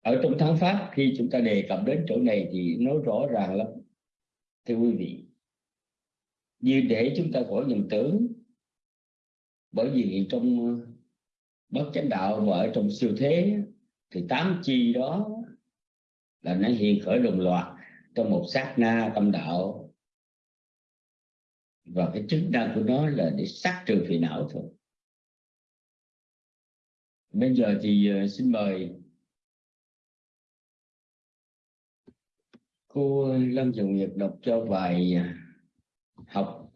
ở trong thắng pháp, khi chúng ta đề cập đến chỗ này thì nó rõ ràng lắm. Thưa quý vị, như để chúng ta khỏi nhầm tưởng, bởi vì trong ờ, bất chánh đạo và ở trong siêu thế, thì tám chi đó là nó hiện khởi đồng loạt trong một sát na tâm đạo. Và cái chức năng của nó là để sát trừ phiền não thôi. Bây giờ thì ờ, xin mời cô Lâm dùng nghiệp đọc cho bài à, học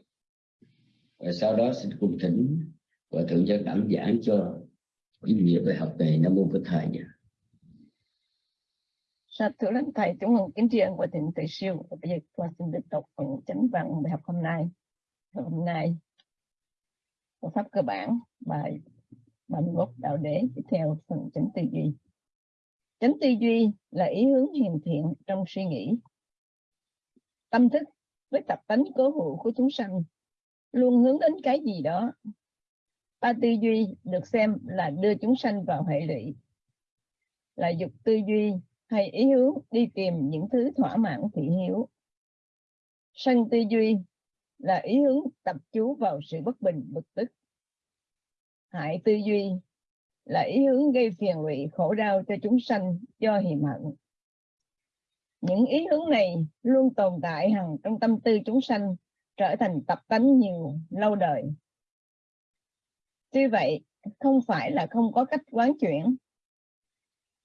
và sau đó xin cùng thỉnh và thượng cho cảm giảng cho ý nghĩa bài học này nam mô phật thầy nhỉ Sa thưa lãnh thầy, chúng mừng kính tri ân của thịnh tự siêu. Và bây giờ con xin được đọc phần chánh văn bài học hôm nay. Hôm nay, phương pháp cơ bản, bài 31 đạo đế, tiếp theo phần chánh tư duy. Chánh tư duy là ý hướng hiền thiện trong suy nghĩ. Tâm thức với tập tánh cố hữu của chúng sanh luôn hướng đến cái gì đó. Ba tư duy được xem là đưa chúng sanh vào hệ lụy. Là dục tư duy hay ý hướng đi tìm những thứ thỏa mãn, thị hiếu. Sân tư duy là ý hướng tập chú vào sự bất bình, bực tức. Hại tư duy là ý hướng gây phiền lụy khổ đau cho chúng sanh do hiềm hận. Những ý hướng này luôn tồn tại hằng trong tâm tư chúng sanh trở thành tập tánh nhiều lâu đời. Tuy vậy, không phải là không có cách quán chuyển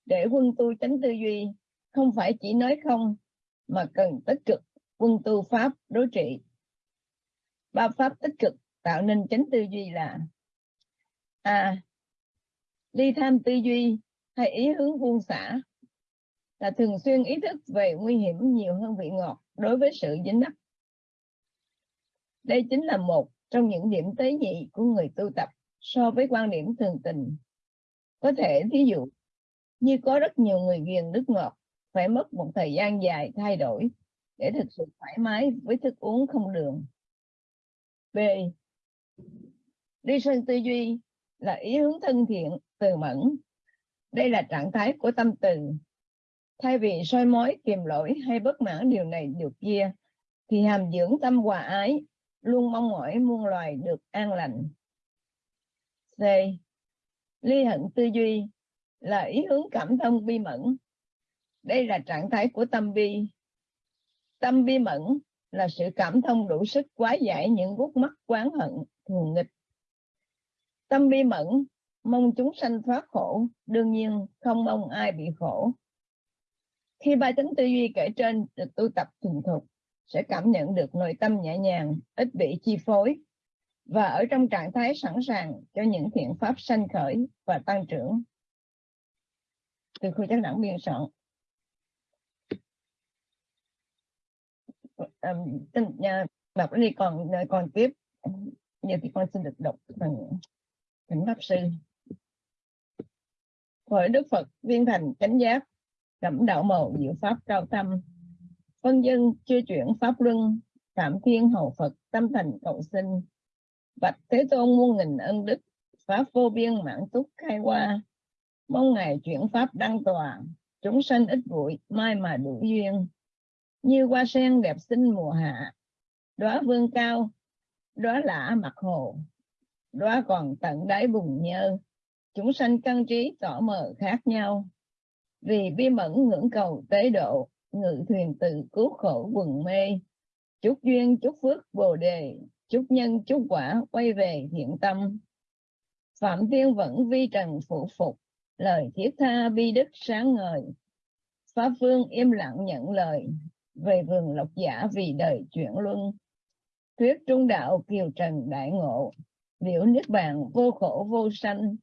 để quân tu tránh tư duy không phải chỉ nói không mà cần tích cực quân tu pháp đối trị ba pháp tích cực tạo nên tránh tư duy là a ly tham tư duy hay ý hướng buông xả là thường xuyên ý thức về nguy hiểm nhiều hơn vị ngọt đối với sự dính đắc. đây chính là một trong những điểm tế nhị của người tu tập so với quan điểm thường tình có thể thí dụ, như có rất nhiều người ghiền nước ngọt, phải mất một thời gian dài thay đổi để thực sự thoải mái với thức uống không đường. B. Đi sân tư duy là ý hướng thân thiện, từ mẫn. Đây là trạng thái của tâm từ. Thay vì soi mói, kiềm lỗi hay bất mãn điều này điều kia, thì hàm dưỡng tâm hòa ái, luôn mong mỏi muôn loài được an lành. C. Ly hận tư duy là ý hướng cảm thông bi mẫn. Đây là trạng thái của tâm bi. Tâm bi mẫn là sự cảm thông đủ sức quá giải những gút mắt quán hận, thù nghịch. Tâm bi mẫn mong chúng sanh thoát khổ, đương nhiên không mong ai bị khổ. Khi ba tính tư duy kể trên được tu tập thuần thục, sẽ cảm nhận được nội tâm nhẹ nhàng, ít bị chi phối và ở trong trạng thái sẵn sàng cho những thiện pháp sanh khởi và tăng trưởng. Từ khu chắc đẳng biên soạn. Um, nhà đọc đi còn còn tiếp. Giờ thì con xin được đọc phần thỉnh pháp sư. Hội đức phật viên thành chánh giác, cẩm đạo mầu diệu pháp cao tâm phân dân chưa chuyển pháp luân, phạm thiên hầu phật tâm thành cầu sinh. Bạch thế tôn muôn nghìn ân đức, pháp vô biên mãn túc khai qua mong ngài chuyển pháp đăng tòa, chúng sanh ít bụi, mai mà đủ duyên. Như hoa sen đẹp xinh mùa hạ, đóa vương cao, đóa lạ mặt hồ đóa còn tận đáy bùng nhơ. Chúng sanh căn trí tỏ mờ khác nhau. Vì bi mẫn ngưỡng cầu tế độ, ngự thuyền tự cứu khổ quần mê. Chúc duyên, chúc phước bồ đề, chúc nhân, chúc quả quay về thiện tâm. Phạm tiên vẫn vi trần phụ phục, lời thiết tha bi đức sáng ngời. Pháp vương im lặng nhận lời, về vườn lộc giả vì đời chuyển luân. Thuyết trung đạo kiều trần đại ngộ liễu niết bàn vô khổ vô sanh.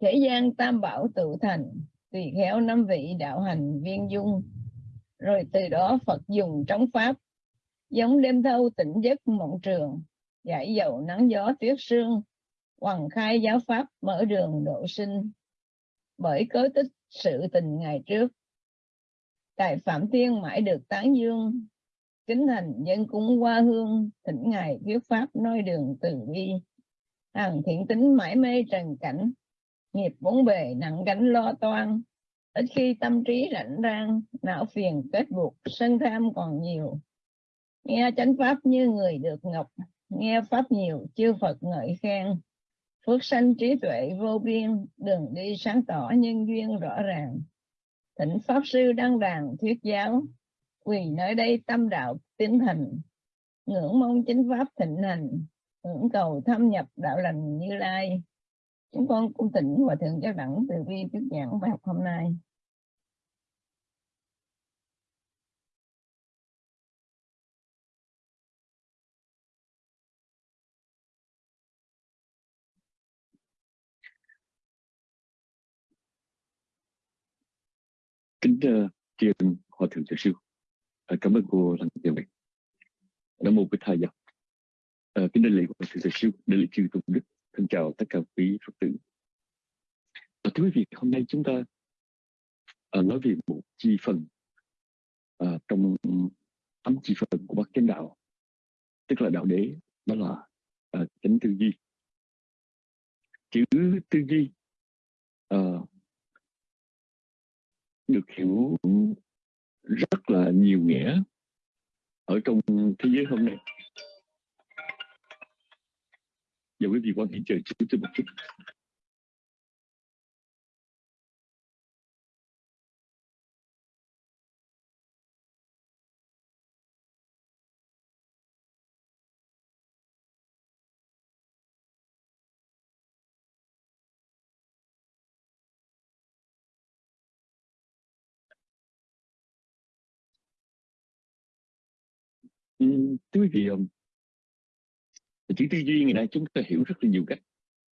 Thế gian tam bảo tự thành tùy khéo năm vị đạo hành viên dung. Rồi từ đó phật dùng trống pháp, giống đêm thâu tỉnh giấc mộng trường, giải dầu nắng gió tuyết sương hoàng khai giáo pháp mở đường độ sinh. Bởi cớ tích sự tình ngày trước, tại phạm thiên mãi được tán dương kính thành dân cúng qua hương, thỉnh ngài thuyết pháp nói đường từ bi. Hàng thiện tính mãi mê trần cảnh, nghiệp bốn bề nặng gánh lo toan. Ít khi tâm trí rảnh rang, não phiền kết buộc, sân tham còn nhiều. Nghe chánh pháp như người được ngọc, nghe pháp nhiều chư phật ngợi khen. Phước sanh trí tuệ vô biên đường đi sáng tỏ nhân duyên rõ ràng. Thỉnh pháp sư đăng đàn thuyết giáo quỳ nơi đây tâm đạo tiến thành ngưỡng mong chính pháp thịnh hành, ngưỡng cầu thâm nhập đạo lành như lai. Chúng con cung tỉnh hòa thượng giáo đẳng từ bi thuyết giảng bài học hôm nay. Kính thưa tri hòa thượng giáo sư. Ờ, cảm ơn cô lần tiền bạch nam mô bích thầy giáo à, ờ, kính đại lễ của thượng Thầy sư đại lễ chư tôn đức thân chào tất cả quý phật tử. À, thưa quý vị hôm nay chúng ta à, nói về một chi phần à, trong tám chi phần của bát chánh đạo tức là đạo đế đó là à, chánh tư duy. Chữ tư duy à, được hiểu rất là nhiều nghĩa ở trong thế giới hôm nay. và quý vị quan hệ chờ chút một chút. Thưa quý vị chữ tư duy ngày nay chúng ta hiểu rất là nhiều cách.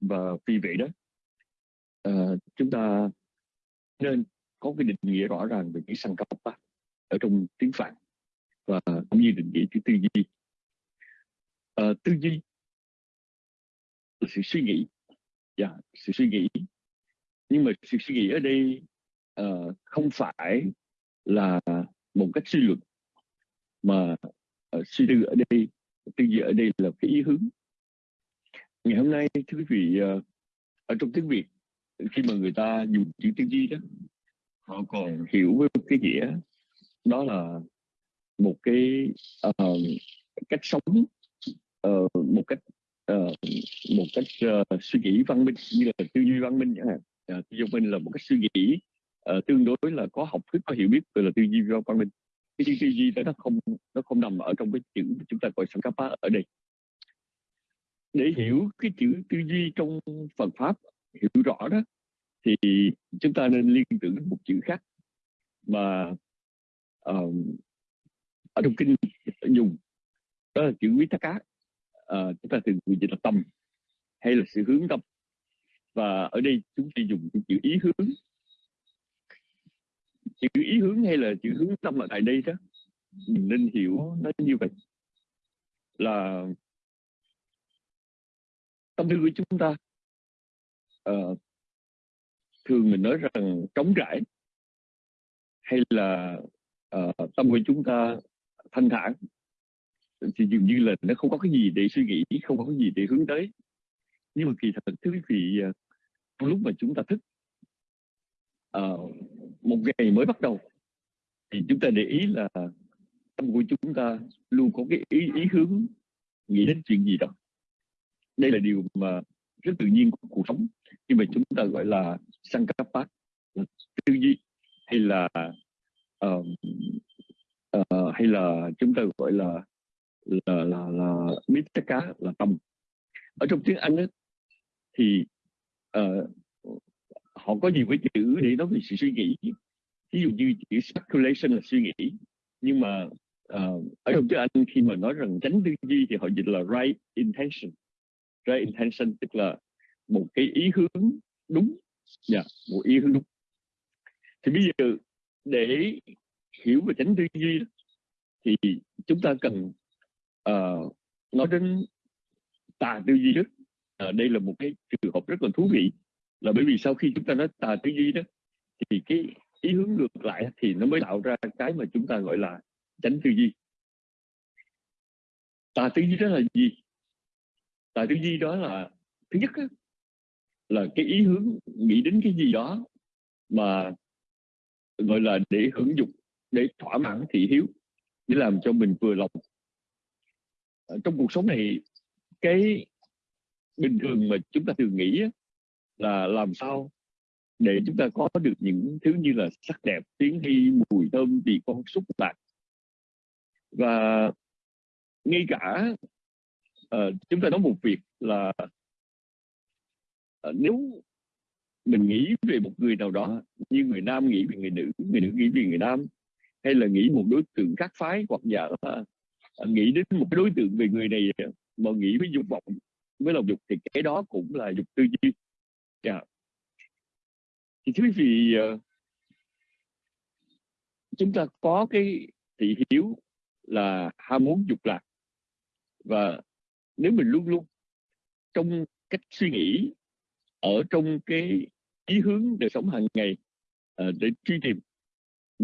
Và vì vậy đó uh, chúng ta nên có cái định nghĩa rõ ràng về chữ sanh cấp ở trong tiếng phạn và cũng như định nghĩa chữ tư duy. Uh, tư duy là sự suy nghĩ. Yeah, dạ, sự suy nghĩ. Nhưng mà sự suy nghĩ ở đây uh, không phải là một cách suy luận mà uh, suy tư ở đây tư duy ở đây là cái ý hướng. Ngày hôm nay thưa quý vị uh, ở trong tiếng việt khi mà người ta dùng chữ tư duy đó họ còn hiểu với cái nghĩa đó là một cái uh, cách sống uh, một cách uh, một cách uh, suy nghĩ văn minh như là tư duy văn minh chẳng hạn. Uh, tư duy văn minh là một cách suy nghĩ uh, tương đối là có học thức có hiểu biết gọi là tư duy văn minh cái tư duy đó nó không nó không nằm ở trong cái chữ chúng ta gọi sankapa ở đây. Để hiểu cái chữ tư duy trong Phật pháp hiểu rõ đó thì chúng ta nên liên tưởng đến một chữ khác mà uh, ở trong kinh dùng. Đó là chữ quý thác cá uh, ờ, chúng ta thường gọi là tâm hay là sự hướng tâm. Và ở đây chúng ta dùng cái chữ ý hướng chữ ý hướng hay là chữ hướng tâm ở tại đây đó? Mình nên hiểu nó như vậy. Là tâm tư của chúng ta uh, thường mình nói rằng trống rãi hay là uh, tâm của chúng ta thanh thản. Thì dường như là nó không có cái gì để suy nghĩ không có cái gì để hướng tới. Nhưng mà kỳ thật thưa quý vị uh, lúc mà chúng ta thức uh, một ngày mới bắt đầu. Thì chúng ta để ý là tâm của chúng ta luôn có cái ý ý hướng nghĩ đến chuyện gì đó. Đây là điều mà rất tự nhiên của cuộc sống nhưng mà chúng ta gọi là sankapat tư duy hay là uh, uh, hay là chúng ta gọi là là là là mitaka là tâm ở trong tiếng Anh ấy, thì uh, họ có nhiều cái chữ để nói về sự suy nghĩ. Ví dụ như chữ speculation là suy nghĩ. Nhưng mà uh, ở trong tiếng Anh khi mà nói rằng tránh tư duy thì họ dịch là right intention. Right intention tức là một cái ý hướng đúng. Yeah, một ý hướng đúng. Thì bây giờ để hiểu về tránh tư duy thì chúng ta cần uh, nói đến tà tư duy trước uh, ờ, đây là một cái trường hợp rất là thú vị là bởi vì sau khi chúng ta nói tà tư duy đó thì cái ý hướng ngược lại thì nó mới tạo ra cái mà chúng ta gọi là tránh tư duy. Tà tư duy đó là gì? Tà tư duy đó là thứ nhất đó, là cái ý hướng nghĩ đến cái gì đó mà gọi là để hưởng dục để thỏa mãn thị hiếu để làm cho mình vừa lòng. Trong cuộc sống này cái bình thường mà chúng ta thường nghĩ á, là làm sao để chúng ta có được những thứ như là sắc đẹp tiếng hy mùi thơm vị con xúc lạc và ngay cả uh, chúng ta nói một việc là uh, nếu mình nghĩ về một người nào đó như người nam nghĩ về người nữ người nữ nghĩ về người nam hay là nghĩ một đối tượng khác phái hoặc giả là ờ, nghĩ đến một cái đối tượng về người này mà nghĩ với dục vọng với lòng dục thì cái đó cũng là dục tư duy yeah. thì thưa quý vị ờ, chúng ta có cái thị hiếu là ham muốn dục lạc và nếu mình luôn luôn trong cách suy nghĩ, ở trong cái ý hướng đời sống hàng ngày ờ, để truy tìm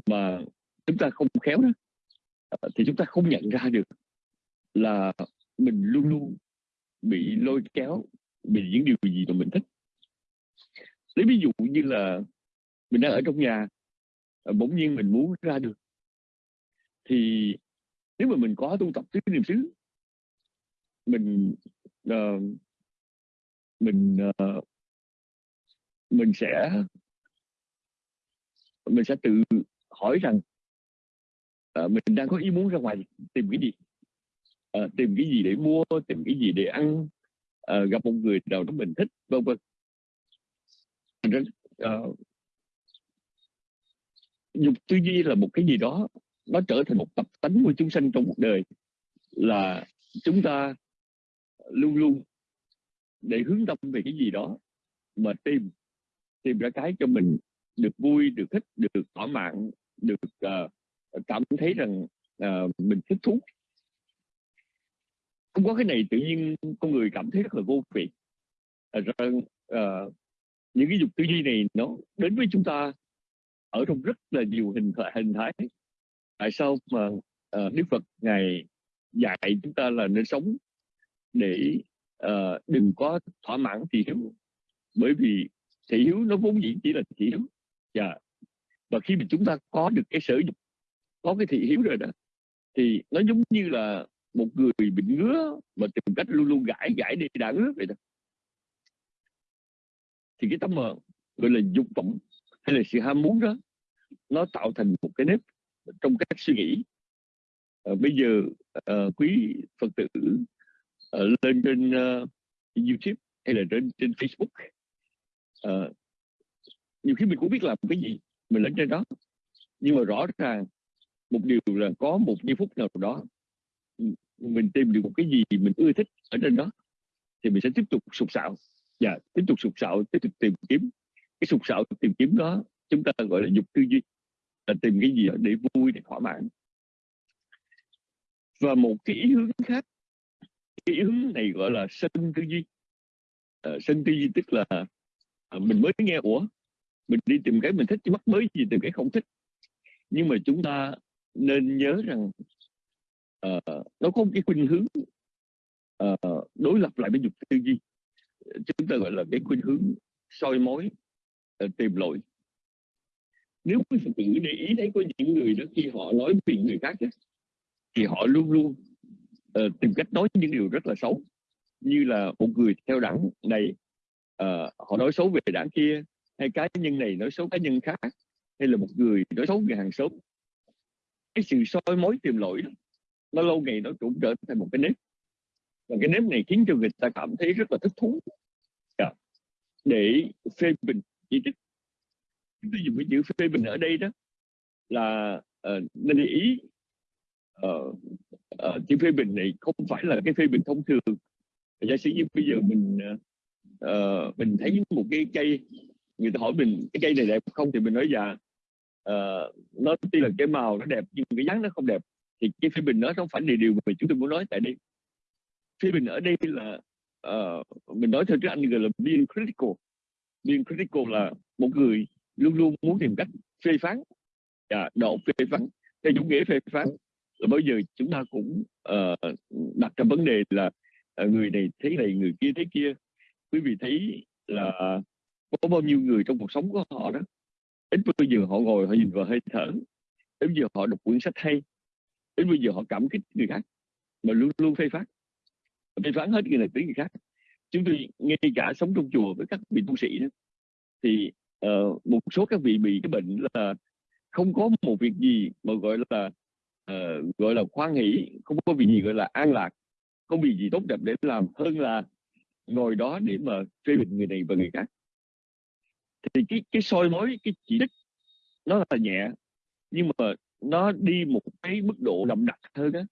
mà chúng ta không khéo đó ờ, thì chúng ta không nhận ra được là mình luôn luôn bị lôi kéo vì những điều gì mà mình thích lấy ví dụ như là mình đang ở trong nhà à, bỗng nhiên mình muốn ra được thì nếu mà mình có tu tập tứ niệm xứ mình uh, mình uh, mình sẽ mình sẽ tự hỏi rằng uh, mình đang có ý muốn ra ngoài tìm cái gì? Uh, tìm cái gì để mua tìm cái gì để ăn? Uh, gặp một người nào đó mình thích vân vân uh, dục ờ, tư duy là một cái gì đó nó trở thành một tập tánh của chúng sanh trong cuộc đời là chúng ta luôn luôn để hướng tâm về cái gì đó mà tìm tìm ra cái cho mình được vui được thích được thỏa mãn được uh, cảm thấy rằng uh, mình thích thú. Không có cái này tự nhiên con người cảm thấy rất là vô vị. Rằng uh, những cái dục tư duy này nó đến với chúng ta ở trong rất là nhiều hình hình thái. Tại sao mà uh, Đức Phật ngài dạy chúng ta là nên sống để uh, đừng có thỏa mãn thị hiếu? Bởi vì thị hiếu nó vốn dĩ chỉ là thị hiếu. Và và khi mà chúng ta có được cái sở dục có cái thị hiếu rồi đó thì nó giống như là một người bị ngứa mà tìm cách luôn luôn gãi gãi đi đã ngứa vậy đó thì cái tấm mà gọi là dục vọng hay là sự ham muốn đó nó tạo thành một cái nếp trong cách suy nghĩ. À, bây giờ à, quý phật tử à, lên trên à, youtube hay là trên trên facebook à, nhiều khi mình cũng biết làm cái gì mình lên trên đó. Nhưng mà rõ ràng một điều là có một giây phút nào đó ừ, mình tìm được một cái gì mình ưa thích ở trên đó thì mình sẽ tiếp tục sụp sạo và tiếp tục sụp sạo tiếp tục tìm kiếm. Cái sụp sạo tìm kiếm đó chúng ta gọi là dục tư duy là tìm cái gì đó để vui để thỏa mãn. Và một cái ý hướng khác cái ý hướng này gọi là sân tư duy. À, sân tư duy tức là à, mình mới nghe ủa mình đi tìm cái mình thích chứ mắc mới gì tìm cái không thích. Nhưng mà chúng ta nên nhớ rằng à, nó có một cái khuynh hướng à, đối lập lại với dục tư duy chúng ta gọi là cái khuynh hướng soi mối ờ, tìm lỗi. Nếu quý phật tử để ý thấy có những người đó khi họ nói về người khác đó, thì họ luôn luôn uh, tìm cách nói những điều rất là xấu. Như là một người theo đảng này uh, họ nói xấu về đảng kia hay cá nhân này nói xấu cá nhân khác hay là một người nói xấu về hàng xóm. Cái sự soi mối tìm lỗi đó, nó lâu ngày nó cũng trở thành một cái nếp và cái nếp này khiến cho người ta cảm thấy rất là thích thú. Yeah. Dạ. để phê bình chỉ trích tôi dùng cái chữ phê bình ở đây đó là uh, nên để ý uh, uh, chữ phê bình này không phải là cái phê bình thông thường. Giả sử như bây giờ mình uh, mình thấy một cái cây người ta hỏi mình cái cây này đẹp không? Thì mình nói dạ. Uh, nó tuy là cái màu nó đẹp nhưng cái dáng nó không đẹp. Thì cái phê bình nó không phải là điều mà chúng tôi muốn nói tại đây phê bình ở đây là uh, mình nói theo tiếng Anh gọi là being critical. Being critical là một người luôn luôn muốn tìm cách phê phán. Và độ phê phán theo chủ nghĩa phê phán. Là bao giờ chúng ta cũng uh, đặt ra vấn đề là uh, người này thế này người kia thế kia. Quý vị thấy là có bao nhiêu người trong cuộc sống của họ đó? Ít bây giờ họ ngồi họ nhìn vào hơi thở. Đến giờ họ đọc quyển sách hay. Đến bây giờ họ cảm kích người khác mà luôn luôn phê phán phê phán hết người này tới người khác. Chúng tôi ngay cả sống trong chùa với các vị tu sĩ đó thì uh, một số các vị bị cái bệnh là không có một việc gì mà gọi là uh, gọi là khoan hỷ không có việc gì gọi là an lạc không vì gì tốt đẹp để làm hơn là ngồi đó để mà phê bình người này và người khác. Thì cái cái soi mối cái chỉ trích nó là nhẹ nhưng mà nó đi một cái mức độ đậm đặc hơn á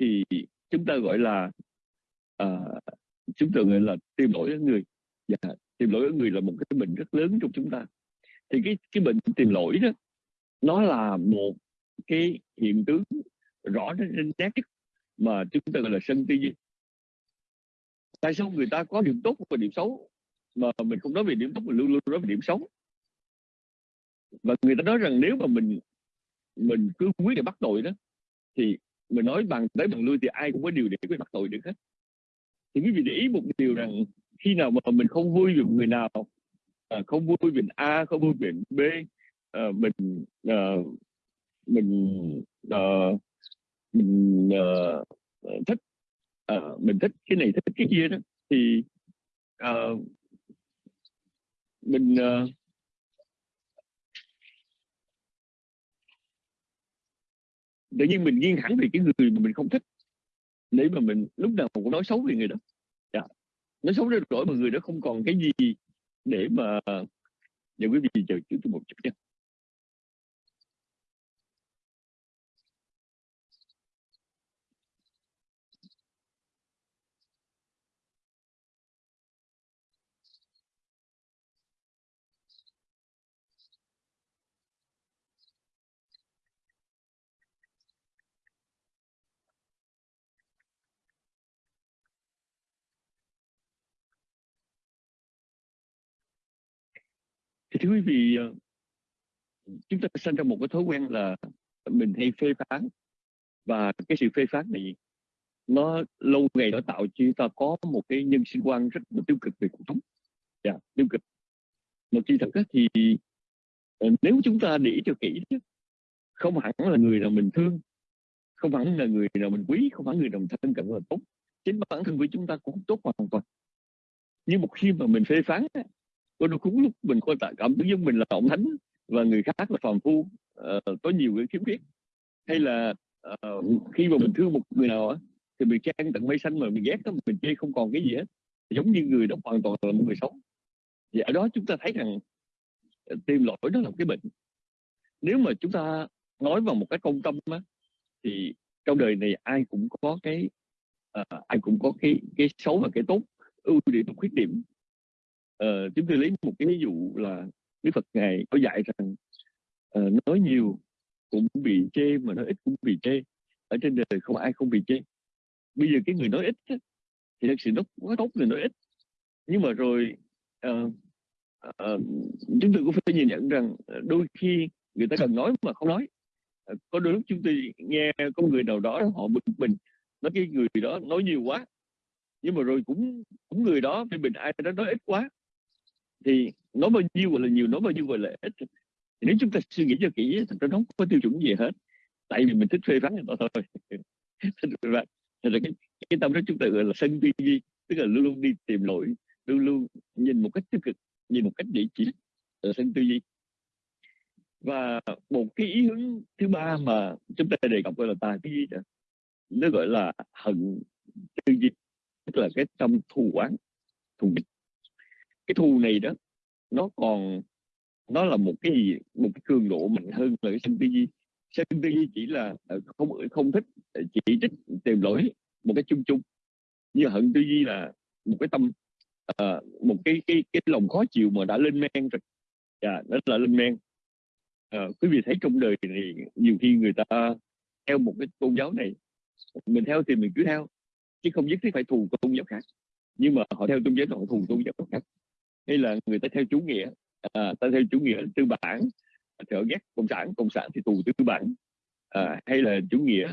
thì chúng ta gọi là uh, chúng tôi gọi là tìm lỗi ở người. Và dạ, tìm lỗi ở người là một cái bệnh rất lớn trong chúng ta. Thì cái cái bệnh tìm lỗi đó nó là một cái hiện tướng rõ trên nét nhất mà chúng ta gọi là sân tư duy tại sao người ta có điểm tốt và điểm xấu mà mình không nói về điểm tốt mình luôn luôn nói về điểm xấu? Và người ta nói rằng nếu mà mình mình cứ quyết để bắt tội đó thì mình nói bằng tới bằng lui thì ai cũng có điều để quyết bắt tội được hết thì quý vị để ý một điều rằng khi nào mà mình không vui về người nào à, không vui về A không vui về B à, mình à, mình à, mình à, thích à, mình thích cái này thích cái kia đó thì à, mình à, tự nhiên mình nghiêng hẳn về cái người mà mình không thích để mà mình, lúc nào cũng nói xấu về người đó. Dạ. nói xấu đến đổi mà người đó không còn cái gì để mà, để quý vị chờ chút một chút nha thì thưa quý vị ờ, chúng ta sinh ra một cái thói quen là mình hay phê phán. Và cái sự phê phán này nó lâu ngày nó tạo cho chúng ta có một cái nhân sinh quan rất là tiêu cực về cuộc sống. Yeah, dạ, tiêu cực. Một khi thật thì ờ, nếu chúng ta để cho kỹ không hẳn là người nào mình thương không hẳn là người nào mình quý không hẳn người nào mình thân cận là tốt. Chính bản thân của chúng ta cũng tốt hoàn toàn. Nhưng một khi mà mình phê phán có đôi lúc mình có cảm thấy giống mình là ông thánh và người khác là phàm phu. Uh, có nhiều cái khiếm khuyết. Hay là uh, khi mà mình thương một người nào á thì mình trang tận mây xanh mà mình ghét đó, mình chê không còn cái gì hết. Giống như người đó hoàn toàn là một người xấu. Và ở đó chúng ta thấy rằng ờ, tìm lỗi đó là một cái bệnh. Nếu mà chúng ta nói vào một cái công tâm á, thì trong đời này ai cũng có cái uh, ai cũng có cái cái xấu và cái tốt. Ưu điểm và khuyết điểm uh, chúng tôi lấy một cái ví dụ là Đức Phật ngài có dạy rằng uh, nói nhiều cũng bị chê mà nói ít cũng bị chê. Ở trên đời không ai không bị chê. Bây giờ cái người nói ít thì thật sự nó quá tốt người nói ít. Nhưng mà rồi uh, uh, chúng tôi cũng phải nhìn nhận rằng đôi khi người ta cần nói mà không nói. Uh, có đôi lúc chúng tôi nghe có người nào đó họ bực mình nói cái người đó nói nhiều quá. Nhưng mà rồi cũng cũng người đó phê mình ai đó nói ít quá thì nói bao nhiêu gọi là nhiều nói bao nhiêu gọi là ít. Thì nếu chúng ta suy nghĩ cho kỹ thật ra nó không có tiêu chuẩn gì hết. Tại vì mình thích phê phán người ta thôi. Thật ra cái, cái tâm đó chúng ta gọi là sân tư duy tức là luôn luôn đi tìm lỗi luôn luôn nhìn một cách tiêu cực nhìn một cách địa chỉ là sân tư duy. Và một cái ý hướng thứ ba mà chúng ta đề cập gọi là tà tư duy đó nó gọi là hận tư duy tức là cái tâm thù oán thù nghịch cái thù này đó nó còn nó là một cái gì một cái cường độ mạnh hơn là cái sân tư duy sân tư duy chỉ là ờ, không không thích ờ, chỉ trích tìm lỗi một cái chung chung. Như hận tư duy là một cái tâm uh, một cái cái cái lòng khó chịu mà đã lên men rồi. Dạ nó là lên men. Uh, quý vị thấy trong đời này nhiều khi người ta theo một cái tôn giáo này mình theo thì mình cứ theo chứ không nhất thiết phải thù tôn giáo khác. Nhưng mà họ theo tôn giáo họ thù tôn giáo khác hay là người ta theo chủ nghĩa à, ta theo chủ nghĩa tư bản thì họ ghét cộng sản cộng sản thì tù tư bản. À, hay là chủ nghĩa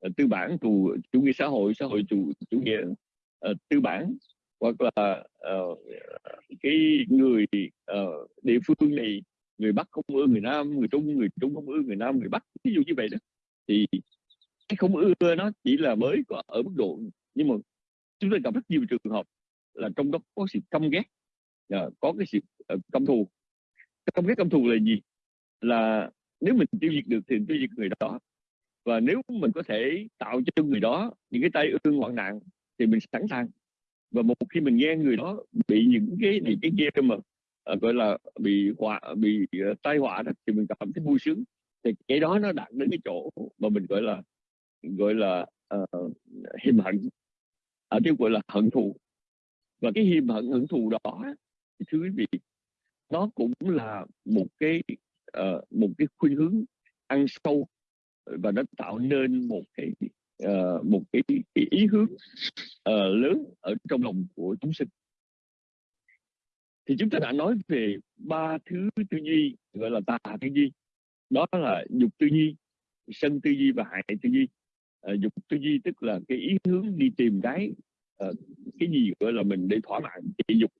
à, tư bản tù chủ nghĩa xã hội xã hội chủ chủ nghĩa uh, tư bản. Hoặc là uh, cái người uh, địa phương này người bắc không ưa người nam người trung người trung không ưa người nam người bắc ví dụ như vậy đó. Thì cái không ưa nó chỉ là mới có ở mức độ nhưng mà chúng ta gặp rất nhiều trường hợp là trong đó có sự căm ghét uh, có cái sự ờ, uh, căm thù. Căm cái căm thù là gì? Là nếu mình tiêu diệt được thì tiêu diệt người đó. Và nếu mình có thể tạo cho người đó những cái tay ương hoạn nạn thì mình sẵn sàng. Và một khi mình nghe người đó bị những cái này cái kia mà uh, gọi là bị họa bị uh, tai họa đó thì mình cảm thấy vui sướng. Thì cái đó nó đạt đến cái chỗ mà mình gọi là gọi là uh, hiềm hận. Ở đây gọi là hận thù. Và cái hiềm hận hận thù đó thưa quý vị nó cũng là một cái uh, một cái khuynh hướng ăn sâu và nó tạo nên một cái uh, một cái, cái ý hướng uh, lớn ở trong lòng của chúng sinh. Thì chúng ta đã nói về ba thứ tư duy gọi là tà tư duy đó là dục tư duy sân tư duy và hại tư duy uh, dục tư duy tức là cái ý hướng đi tìm cái uh, cái gì gọi là mình để thỏa mãn cái dục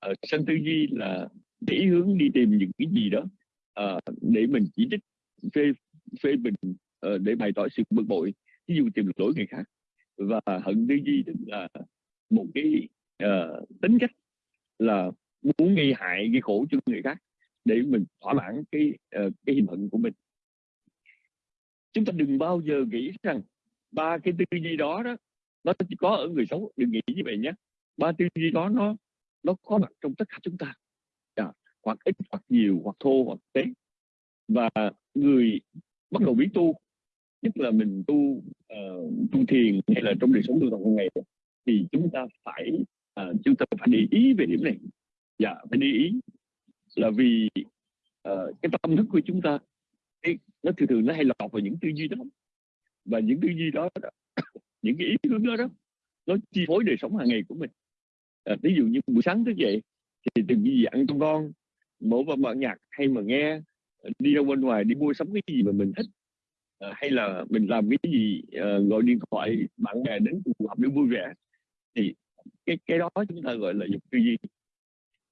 Ờ, uh, sân tư duy là để hướng đi tìm những cái gì đó uh, để mình chỉ trích phê phê bình uh, để bày tỏ sự bực bội ví dụ tìm lỗi người khác. Và hận tư duy tức là một cái uh, tính cách là muốn gây hại gây khổ cho người khác để mình thỏa mãn cái uh, cái hình hận của mình. Chúng ta đừng bao giờ nghĩ rằng ba cái tư duy đó đó nó chỉ có ở người xấu đừng nghĩ như vậy nhé. Ba tư duy đó nó nó có mặt trong tất cả chúng ta. À, hoặc ít hoặc nhiều hoặc thô hoặc tế. Và người bắt đầu biết tu nhất là mình tu uh, tu thiền hay là trong đời sống tu tập hàng ngày thì chúng ta phải uh, chúng ta phải để ý về điểm này. Dạ phải để ý là vì uh, cái tâm thức của chúng ta ấy, nó thường thường nó hay lọt vào những tư duy đó. Và những tư duy đó, đó những cái ý hướng đó đó nó chi phối đời sống hàng ngày của mình à, ví dụ như buổi sáng thức dậy thì từng gì ăn cho ngon mở vào mở nhạc hay mà nghe ờ, đi ra bên ngoài đi mua sắm cái gì mà mình thích. À, hay là mình làm cái gì à, gọi điện thoại bạn bè đến cuộc họp để vui vẻ thì cái cái đó chúng ta gọi là dục tư duy.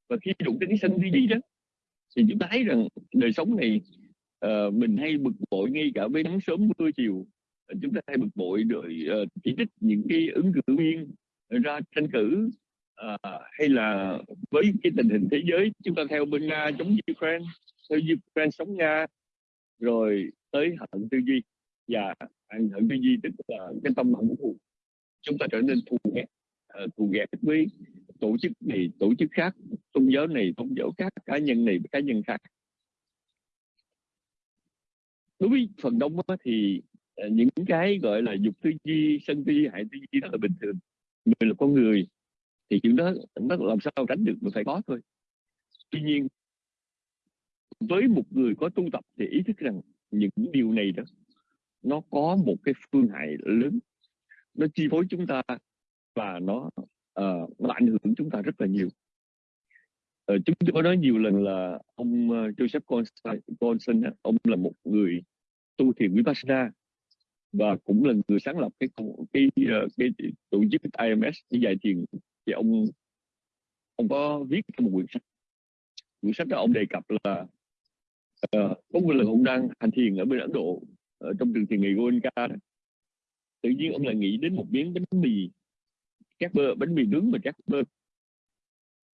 Và khi đụng đến cái sân tư duy đó thì chúng ta thấy rằng đời sống này uh, mình hay bực bội ngay cả với nắng sớm mưa chiều. Chúng ta hay bực bội rồi uh, chỉ trích những cái ứng cử viên ra tranh cử uh, hay là với cái tình hình thế giới chúng ta theo bên nga chống ukraine theo ukraine sống nga rồi tới hận tư duy và hận tư duy tức là cái tâm hận thù. Chúng ta trở nên thù ghét uh, thù ghét với tổ chức này tổ chức khác tôn giáo này tôn giáo khác cá nhân này cá nhân khác. Đối với phần đông thì ờ, những cái gọi là dục tư duy sân tư duy hại tư duy đó là bình thường. Người là con người thì chuyện đó nó làm sao tránh được mình phải có thôi. Tuy nhiên với một người có tu tập thì ý thức rằng những điều này đó nó có một cái phương hại lớn. Nó chi phối chúng ta và nó uh, nó ảnh hưởng chúng ta rất là nhiều. Uh, chúng tôi có nói nhiều lần là ông uh, Joseph Conson ông là một người tu thiền vipassana và cũng là người sáng lập cái cái cái, cái tổ chức IMS cái giải thiền thì ông ông có viết một quyển sách. Quyển sách đó ông đề cập là uh, có một lần ông đang hành thiền ở bên Ấn Độ ở trong trường thiền nghị Goenka đó. tự nhiên ông lại nghĩ đến một miếng bánh mì các bơ bánh mì nướng mà các bơ.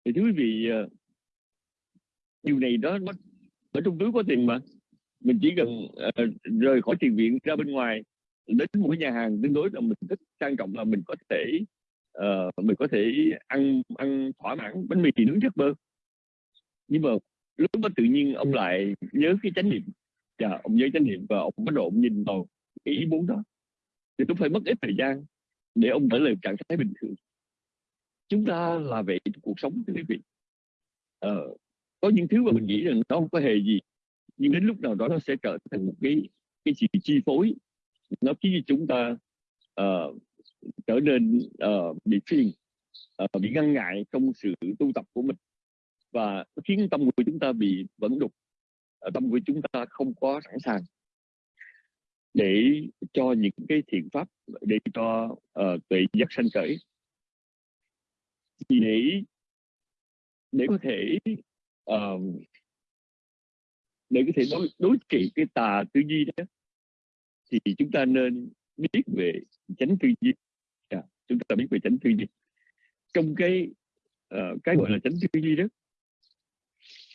Thì thưa quý vị uh, điều này đó nó ở trong túi có tiền mà. Mình chỉ cần uh, rời khỏi tiền viện ra bên ngoài đến một cái nhà hàng tương đối là mình thích sang trọng là mình có thể uh, mình có thể ăn ăn thỏa mãn bánh mì nướng chất bơ. Nhưng mà lúc đó tự nhiên ông lại nhớ cái chánh niệm. Và dạ, ông nhớ chánh niệm và ông bắt đầu nhìn vào cái ý muốn đó. Thì cũng phải mất ít thời gian để ông trở lại trạng thái bình thường. Chúng ta là vậy cuộc sống thưa quý vị. Ờ, có những thứ mà mình nghĩ rằng nó không có hề gì nhưng đến lúc nào đó nó sẽ trở thành một cái cái gì chi phối. Nó khiến chúng ta uh, trở nên uh, bị phiền uh, bị ngăn ngại trong sự tu tập của mình. Và khiến tâm của chúng ta bị vẫn đục ờ, tâm của chúng ta không có sẵn sàng để cho những cái thiện pháp để cho uh, tuệ giác sanh khởi. Thì để để có thể uh, để có thể đối đối trị cái tà tư duy đó thì chúng ta nên biết về chánh tư duy chúng ta biết về chánh tư duy trong cái uh, cái gọi là chánh tư duy đó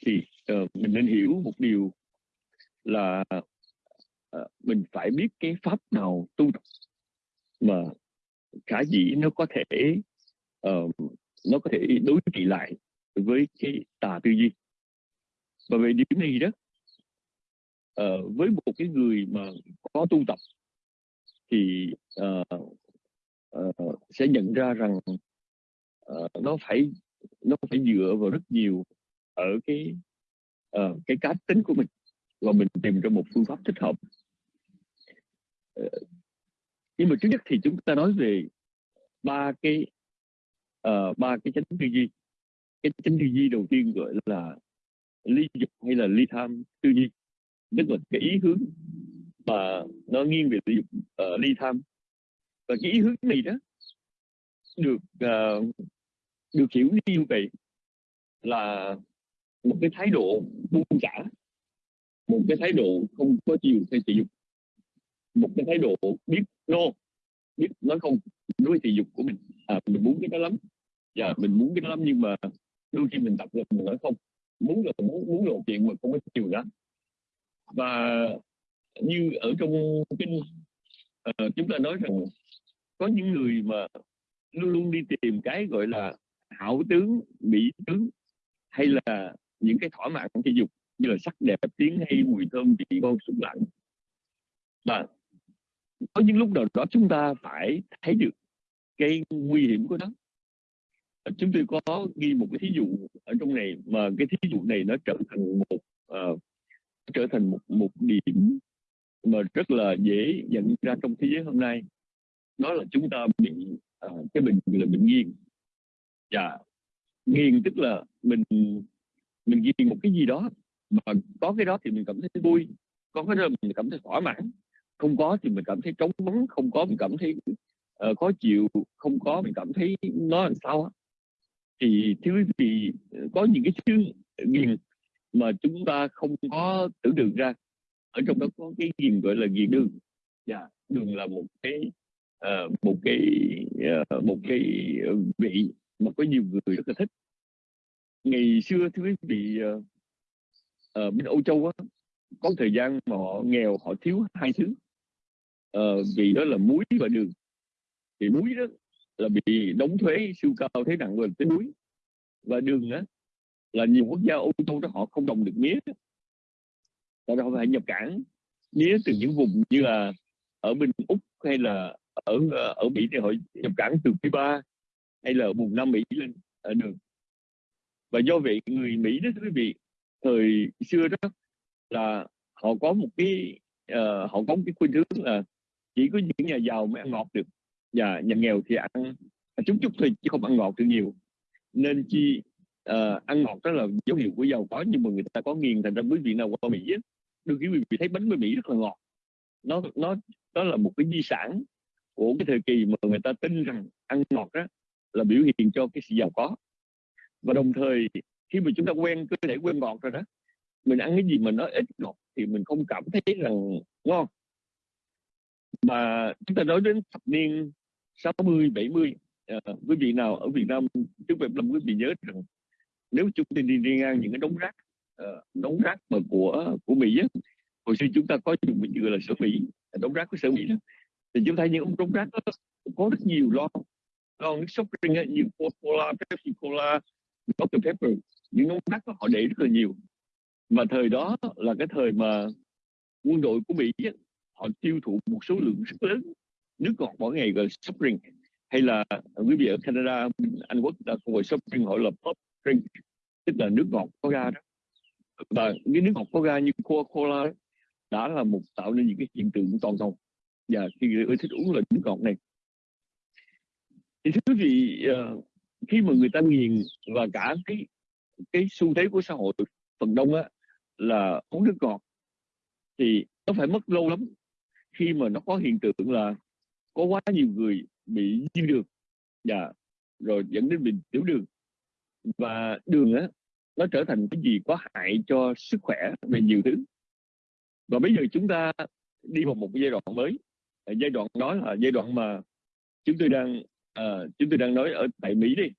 thì uh, mình nên hiểu một điều là uh, mình phải biết cái pháp nào tu tập mà khả dĩ nó có thể uh, nó có thể đối trị lại với cái tà tư duy. Và về điểm này đó uh, với một cái người mà có tu tập thì uh, uh, sẽ nhận ra rằng uh, nó phải nó phải dựa vào rất nhiều ở cái uh, cái cá tính của mình và mình tìm ra một phương pháp thích hợp. Uh, nhưng mà trước nhất thì chúng ta nói về ba cái uh, ba cái chánh tư duy. Cái chánh tư duy đầu tiên gọi là ly dục hay là ly tham tư duy tức là cái ý hướng mà nó nghiêng về ly dục uh, ly tham và cái ý hướng này đó được uh, được hiểu như vậy là một cái thái độ buông xả một cái thái độ không có chiều theo thị dục một cái thái độ biết no biết nói không đối với thị dục của mình. À, mình muốn cái đó lắm và mình muốn cái đó lắm nhưng mà đôi khi mình tập rồi mình nói không. Muốn là muốn muốn lộ chuyện mà không có chiều đó và như ở trong kinh uh, chúng ta nói rằng có những người mà luôn luôn đi tìm cái gọi là hảo tướng mỹ tướng hay là những cái thỏa mãn thể dục như là sắc đẹp tiếng hay mùi thơm vị ngon xúc lạnh. Và có những lúc nào đó chúng ta phải thấy được cái nguy hiểm của nó. Chúng tôi có ghi một cái thí dụ ở trong này mà cái thí dụ này nó trở thành một uh, trở thành một một điểm mà rất là dễ nhận ra trong thế giới hôm nay đó là chúng ta bị uh, cái bệnh là bệnh nghiền và dạ. nghiền tức là mình mình nghiền một cái gì đó mà có cái đó thì mình cảm thấy vui có cái đó mình cảm thấy thỏa mãn. Không có thì mình cảm thấy trống vắng không có mình cảm thấy uh, khó chịu không có mình cảm thấy nó làm sao thì thưa quý vị có những cái thứ nghiền mà chúng ta không có tưởng được ra. Ở trong đó có cái nghiền gọi là nghiền đường. Dạ yeah, đường là một cái uh, một cái uh, một cái vị mà có nhiều người rất là thích. Ngày xưa thưa quý vị uh, ở bên Âu Châu á, có thời gian mà họ nghèo họ thiếu hai thứ. Uh, vì đó là muối và đường. Thì muối đó là bị đóng thuế siêu cao thế nặng lên tới muối. Và đường á là nhiều quốc gia Âu Châu đó họ không đồng được mía. Tại họ phải nhập cảng mía từ những vùng như là ở bên úc hay là ở ờ, ở mỹ thì họ nhập cảnh từ Cuba hay là vùng nam mỹ lên ở đường. Và do vậy người mỹ đó quý vị thời xưa đó là họ có một cái uh, họ có một cái khuynh hướng là chỉ có những nhà giàu mới ăn ngọt được và nhà nghèo thì ăn à, chút chút thôi chứ không ăn ngọt được nhiều. Nên chi uh, ăn ngọt đó là dấu hiệu của giàu có nhưng mà người ta có nghiền thành ra quý vị nào qua mỹ á, đôi khi quý vị thấy bánh bên mỹ rất là ngọt. Nó nó đó là một cái di sản của cái thời kỳ mà người ta tin rằng ăn ngọt đó là biểu hiện cho cái sự giàu có. Và đồng thời khi mà chúng ta quen cơ thể quen ngọt rồi đó mình ăn cái gì mà nó ít ngọt thì mình không cảm thấy rằng ngon. Mà chúng ta nói đến thập niên 60 70 à, quý vị nào ở Việt Nam trước Việt Nam quý vị nhớ rằng nếu chúng ta đi, đi ngang những cái đống rác uh, đống rác mà của của Mỹ á, hồi xưa chúng ta có dùng mình gọi là sở Mỹ đống rác của sở Mỹ đó thì chúng ta thấy những đống rác có rất nhiều lon lon nước soft riêng như Coca-Cola, Pepsi Cola, Dr Pepper. Những ông rác họ để rất là nhiều. Mà thời đó là cái thời mà quân đội của Mỹ họ tiêu thụ một số lượng rất lớn nước ngọt mỗi ngày gọi soft drink hay là quý vị ở Canada Anh Quốc đã gọi soft drink họ là pop drink tức là nước ngọt có ga đó. Và cái nước ngọt có ga như Coca-Cola đã là một tạo nên những cái hiện tượng toàn cầu và khi người ơi thích uống là nước ngọt này. Thì thưa quý vị uh, khi mà người ta nghiền và cả cái cái xu thế của xã hội phần đông á là uống nước ngọt thì nó phải mất lâu lắm. Khi mà nó có hiện tượng là có quá nhiều người bị dư đường và rồi dẫn đến bị tiểu đường. Và đường á nó trở thành cái gì có hại cho sức khỏe về nhiều thứ. Và bây giờ chúng ta đi vào một giai đoạn mới giai đoạn đó là giai đoạn mà chúng tôi đang uh, chúng tôi đang nói ở tại Mỹ đi.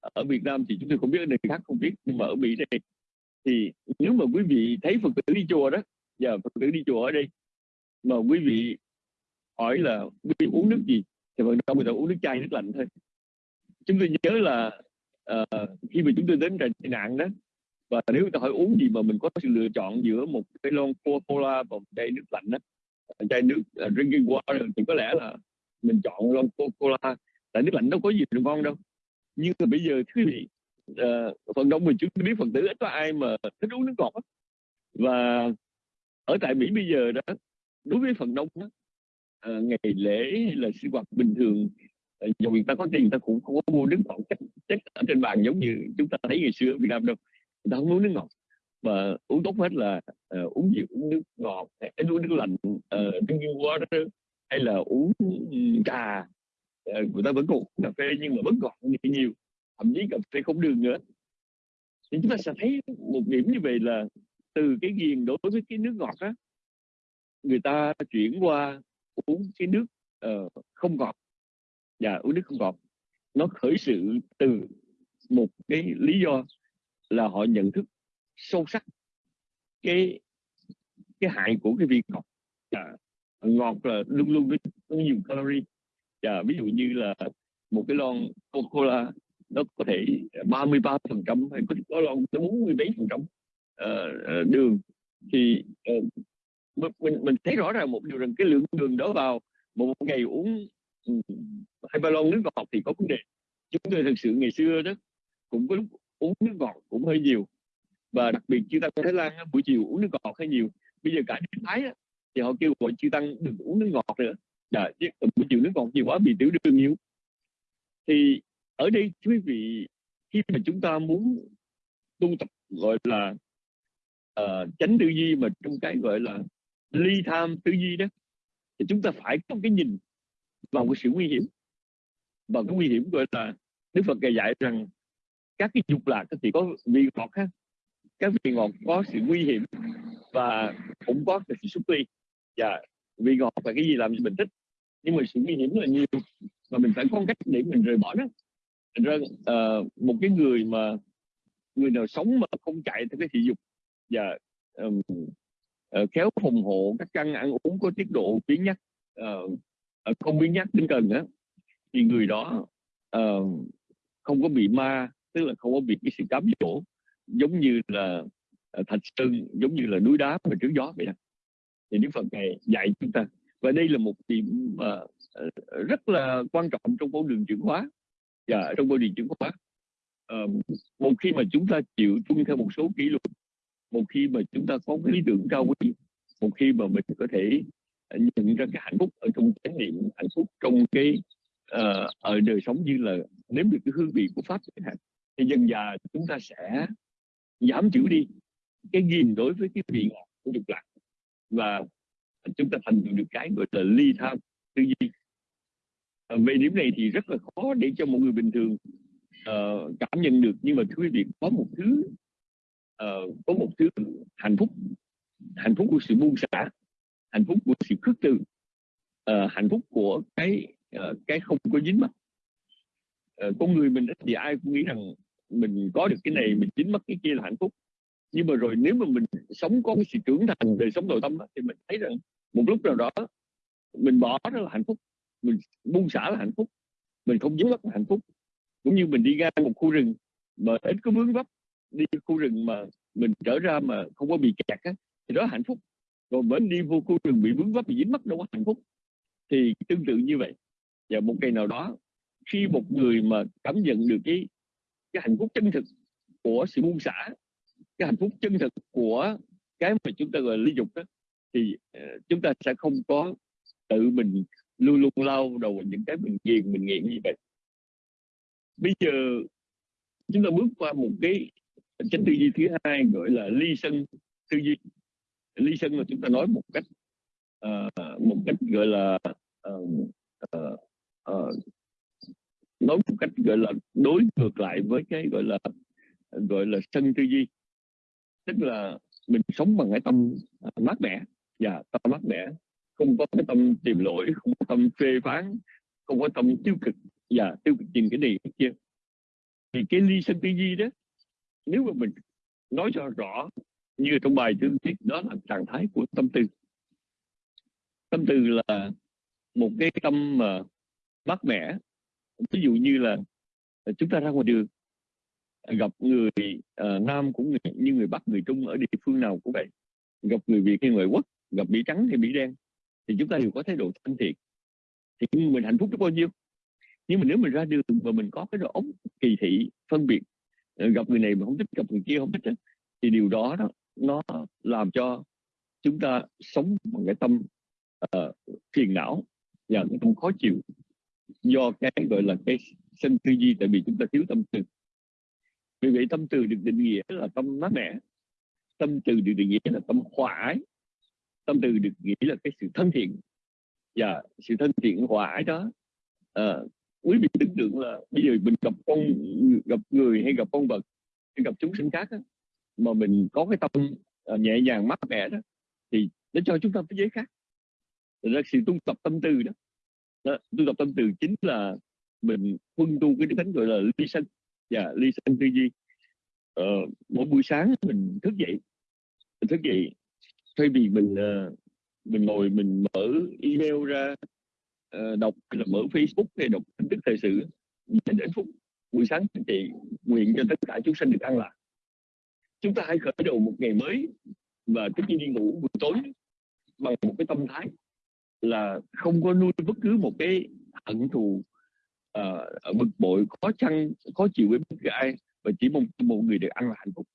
Ở Việt Nam thì chúng tôi không biết ở nơi khác không biết nhưng mà ở Mỹ đây thì nếu mà quý vị thấy Phật tử đi chùa đó giờ Phật tử đi chùa ở đây mà quý vị hỏi là quý vị uống nước gì? Thì phần đông người ta uống nước chai nước lạnh thôi. Chúng tôi nhớ là uh, khi mà chúng tôi đến trại nạn đó và nếu người ta hỏi uống gì mà mình có sự lựa chọn giữa một cái lon Coca-Cola và một chai nước lạnh đó chai nước uh, drinking water thì có lẽ là mình chọn lon coca tại nước lạnh đâu có gì ngon đâu. Nhưng mà bây giờ quý vị uh, phần đông mình chúng biết phần tử ít có ai mà thích uống nước ngọt đó. và ở tại Mỹ bây giờ đó đối với phần đông đó, uh, à, ngày lễ hay là sinh hoạt bình thường dù người ta có tiền người ta cũng không có mua nước ngọt chắc, chắc ở trên bàn giống như chúng ta thấy ngày xưa ở Việt Nam đâu. Người ta không uống nước ngọt mà uống tốt hết là uh, uống gì uống nước ngọt hay uống nước lạnh uh, drinking water hay là uống trà. Uh, người ta vẫn còn uống cà phê nhưng mà vẫn ngọt nhiều thậm chí cà phê không đường nữa. Thì chúng ta sẽ thấy một điểm như vậy là từ cái ghiền đối với cái nước ngọt á người ta chuyển qua uống cái nước uh, không ngọt. Và uống nước không ngọt. Nó khởi sự từ một cái lý do là họ nhận thức sâu sắc cái cái hại của cái vị ngọt à, dạ, ngọt là luôn luôn nó nhiều calorie. À, ví dụ như là một cái lon coca cola nó có thể 33 phần trăm hay có, có lon tới 40 mấy phần trăm ờ, ờ, đường. Thì uh, mình mình thấy rõ ràng một điều rằng cái lượng đường đó vào một ngày uống hai ba lon nước ngọt thì có vấn đề. Chúng tôi thực sự ngày xưa đó cũng có lúc uống nước ngọt cũng hơi nhiều và đặc biệt chư tăng Thái Lan buổi chiều uống nước ngọt hay nhiều. Bây giờ cả nước Thái thì họ kêu gọi chư tăng đừng uống nước ngọt nữa. Đã, chứ buổi chiều nước ngọt nhiều quá bị tiểu đường nhiều. Thì ở đây quý vị khi mà chúng ta muốn tu tập gọi là ờ, uh, tránh tư duy mà trong cái gọi là ly tham tư duy đó thì chúng ta phải có cái nhìn vào cái sự nguy hiểm. Và cái nguy hiểm gọi là Đức Phật dạy rằng các cái dục lạc thì có vị ngọt ha các vị ngọt có sự nguy hiểm và cũng có sự xúc ly và vị ngọt là cái gì làm cho mình thích nhưng mà sự nguy hiểm là nhiều. Và mình phải có cách để mình rời bỏ nó. Thành ra uh, một cái người mà người nào sống mà không chạy theo cái thị dục và um, uh, khéo phòng hộ các căn ăn uống có tiết độ biến nhắc uh, không biến nhắc tinh cần á thì người đó uh, không có bị ma tức là không có bị cái sự cám dỗ giống như là ờ, thạch sơn giống như là núi đá mà trước gió vậy đó. thì Đức Phật này dạy chúng ta. Và đây là một điểm mà ờ, rất là quan trọng trong con đường chuyển hóa. Và trong con đường chuyển hóa. À, một khi mà chúng ta chịu tuân theo một số kỷ luật một khi mà chúng ta có cái lý tưởng cao quý một khi mà mình có thể nhận ra cái hạnh phúc ở trong chánh niệm hạnh phúc trong cái uh, ở đời sống như là nếm được cái hương vị của pháp chẳng hạn thì dần dà chúng ta sẽ giảm thiểu đi cái nhìn đối với cái vị ngọt của dục lạc và chúng ta thành được cái gọi là ly tham tư duy. À, về điểm này thì rất là khó để cho một người bình thường uh, cảm nhận được. Nhưng mà quý vị có một thứ uh, có một thứ hạnh phúc hạnh phúc của sự buông xả hạnh phúc của sự khước từ uh, hạnh phúc của cái uh, cái không có dính mắc uh, con người mình thì ai cũng nghĩ rằng mình có được cái này mình chính mất cái kia là hạnh phúc. Nhưng mà rồi nếu mà mình sống có cái sự trưởng thành đời sống nội tâm đó, thì mình thấy rằng một lúc nào đó mình bỏ đó là hạnh phúc mình buông xả là hạnh phúc mình không dính mắc là hạnh phúc. Cũng như mình đi ra một khu rừng mà ít có vướng vấp đi khu rừng mà mình trở ra mà không có bị kẹt á, thì đó là hạnh phúc. Còn vẫn đi vô khu rừng bị vướng vấp bị dính mắc đâu có hạnh phúc. Thì tương tự như vậy. Và một ngày nào đó khi một người mà cảm nhận được cái cái hạnh phúc chân thực của sự buông xả cái hạnh phúc chân thực của cái mà chúng ta gọi là ly dục đó thì uh, chúng ta sẽ không có tự mình luôn luôn lao đầu những cái mình nghiền mình nghiện như vậy. Bây giờ chúng ta bước qua một cái chánh tư duy thứ hai gọi là ly sân tư duy. Ly sân là chúng ta nói một cách uh, một cách gọi là uh, uh, uh, nói một cách, gọi là, đối ngược lại với cái, gọi là gọi là, sân tư duy. Tức là mình sống bằng cái tâm à, mát mẻ. Và tâm mát mẻ. Không có cái tâm tìm lỗi, không có tâm phê phán, không có tâm tiêu cực. Và tiêu cực nhìn cái này, cái kia. Thì cái ly sân tư duy đó, nếu mà mình nói cho rõ như trong bài tương tiết đó là trạng thái của tâm tư. Tâm tư là một cái tâm mà mát mẻ ví dụ như là ờ, chúng ta ra ngoài đường gặp người uh, nam cũng như người bắc người trung ở địa phương nào cũng vậy. Gặp người việt hay người quốc gặp mỹ trắng hay mỹ đen thì chúng ta đều có thái độ thân thiện. Thì mình hạnh phúc biết bao nhiêu? Nhưng mà nếu mình ra đường và mình có cái độ ống kỳ thị phân biệt ờ, gặp người này mà không thích gặp người kia không thích thì điều đó, đó nó làm cho chúng ta sống bằng cái tâm uh, phiền não và cái tâm khó chịu do cái gọi là cái sân tư duy tại vì chúng ta thiếu tâm từ vì vậy tâm từ được định nghĩa là tâm mát mẻ tâm từ được định nghĩa là tâm hòa ái tâm từ được nghĩa là cái sự thân thiện và sự thân thiện hòa ái đó à, quý vị tưởng tượng là bây giờ mình gặp con gặp người hay gặp con vật hay gặp chúng sinh khác đó, mà mình có cái tâm ờ, nhẹ nhàng mát mẻ đó thì nó cho chúng ta cái giới khác ra sự tu tập tâm từ đó đó tu tập tâm từ chính là mình huân tu cái thánh gọi là ly sân. Và ly sân tư duy. Ờ, mỗi buổi sáng mình thức dậy. Mình thức dậy thay vì mình uh, mình ngồi mình mở email ra uh, đọc là mở Facebook hay đọc tin tức thời sự đến phút buổi sáng thì nguyện cho tất cả chúng sanh được an lạc. Chúng ta hãy khởi đầu một ngày mới và trước khi đi ngủ buổi tối bằng một cái tâm thái là không có nuôi bất cứ một cái hận thù uh, bực bội khó chăn khó chịu với bất cứ ai và chỉ mong một người được ăn là hạnh phúc.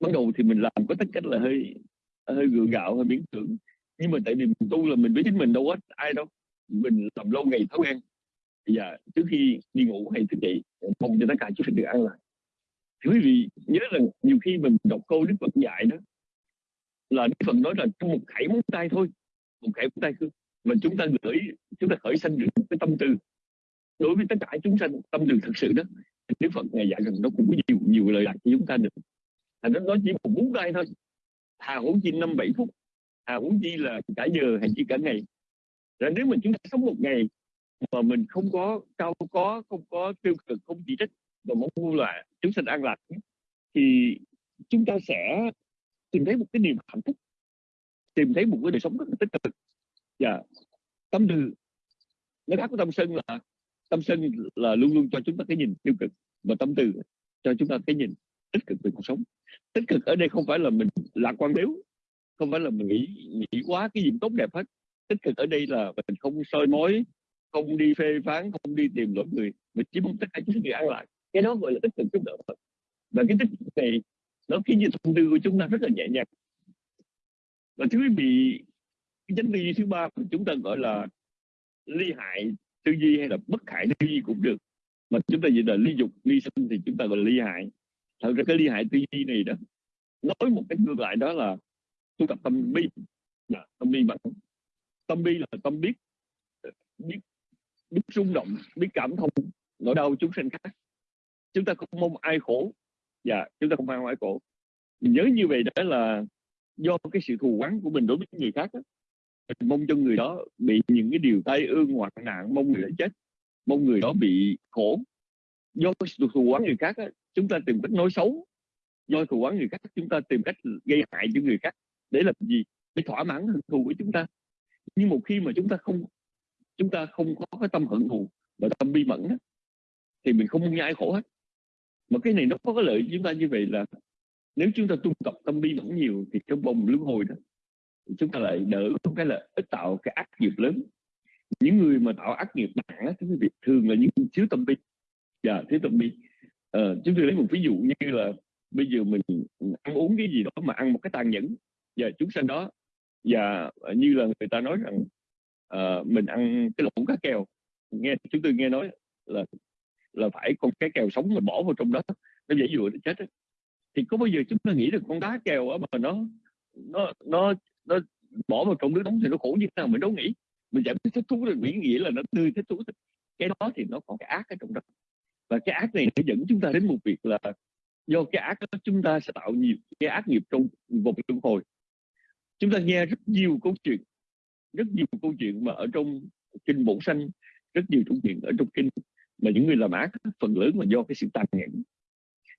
Ban đầu thì mình làm có tất cách là hơi hơi gượng gạo hơi miễn tưởng nhưng mà tại vì mình tu là mình biết chính mình đâu hết ai đâu. Mình làm lâu ngày thói quen. Và trước khi đi ngủ hay thức dậy mong cho tất cả chúng được ăn lại. Thì quý vị nhớ rằng nhiều khi mình đọc câu đức phật dạy đó là đức phật nói là trong một khẩy móng tay thôi. Một khẩy móng tay thôi mà chúng ta gửi, chúng ta khởi sanh được cái tâm tư. Đối với tất cả chúng sanh, tâm từ thật sự đó, Đức Phật ngày dạy rằng nó cũng có nhiều nhiều lời lạc cho chúng ta được. Thành nó chỉ một bốn tay thôi. Hà huống chi năm bảy phút. Hà huống chi là cả giờ hay chỉ cả ngày. Rồi nếu mình chúng ta sống một ngày mà mình không có cao, có, không có tiêu cực, không chỉ trích và mong muốn là chúng sanh an lạc, thì chúng ta sẽ tìm thấy một cái niềm hạnh phúc, tìm thấy một cái đời sống rất là tích cực và tâm từ. Nó khác của tâm sân là tâm sân là luôn luôn cho chúng ta cái nhìn tiêu cực và tâm từ cho chúng ta cái nhìn tích cực về cuộc sống. Tích cực ở đây không phải là mình lạc quan yếu không phải là mình nghĩ nghĩ quá cái gì tốt đẹp hết. Tích cực ở đây là mình không soi mối không đi phê phán, không đi tìm lỗi người mình chỉ mong tất cả chúng người ăn lại. Cái đó gọi là tích cực giúp đỡ và cái tích cực này nó khiến cho tâm tư của chúng ta rất là nhẹ nhàng. Và thứ quý vị chánh tư duy thứ ba của chúng ta gọi là ly hại tư duy hay là bất hại tư duy cũng được. Mà chúng ta dịch là ly dục ly sinh thì chúng ta gọi là ly hại. Thật ra cái ly hại tư duy này đó nói một cách ngược lại đó là tu tập tâm bi. Là tâm bi bằng tâm bi là tâm biết biết biết rung động biết cảm thông nỗi đau chúng sinh khác. Chúng ta không mong ai khổ. Và chúng ta không mong ai khổ. Mình nhớ như vậy đó là do cái sự thù oán của mình đối với người khác đó, mình mong cho người đó bị những cái điều tai ương hoặc nạn, mong người đó chết, mong người đó bị khổ. Do thù quán người khác chúng ta tìm cách nói xấu. Do thù quán người khác, chúng ta tìm cách gây hại cho người khác. Để làm gì? Để thỏa mãn hận thù của chúng ta. Nhưng một khi mà chúng ta không, chúng ta không có cái tâm hận thù và tâm bi mẫn thì mình không muốn ai khổ hết. Mà cái này nó có cái lợi chúng ta như vậy là nếu chúng ta tu tập tâm bi mẫn nhiều thì cái vòng luân hồi đó chúng ta lại đỡ không cái là ít tạo cái ác nghiệp lớn. Những người mà tạo ác nghiệp nặng á quý vị thường là những thiếu tâm bi. Dạ thiếu tâm bi. Ờ, chúng tôi lấy một ví dụ như là bây giờ mình ăn uống cái gì đó mà ăn một cái tàn nhẫn và chúng sanh đó và như là người ta nói rằng uh, mình ăn cái lẩu cá kèo. Nghe chúng tôi nghe nói là là phải con cá kèo sống mà bỏ vào trong đó nó dễ dụa nó chết đó. thì có bao giờ chúng ta nghĩ được con cá kèo mà nó nó nó nó bỏ vào trong nước nóng thì nó khổ như thế nào mình đâu nghĩ. Mình giảm thích thú là nghĩ nghĩa là nó tươi thích thú. Cái đó thì nó có cái ác ở trong đó. Và cái ác này nó dẫn chúng ta đến một việc là do cái ác đó chúng ta sẽ tạo nhiều cái ác nghiệp trong vòng luân hồi. Chúng ta nghe rất nhiều câu chuyện, rất nhiều câu chuyện mà ở trong kinh bổn sanh, rất nhiều câu chuyện ở trong kinh mà những người làm ác, phần lớn là do cái sự tàn nhẫn.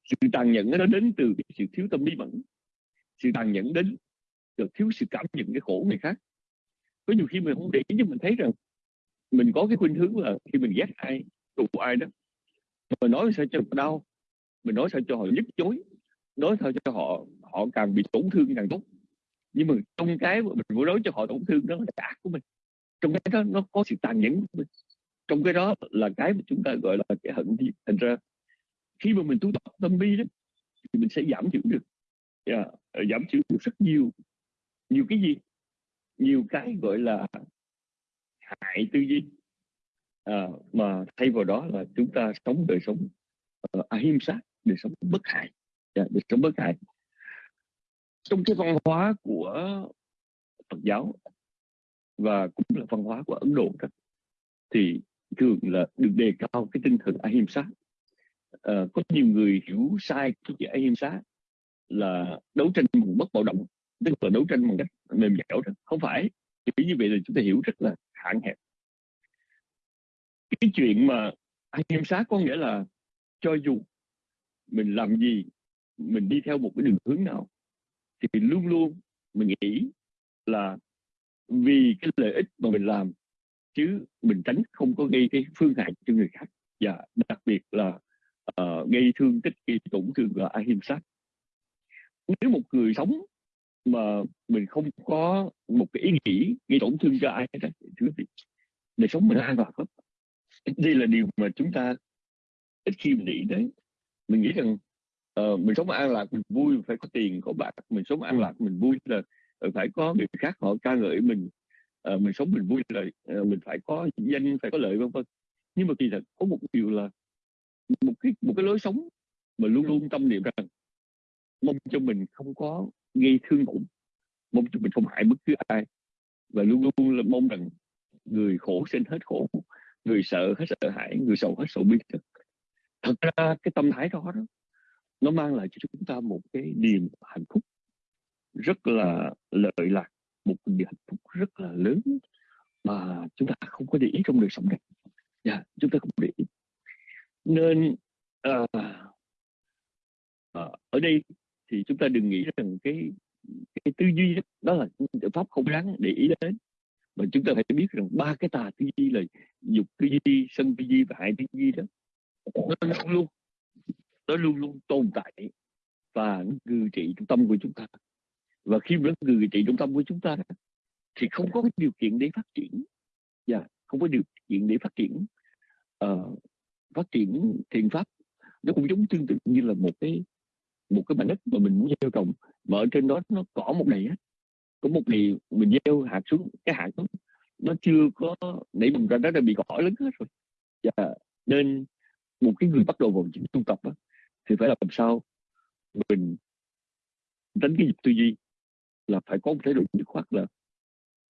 Sự tàn nhẫn nó đến từ cái sự thiếu tâm lý mẫn. Sự tàn nhẫn đến được thiếu sự cảm nhận cái khổ người khác. Có nhiều khi mình không để ý nhưng mình thấy rằng mình có cái khuynh hướng là khi mình ghét ai tù ai đó mình nói sao cho họ đau mình nói sao cho họ nhức chối nói sao cho họ họ càng bị tổn thương càng tốt. Nhưng mà trong cái mà mình muốn nói cho họ tổn thương đó là cái ác của mình. Trong cái đó nó có sự tàn nhẫn của mình. Trong cái đó là cái mà chúng ta gọi là cái hận thì thành ra khi mà mình tu tập tâm bi đó thì mình sẽ giảm thiểu được. Yeah, giảm thiểu được rất nhiều nhiều cái gì? Nhiều cái gọi là hại tư duy. À, mà thay vào đó là chúng ta sống đời sống ờ, uh, ahimsa đời sống bất hại. Yeah, đời sống bất hại. Trong cái văn hóa của Phật giáo và cũng là văn hóa của Ấn Độ đó, thì thường là được đề cao cái tinh thần ahimsa à, ờ, có nhiều người hiểu sai cái chữ ahimsa là đấu tranh bằng bất bạo động tức là đấu tranh bằng cách mềm dẻo đó không phải. Chỉ như vậy là chúng ta hiểu rất là hạn hẹp. Cái chuyện mà ahimsa có nghĩa là cho dù mình làm gì mình đi theo một cái đường hướng nào thì luôn luôn mình nghĩ là vì cái lợi ích mà mình làm chứ mình tránh không có gây cái phương hại cho người khác. Và đặc biệt là uh, gây thương tích gây tổn thương là ahimsa nếu một người sống mà mình không có một cái ý nghĩ gây tổn thương cho ai hết quý đời sống mình an toàn lắm. Đây là điều mà chúng ta ít khi mình nghĩ đến. Mình nghĩ rằng uh, mình sống an lạc mình vui phải có tiền có bạc. Mình sống an lạc mình vui là phải có người khác họ ca ngợi mình. Uh, mình sống mình vui là uh, mình phải có danh phải có lợi vân vân. Nhưng mà kỳ thật có một điều là một cái một cái lối sống mà luôn luôn tâm niệm rằng mong cho mình không có gây thương tổn. Mong chúng mình không hại bất cứ ai. Và luôn luôn là mong rằng người khổ sinh hết khổ người sợ hết sợ hãi người sầu hết sầu bi thật ra cái tâm thái đó, đó nó mang lại cho chúng ta một cái niềm hạnh phúc rất là lợi lạc một niềm hạnh phúc rất là lớn mà chúng ta không có để ý trong đời sống này. Yeah, chúng ta không để ý. Nên à, à, ở đây thì chúng ta đừng nghĩ rằng cái cái tư duy đó, đó là pháp không đáng để ý đến. Mà chúng ta phải biết rằng ba cái tà tư duy là dục tư duy sân tư duy và hại tư duy đó nó luôn luôn nó luôn luôn tồn tại và ngự trị trong tâm của chúng ta. Và khi nó ngự trị trong tâm của chúng ta thì không có cái điều kiện để phát triển. Và yeah, không có điều kiện để phát triển. Uh, phát triển thiền pháp nó cũng giống tương tự như là một cái một cái mảnh đất mà mình muốn gieo trồng mà ở trên đó nó cỏ một đầy á có một ngày mình gieo hạt xuống cái hạt đó nó chưa có nảy mầm ra đó đã bị cỏ lớn hết rồi. Và nên một cái người bắt đầu vào những tu tập đó, thì phải làm sao mình đánh cái dịp tư duy là phải có một thái độ dứt khoát là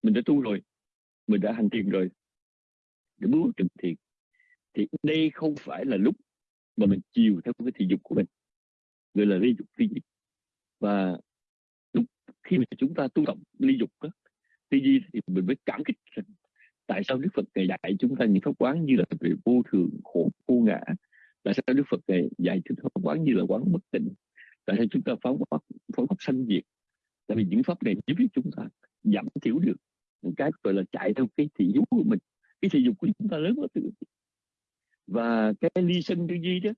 mình đã tu rồi mình đã hành thiền rồi để bước trình thiền. Thì đây không phải là lúc mà mình chiều theo cái thị dục của mình gọi là ly dục phi duy và lúc khi mà chúng ta tu tập ly dục đó, tư duy thì mình mới cảm kích rằng tại sao Đức Phật ngày dạy chúng ta những pháp quán như là về vô thường khổ vô ngã? Tại sao Đức Phật ngày dạy chúng ta pháp quán như là quán bất tịnh? Tại sao chúng ta phá pháp phá pháp sanh diệt? Tại vì những pháp này giúp chúng ta giảm thiểu được một cái gọi là chạy theo cái thị dục của mình. Cái thị dục của chúng ta lớn quá từ. Và cái ly sân tư duy đó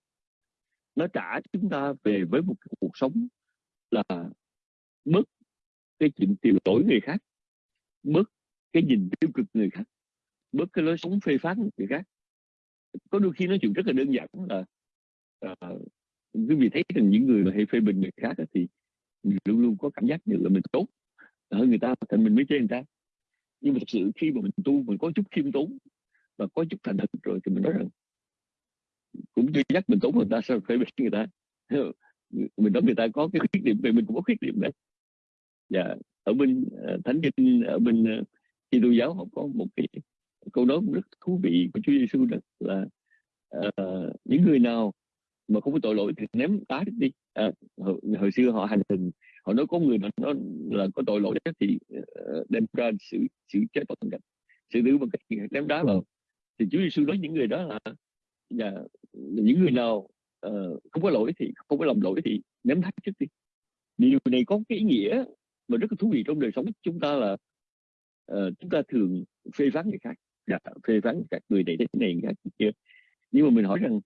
nó trả chúng ta về với một cuộc sống là bớt cái chuyện tiêu lỗi người khác bớt cái nhìn tiêu cực người khác bớt cái lối sống phê phán người khác. Có đôi khi nói chuyện rất là đơn giản là uh, quý vị thấy rằng những người mà hay phê bình người khác thì luôn luôn có cảm giác như là mình tốt hơn người ta thành mình mới chê người ta. Nhưng mà thực sự khi mà mình tu mình có chút khiêm tốn và có chút thành thật rồi thì mình nói rằng cũng chưa chắc mình tốt người ta sao phải biết người ta. Mình nói người ta có cái khuyết điểm về mình cũng có khuyết điểm đấy. Dạ ở bên ờ, thánh kinh ở bên ờ, uh, tu giáo họ có một cái câu nói rất thú vị của Chúa Giêsu đó là uh, những người nào mà không có tội lỗi thì ném đá đi. À, hồi, hồi xưa họ hành hình họ nói có người mà nó là có tội lỗi đó thì uh, đem ra xử xử chết bằng cách xử tử bằng cách ném đá vào. Thì Chúa Giêsu nói những người đó là dạ, những người nào uh, không có lỗi thì không có lòng lỗi thì ném đá trước đi. Điều này có cái ý nghĩa mà rất là thú vị trong đời sống chúng ta là uh, chúng ta thường phê phán người khác dạ, phê phán các người này thế này người khác kia. Nhưng mà mình hỏi rằng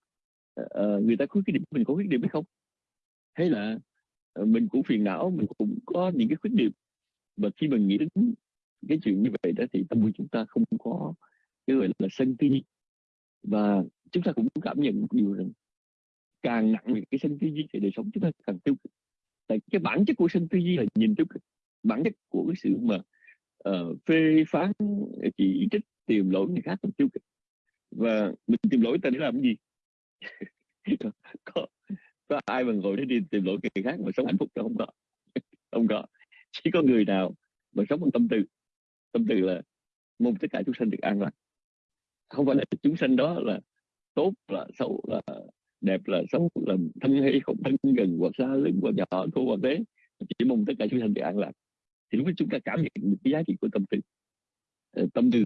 uh, người ta có khuyết điểm mình có khuyết điểm hay không? Hay là uh, mình cũng phiền não mình cũng có những cái khuyết điểm. Và khi mình nghĩ đến cái chuyện như vậy đó thì tâm của chúng ta không có cái gọi là sân ti. Và chúng ta cũng cảm nhận một điều rằng càng nặng về cái sân tư duy thì đời sống chúng ta càng tiêu cực. Tại cái bản chất của sân tư duy là nhìn tiêu cực. Bản chất của cái sự mà uh, phê phán ờ, chỉ trích tìm lỗi người khác là tiêu cực. Và mình tìm lỗi ta để làm cái gì? Có có ai mà ngồi để đi tìm lỗi người khác mà sống hạnh phúc đâu không có. Không có. Chỉ có người nào mà sống bằng tâm từ tâm từ là mong tất cả chúng sanh được an lạc không phải là chúng sanh đó là tốt là xấu là đẹp là xấu là thân hay không thân gần hoặc xa lớn hoặc nhỏ thua hoặc thế chỉ mong tất cả chúng sanh được an lạc. Thì lúc chúng ta cảm nhận được cái giá trị của tâm từ ờ, tâm từ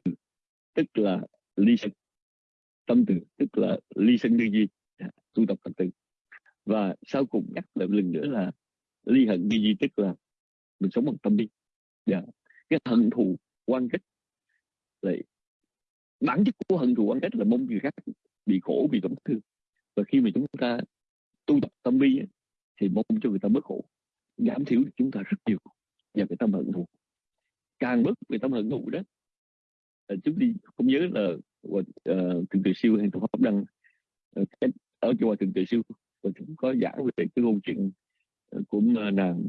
tức là ly sân. Tâm từ tức là ly sân tư duy. Tu tập tâm từ và sau cùng nhắc lại một lần nữa là ly hận tư duy tức là mình sống bằng tâm đi. Yeah. Dạ. cái hận thù quan kết lại bản chất của hận thù quan kết là mong người khác bị khổ bị tổn thương. Và khi mà chúng ta tu tập tâm bi thì mong cho người ta bớt khổ giảm thiểu chúng ta rất nhiều và cái tâm hận thù. Càng bớt về tâm hận thù đó à, chúng đi không nhớ là uh, thượng tự siêu hay tổ pháp đăng uh, ở chùa thượng tự siêu và chúng có giảng về cái câu chuyện của nàng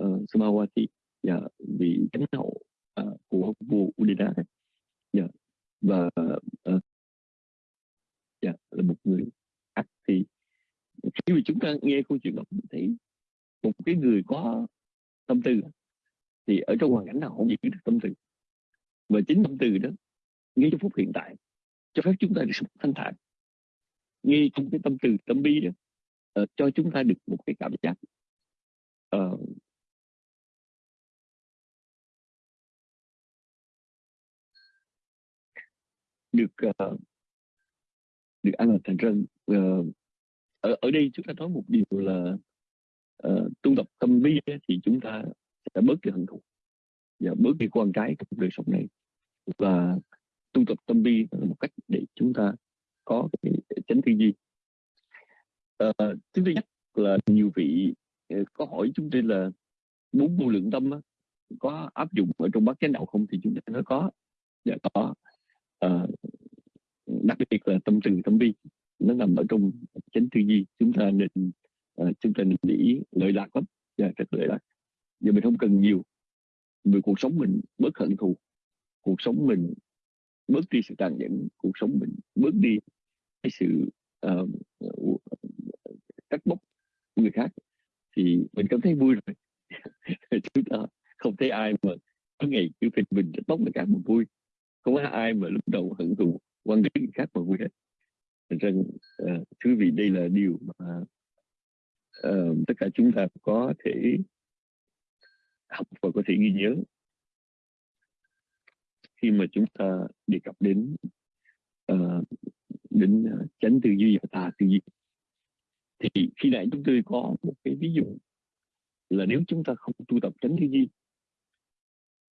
uh, Samawati và vị chánh hậu uh, của vua Udina yeah. Dạ. và uh, yeah, là một người ác thì khi mà chúng ta nghe câu chuyện đó mình thấy một cái người có tâm tư thì ở trong hoàn cảnh nào không giữ được tâm tư. Và chính tâm tư đó ngay trong phút hiện tại cho phép chúng ta được sống thanh thản. Ngay trong cái tâm từ tâm bi đó uh, cho chúng ta được một cái cảm giác uh, được uh, được ăn là thành rân uh, ở ở đây chúng ta nói một điều là uh, tu tập tâm bi thì chúng ta sẽ bớt cái hận thù và bớt cái quan trái trong đời sống này. Và tu tập tâm bi là một cách để chúng ta có cái tránh tư duy. Uh, thứ nhất là nhiều vị ờ, có hỏi chúng tôi là bốn vô lượng tâm có áp dụng ở trong bát chánh đạo không? Thì chúng ta nói có. Dạ có. Uh, đặc biệt là tâm từ tâm bi nó nằm ở trong chánh tư duy. Chúng ta nên uh, chúng ta nên để ý lợi lạc lắm. Dạ, yeah, rất lợi lạc. Giờ mình không cần nhiều. Vì cuộc sống mình bớt hận thù. Cuộc sống mình bớt đi sự tàn nhẫn. Cuộc sống mình bớt đi cái sự uh, trách người khác thì mình cảm thấy vui rồi. Chúng ta không thấy ai mà có ngày cứ phê mình cắt móc người khác mà vui. Không có ai mà lúc đầu hận thù quan điểm người khác mà vui hết rằng uh, thưa vị đây là điều mà uh, tất cả chúng ta có thể học và có thể ghi nhớ. Khi mà chúng ta đề cập đến uh, đến ờ, chánh tư duy và tà tư duy thì khi nãy chúng tôi có một cái ví dụ là nếu chúng ta không tu tập chánh tư duy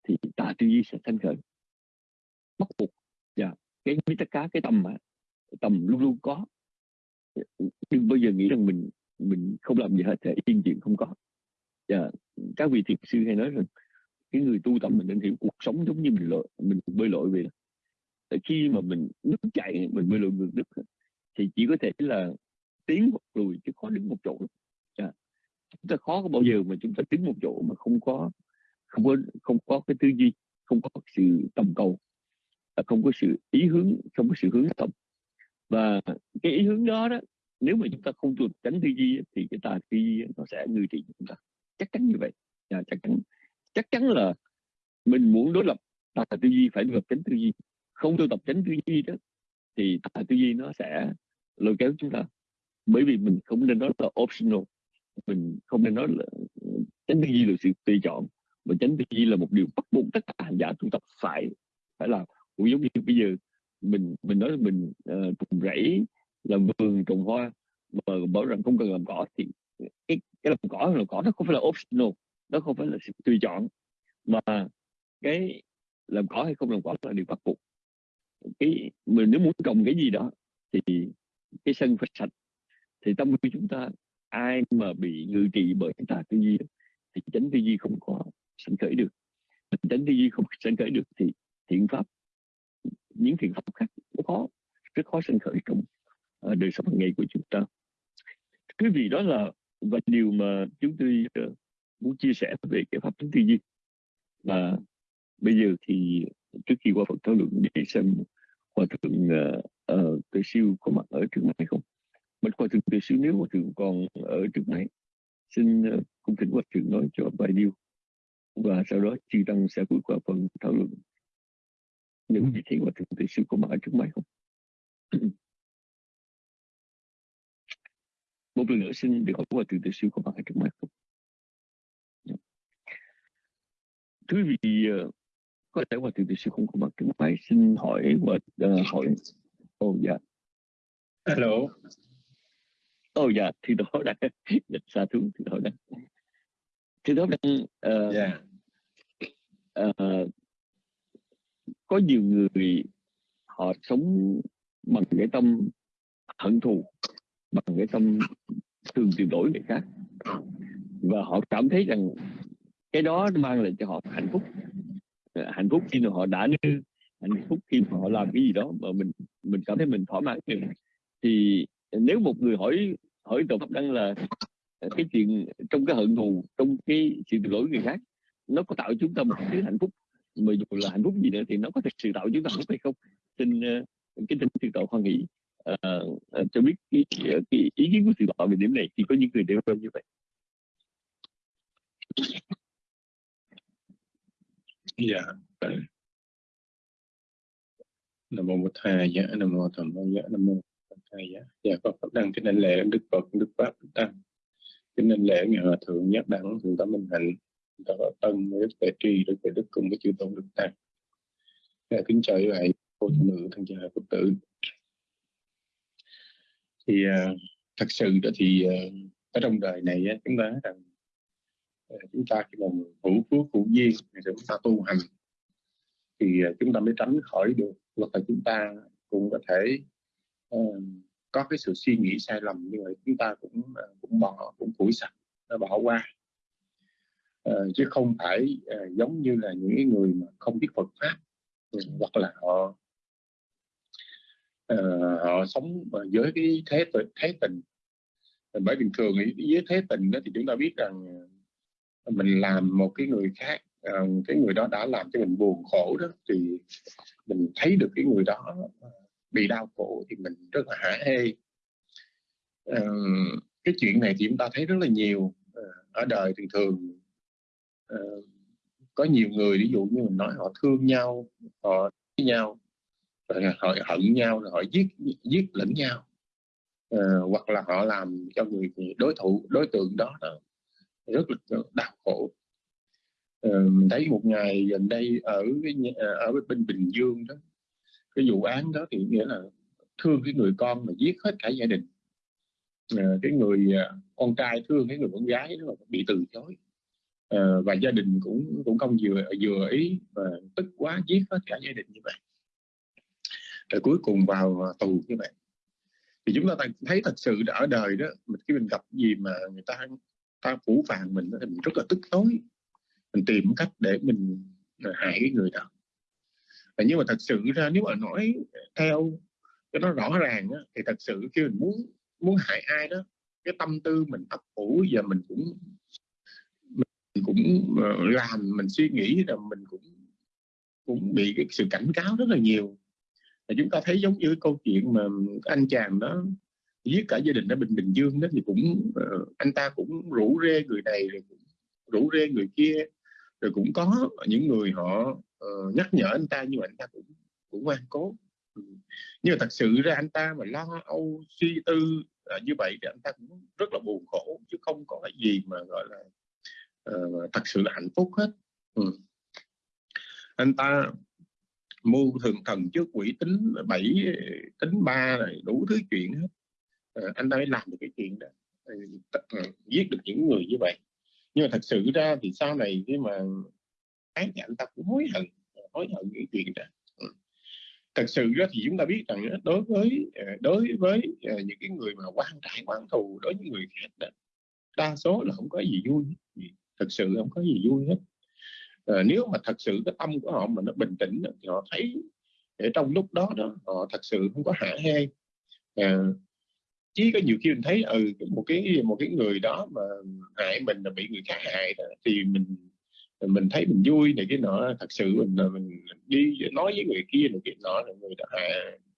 thì tà tư duy sẽ sanh khởi bắt buộc. Và cái mít cá cái tâm mà tầm luôn luôn có đừng bao giờ nghĩ rằng mình mình không làm gì hết, thì yên chuyện không có yeah. các vị thiền sư hay nói rằng cái người tu tập mình nên hiểu cuộc sống giống như mình lội, mình bơi lội vậy tại khi mà mình nước chạy mình bơi lội ngược nước thì chỉ có thể là tiến hoặc lùi, chứ khó đứng một chỗ yeah. Dạ, chúng ta khó có bao giờ mà chúng ta đứng một chỗ mà không có không có không có cái tư duy, không có sự tầm cầu à, không có sự ý hướng, không có sự hướng tâm và cái ý hướng đó đó nếu mà chúng ta không tu tránh tư duy thì cái tà tư duy nó sẽ ngư trị chúng ta. Chắc chắn như vậy. À, chắc chắn. Chắc chắn là mình muốn đối lập tà tư duy phải đối lập tránh tư duy. Không tu tập tránh tư duy đó thì tà tư duy nó sẽ lôi kéo chúng ta. Bởi vì mình không nên nói là optional. Mình không nên nói là tránh tư duy là sự tùy chọn. Mà tránh tư duy là một điều bắt buộc tất cả hành giả tu tập phải phải làm. Cũng giống như bây giờ mình mình nói mình uh, trồng rẫy làm vườn trồng hoa mà bảo rằng không cần làm cỏ thì cái, cái làm cỏ làm cỏ nó không phải là optional nó không phải là sự tùy chọn. Mà cái làm cỏ hay không làm cỏ là điều bắt buộc. Cái mình nếu muốn trồng cái gì đó thì cái sân phải sạch thì tâm của chúng ta ai mà bị ngự trị bởi tà tư duy thì tránh tư duy không có sân khởi được. Mình tránh tư duy không sân khởi được thì thiện pháp những thiện pháp khác rất khó rất khó sinh khởi trong uh, đời sống hàng ngày của chúng ta. Cái vì đó là và điều mà chúng tôi uh, muốn chia sẻ về cái pháp tính tư duy. Và bây giờ thì trước khi qua phần thảo luận để xem hòa thượng uh, uh, tự siêu có mặt ở trước này không? Mình hòa thượng tự siêu nếu hòa thượng còn ở trước này xin uh, cung kính hòa thượng nói cho vài điều. Và sau đó chư tăng sẽ bước qua phần thảo luận những gì hòa thượng tự siêu có mặt ở trước máy không? Một lần nữa xin được hỏi hòa thượng tự siêu có mặt ở trước máy không thưa vị uh, có thể hòa thượng tự siêu không có mặt trước máy xin hỏi và uh, hỏi. Ồ oh, dạ. Alo ồ oh, dạ thì đó đã dịch xa thú thì đó đã thì đó đang uh, yeah. uh, có nhiều người họ sống bằng cái tâm hận thù, bằng cái tâm thường tuyệt đối người khác. Và họ cảm thấy rằng cái đó mang lại cho họ hạnh phúc. Ờ, hạnh phúc khi mà họ đã như hạnh phúc khi mà họ làm cái gì đó mà mình mình cảm thấy mình thỏa mãn thì nếu một người hỏi hỏi tổ pháp đăng là ờ, cái chuyện trong cái hận thù, trong cái sự tuyệt lỗi người khác, nó có tạo chúng ta một thứ hạnh phúc mà dù là hạnh phúc gì nữa thì nó có thực sự tạo chúng ta hạnh phúc hay không? Xin ờ, cái tính sư tổ khoan nghĩ uh, ờ, ờ, cho biết cái, cái ý kiến của sư tổ về điểm này thì có những người đều như vậy. Dạ nam mô bổn thầy dạ nam mô tham mô dạ nam mô bổn thầy dạ. Dạ con pháp đăng kính anh lễ đức phật đức pháp đức tăng kính lễ ngài hòa thượng nhất đẳng thượng tâm minh hạnh đó tân đức tệ trì đức tệ đức cùng với chư tôn đức tăng. Dạ, kính chào các bạn cô phụ nữ thân cha phật tử. Thì à, thật sự đó thì à, ở trong đời này chúng ta rằng à, chúng ta khi mà hữu phước hữu duyên thì chúng ta tu hành. Thì chúng ta mới tránh khỏi được hoặc là chúng ta cũng có thể uh, có cái sự suy nghĩ sai lầm như vậy chúng ta cũng uh, cũng bỏ cũng phủi sạch nó bỏ qua. Ờ, chứ không phải uh, giống như là những người mà không biết Phật pháp ừ, hoặc là họ uh, họ sống với cái thế thế tình. Bởi bình thường với thế tình đó thì chúng ta biết rằng mình làm một cái người khác uh, cái người đó đã làm cho mình buồn khổ đó thì mình thấy được cái người đó bị đau khổ thì mình rất là hả hê. Uh, cái chuyện này thì chúng ta thấy rất là nhiều uh, ở đời thường thường uh, có nhiều người ví dụ như mình nói họ thương nhau họ với nhau rồi họ hận nhau rồi họ giết giết lẫn nhau. Uh, hoặc là họ làm cho người đối thủ đối tượng đó, rất là đau khổ. Uh, mình thấy một ngày gần đây ở cái ở bên bình dương đó cái vụ án đó thì nghĩa là thương cái người con mà giết hết cả gia đình. Uh, cái người uh, con trai thương cái người con gái đó bị từ chối uh, và gia đình cũng cũng không vừa vừa ý và tức quá giết hết cả gia đình như vậy. Rồi cuối cùng vào à, tù như vậy. Thì chúng ta thấy thật sự ở đời đó mình khi mình gặp gì mà người ta ta phủ phàng mình thì mình rất là tức tối. Mình tìm cách để mình à, hại cái người đó. Và nhưng mà thật sự ra nếu mà nói theo cho nó rõ ràng đó, thì thật sự khi mình muốn muốn hại ai đó cái tâm tư mình ấp ủ giờ mình cũng cũng ờ, làm mình suy nghĩ là mình cũng cũng bị cái sự cảnh cáo rất là nhiều. Và chúng ta thấy giống như câu chuyện mà anh chàng đó giết cả gia đình ở Bình Bình Dương đó thì cũng ờ, anh ta cũng rủ rê người này rồi cũng rủ rê người kia. Rồi cũng có những người họ uh, nhắc nhở anh ta nhưng mà anh ta cũng cũng ngoan cố. Ừ. nhưng mà thật sự ra anh ta mà lo âu suy tư như vậy thì anh ta cũng rất là buồn khổ chứ không có cái gì mà gọi là uh, thật sự là hạnh phúc hết. Ừ. anh ta mưu thường thần trước quỷ tính bảy tính ba này đủ thứ chuyện hết. À, anh ta mới làm được cái chuyện đó. À, giết được những người như vậy. Nhưng mà thật sự ra thì sau này khi mà án thì anh ta cũng hối hận hối hận cái chuyện đó. Ừ. thật sự đó thì chúng ta biết rằng đối với đối với những cái người mà quan trại quan thù đối với người khác đó, đa số là không có gì vui thật sự không có gì vui hết. À, nếu mà thật sự cái tâm của họ mà nó bình tĩnh thì họ thấy để trong lúc đó đó họ thật sự không có hả hê. Ờ, à, chỉ có nhiều khi mình thấy ừ một cái một cái người đó mà hại mình là bị người khác hại đó, thì mình mình thấy mình vui này cái nọ. Thật sự mình mình đi nói với người kia này cái nọ là người đã hại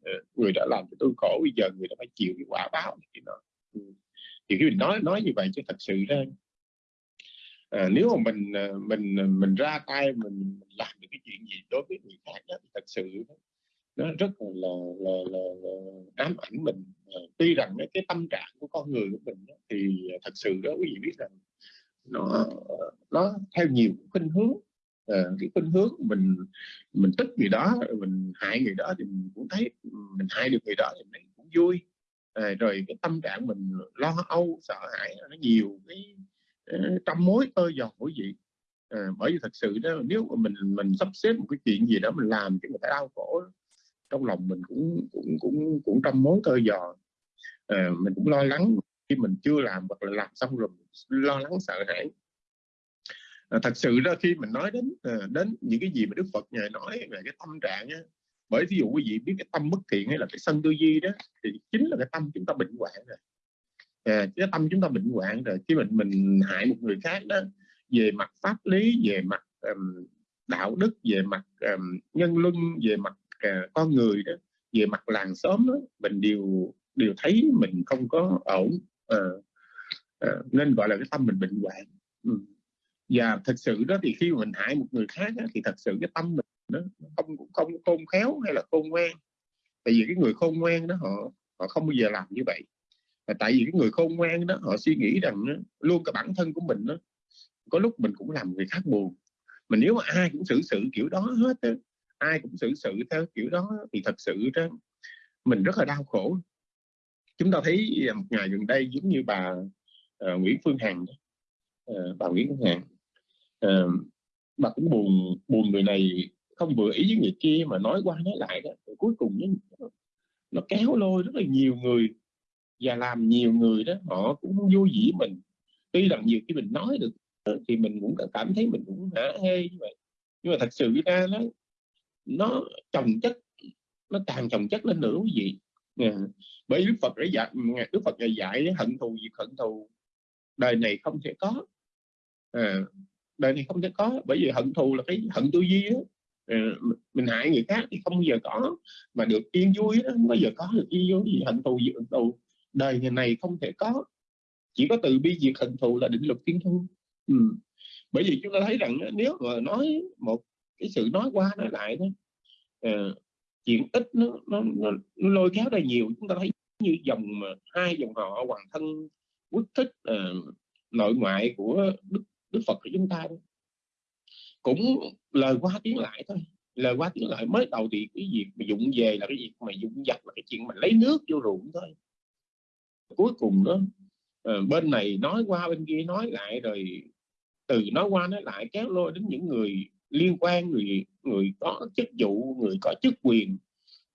ờ, người đã làm cho tôi khổ bây giờ người đã phải chịu cái quả báo này cái nọ. Ừ, thì khi mình nói nói như vậy chứ thật sự ra à, nếu mà mình ờ, mình ờ, mình ra tay mình làm được cái chuyện gì đối với người khác đó, thì thật sự nó rất là là, là, là, là ám ảnh mình. À, tuy rằng cái tâm trạng của con người của mình đó, thì thật sự đó quý vị biết rằng nó nó theo nhiều khuynh hướng. À, cái khuynh hướng mình mình tức người đó mình hại người đó thì mình cũng thấy mình hại được người đó thì mình cũng vui. À, rồi cái tâm trạng mình lo âu sợ hãi nó nhiều cái trăm mối tơ giò của gì à, ờ, bởi vì thật sự đó nếu mà mình mình sắp xếp một cái chuyện gì đó mình làm cho người ta đau khổ trong lòng mình cũng cũng cũng cũng trăm mối tơ giò à, ờ, mình cũng lo lắng khi mình chưa làm hoặc là làm xong rồi lo lắng sợ hãi. À, thật sự đó khi mình nói đến à, đến những cái gì mà Đức Phật ngài nói về cái tâm trạng á, bởi ví dụ quý vị biết cái tâm bất thiện hay là cái sân tư duy đó thì chính là cái tâm chúng ta bệnh hoạn rồi à, cái tâm chúng ta bệnh hoạn rồi khi mình mình hại một người khác đó về mặt pháp lý về mặt um, đạo đức về mặt um, nhân luân về mặt uh, con người đó về mặt làng xóm đó mình đều đều thấy mình không có ổn à, à, nên gọi là cái tâm mình bệnh hoạn. Ừ. và thật sự đó thì khi mình hại một người khác đó, thì thật sự cái tâm mình nó không không khôn khéo hay là khôn ngoan. Tại vì cái người khôn ngoan đó họ họ không bao giờ làm như vậy tại vì cái người khôn ngoan đó họ suy nghĩ rằng đó, luôn cả bản thân của mình đó có lúc mình cũng làm người khác buồn. Mà nếu mà ai cũng xử sự kiểu đó hết đó, ai cũng xử sự theo kiểu đó thì thật sự đó, mình rất là đau khổ. Chúng ta thấy à, một ngày gần đây giống như bà uh, Nguyễn Phương Hằng uh, bà Nguyễn Phương Hằng uh, bà cũng buồn buồn người này không vừa ý với người kia mà nói qua nói lại đó rồi cuối cùng nó, nó kéo lôi rất là nhiều người và làm nhiều người đó họ cũng vui dĩ mình. Tuy rằng nhiều khi mình nói được ờ, thì mình cũng cảm thấy mình cũng hả hê như vậy. Nhưng mà thật sự ra nó nó trồng chất nó càng trồng chất lên nữa quý vị. À, bởi đức phật đã dạy đức phật dạy, dạy hận thù việc hận thù. Đời này không thể có. À, đời này không thể có bởi vì hận thù là cái hận tư duy đó. À, mình hại người khác thì không bao giờ có. Mà được yên vui đó không bao giờ có được yên vui gì hận thù gì hận thù đời ngày này không thể có chỉ có từ bi diệt hận thù là định luật thiên thu ừ. bởi vì chúng ta thấy rằng nếu mà nói một cái sự nói qua nói lại đó uh, ờ, chuyện ít nó, nó, nó, nó lôi kéo ra nhiều chúng ta thấy như dòng mà hai dòng họ hoàng thân quốc thích uh, nội ngoại của đức đức phật của chúng ta đó. cũng lời qua tiếng lại thôi lời qua tiếng lại mới đầu thì cái việc mà dụng về là cái việc mà dụng dặt là cái chuyện mà lấy nước vô ruộng thôi cuối cùng đó uh, bên này nói qua bên kia nói lại rồi từ nói qua nói lại kéo lôi đến những người liên quan người người có chức vụ người có chức quyền.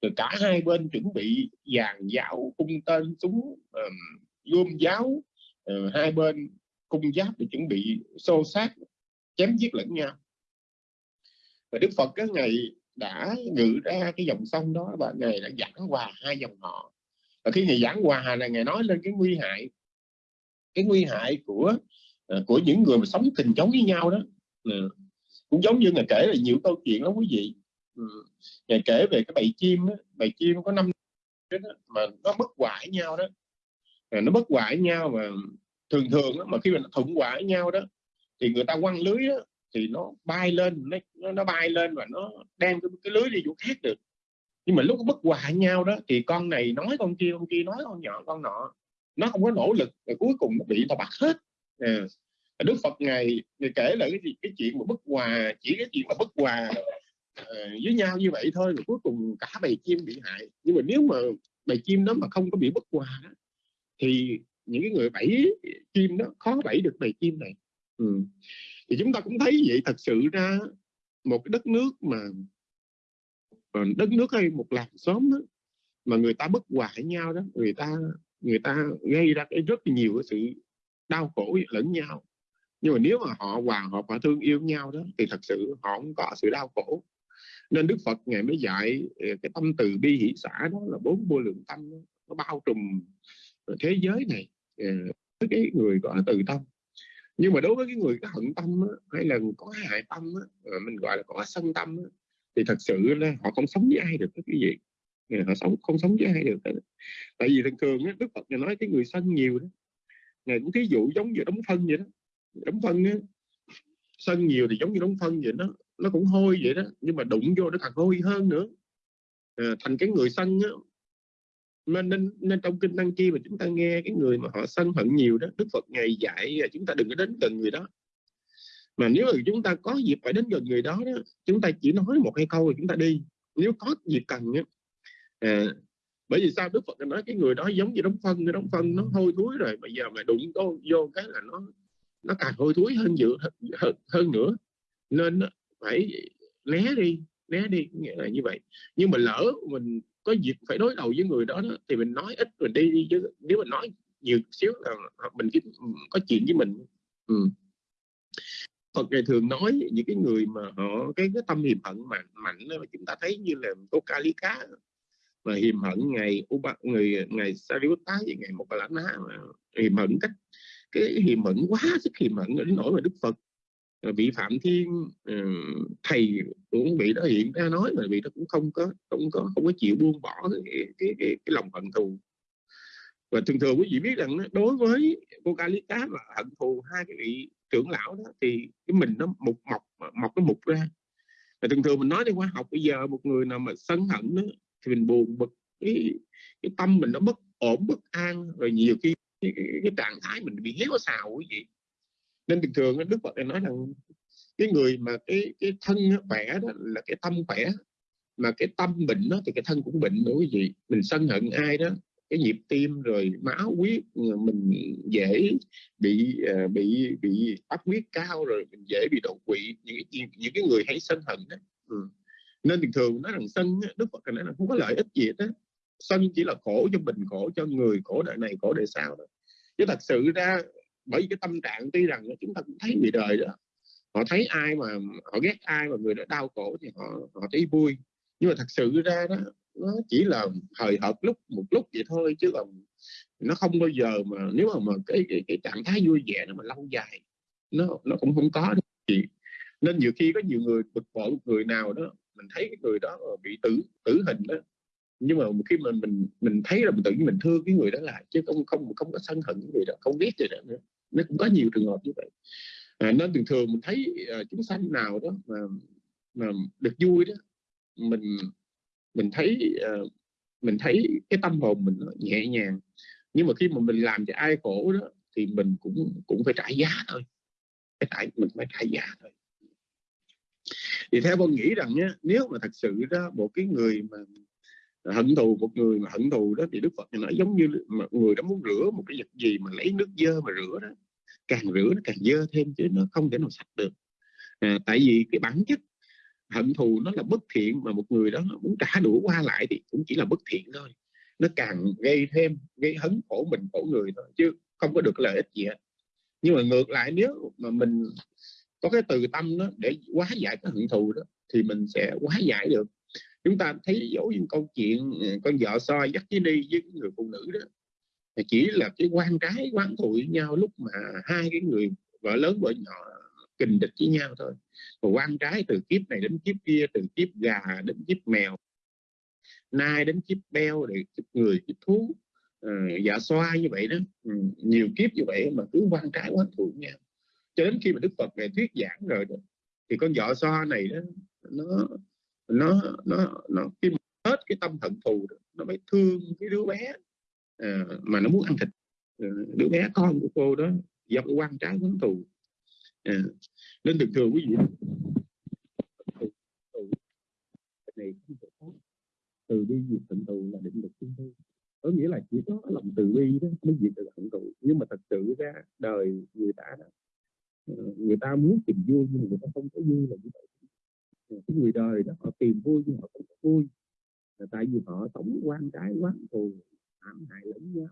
Rồi cả hai bên chuẩn bị dàn giáo cung tên súng um, gươm giáo. Uh, hai bên cung giáp để chuẩn bị xô sát chém giết lẫn nhau. Và Đức Phật cái ngày đã ngự ra cái dòng sông đó và ngày đã giảng hòa hai dòng họ và khi ngày giảng hòa là ngày nói lên cái nguy hại cái nguy hại của ờ, của những người mà sống tình chống với nhau đó. Ờ, cũng giống như ngày kể là nhiều câu chuyện lắm quý vị. Ừ, Ngài ngày kể về cái bầy chim đó, bầy chim có năm đó, mà nó bất hòa với nhau đó. Ờ, nó bất hòa với nhau mà thường thường đó, mà khi mà nó thuận với nhau đó thì người ta quăng lưới đó, thì nó bay lên nó, nó bay lên và nó đem cái, cái lưới đi chỗ khác được nhưng mà lúc bất hòa nhau đó thì con này nói con kia con kia nói con nhỏ con nọ nó không có nỗ lực rồi cuối cùng nó bị người ta bắt hết à. Đức Phật ngày ngài kể là cái gì cái chuyện mà bất hòa chỉ cái chuyện mà bất hòa uh, với nhau như vậy thôi rồi cuối cùng cả bầy chim bị hại nhưng mà nếu mà bầy chim đó mà không có bị bất hòa thì những cái người bẫy chim đó khó bẫy được bầy chim này ừ. thì chúng ta cũng thấy vậy thật sự ra một cái đất nước mà Ờ, đất nước hay một làng xóm đó mà người ta bất hòa với nhau đó người ta người ta gây ra cái rất nhiều cái sự đau khổ lẫn nhau. Nhưng mà nếu mà họ hòa hợp và thương yêu nhau đó thì thật sự họ không có sự đau khổ. Nên Đức Phật ngày mới dạy ờ, cái tâm từ bi hỷ xã đó là bốn vô lượng tâm đó, nó bao trùm ờ, thế giới này với cái người có từ tâm. Nhưng mà đối với cái người có hận tâm đó, hay là có hại tâm đó, mình gọi là có sân tâm đó, thì thật sự là họ không sống với ai được cái gì? Họ sống không sống với ai được. Tại vì thường thường Đức Phật nói cái người sân nhiều đó. Ngài cũng thí dụ giống như đóng phân vậy đó. Đóng phân á sân nhiều thì giống như đóng phân vậy đó. Nó cũng hôi vậy đó nhưng mà đụng vô nó càng hôi hơn nữa. À, thành cái người sân á nên, nên nên trong kinh năng kia mà chúng ta nghe cái người mà họ sân hận nhiều đó đức phật ngày dạy à, chúng ta đừng có đến gần người đó mà nếu mà chúng ta có dịp phải đến gần người đó, đó chúng ta chỉ nói một hai câu rồi chúng ta đi nếu có dịp cần đó. à, bởi vì sao đức phật nói cái người đó giống như đóng phân cái đóng phân nó hôi thối rồi bây giờ mà đụng vô, vô cái là nó nó càng hôi thối hơn dự hơn, hơn nữa nên phải né đi né đi nghĩa là như vậy nhưng mà lỡ mình có dịp phải đối đầu với người đó, đó thì mình nói ít mình đi đi chứ nếu mình nói nhiều xíu là mình có chuyện với mình ừ. Phật ngày thường nói những cái người mà họ cái cái tâm hiềm hận mạnh mạnh đó, chúng ta thấy như là có ca lý cá. Mà hiềm hận ngày Uba, người ngày Sariputta với ngày một là ná mà hiềm hận cách cái hiềm hận quá sức hiềm hận đến nỗi mà Đức Phật à, vị Phạm Thiên ờ, thầy cũng bị đó hiện ra nói mà vị đó cũng không có không có không có chịu buông bỏ cái cái, cái, cái lòng hận thù và thường thường quý vị biết rằng đối với cô ca cá mà hận thù hai cái vị trưởng lão đó thì cái mình nó mục mọc mọc cái mục ra. Và thường thường mình nói đi khoa học bây giờ một người nào mà sân hận đó, thì mình buồn bực cái, cái tâm mình nó bất ổn bất an rồi nhiều khi cái, cái, cái trạng thái mình bị héo xào quý vị. Nên thường thường đức phật nói rằng cái người mà cái cái thân khỏe đó là cái tâm khỏe mà cái tâm bệnh đó thì cái thân cũng bệnh nữa quý vị. Mình sân hận ai đó cái nhịp tim rồi máu huyết ờ, mình dễ bị uh, bị bị áp huyết cao rồi mình dễ bị đột quỵ. Những cái những cái người hay sân hận đó ừ. nên thường thường nói rằng sân đức phật nói là không có lợi ích gì đó sân chỉ là khổ cho mình khổ cho người khổ đời này khổ đời sau đó chứ thật sự ra bởi vì cái tâm trạng tuy rằng chúng ta cũng thấy người đời đó họ thấy ai mà họ ghét ai mà người đó đau khổ thì họ họ thấy vui. Nhưng mà thật sự ra đó nó chỉ là thời hợp lúc một lúc vậy thôi chứ còn nó không bao giờ mà nếu mà, mà cái, cái cái trạng thái vui vẻ nó mà lâu dài nó nó cũng không có. Gì nên nhiều khi có nhiều người bực bội một người nào đó mình thấy cái người đó bị tử tử hình đó nhưng mà khi mà mình mình thấy là mình tự nhiên mình thương cái người đó lại chứ không không không có sân hận cái người đó không biết gì đó nữa. Nó cũng có nhiều trường hợp như vậy. À, nên thường thường mình thấy uh, chúng sanh nào đó mà mà được vui đó mình mình thấy uh, mình thấy cái tâm hồn mình nó nhẹ nhàng. Nhưng mà khi mà mình làm cho ai khổ đó thì mình cũng cũng phải trả giá thôi. Phải trả mình phải trả giá thôi. Thì theo con nghĩ rằng nhé nếu mà thật sự đó một cái người mà hận thù một người mà hận thù đó thì đức phật nói giống như người đó muốn rửa một cái vật gì mà lấy nước dơ mà rửa đó càng rửa nó càng dơ thêm chứ nó không thể nào sạch được. À, tại vì cái bản chất hận thù nó là bất thiện mà một người đó muốn trả đũa qua lại thì cũng chỉ là bất thiện thôi. Nó càng gây thêm, gây hấn khổ mình, khổ người thôi, chứ không có được lợi ích gì hết. Nhưng mà ngược lại, nếu mà mình có cái từ tâm đó để hóa giải cái hận thù đó, thì mình sẽ hóa giải được. Chúng ta thấy dấu những câu chuyện ờ, con vợ soi dắt với đi với người phụ nữ đó. Chỉ là cái quan trái quán thù với nhau lúc mà hai cái người vợ lớn vợ nhỏ kình địch với nhau thôi. Và quan trái từ kiếp này đến kiếp kia từ kiếp gà đến kiếp mèo nai đến kiếp beo để kiếp người kiếp thú à, dạ xoa như vậy đó. Ừ, nhiều kiếp như vậy mà cứ quan trái quán thù nhau. Cho đến khi mà đức phật này thuyết giảng rồi đó, thì con vợ xoa này đó nó nó nó nó khi mà hết cái tâm hận thù đó, nó mới thương cái đứa bé à, mà nó muốn ăn thịt ờ, đứa bé con của cô đó do cái quan trái quán thù. Ờ, à, nên thường thường quý vị này từ bi diệt tận tù là định lực chúng tôi có nghĩa là chỉ có lòng từ bi đó mới diệt được hận thù nhưng mà thật sự ra đời người ta đó, ờ, người ta muốn tìm vui nhưng mà người ta không có vui là như vậy. Ờ, cái người đời đó họ tìm vui nhưng họ không có vui. Là tại vì họ sống quan trái quán thù hãm hại lẫn nhau.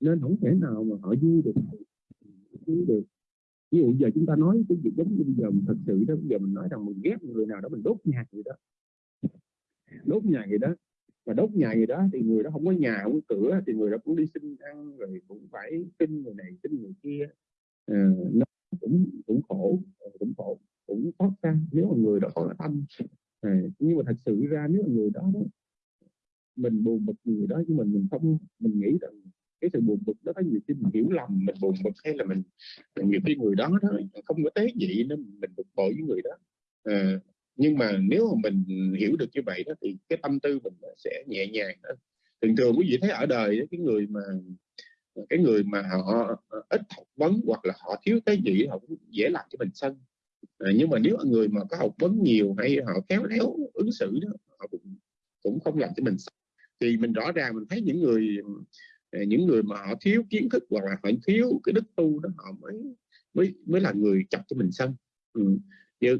Nên không thể nào mà họ vui được. Vui được ví dụ giờ chúng ta nói cái việc giống như bây giờ mình thật sự đó bây giờ mình nói rằng mình ghét người nào đó mình đốt nhà người đó. Đốt nhà người đó. Và đốt nhà người đó thì người đó không có nhà không có cửa thì người đó cũng đi xin ăn rồi cũng phải xin người này xin người kia. À, nó cũng cũng khổ ờ, cũng khổ cũng khó khăn nếu mà người đó có tâm. À, nhưng mà thật sự ra nếu mà người đó, đó mình buồn bực người đó nhưng mình mình không mình nghĩ rằng cái sự buồn bực đó có nhiều khi mình hiểu lầm mình buồn bực hay là mình nhiều khi người đó đó không có tế nhị nên mình bực bội với người đó. À, nhưng mà nếu mà mình hiểu được như vậy đó thì cái tâm tư mình sẽ nhẹ nhàng đó thường thường quý vị thấy ở đời đó, cái người mà cái người mà họ ít học vấn hoặc là họ thiếu tế nhị họ cũng dễ làm cho mình sân. À, nhưng mà nếu người mà có học vấn nhiều hay họ khéo léo ứng xử đó họ cũng cũng không làm cho mình sân. thì mình rõ ràng mình thấy những người những người mà họ thiếu kiến thức hoặc là họ thiếu cái đức tu đó họ mới mới mới là người chọc cho mình sân ừ. Chứ,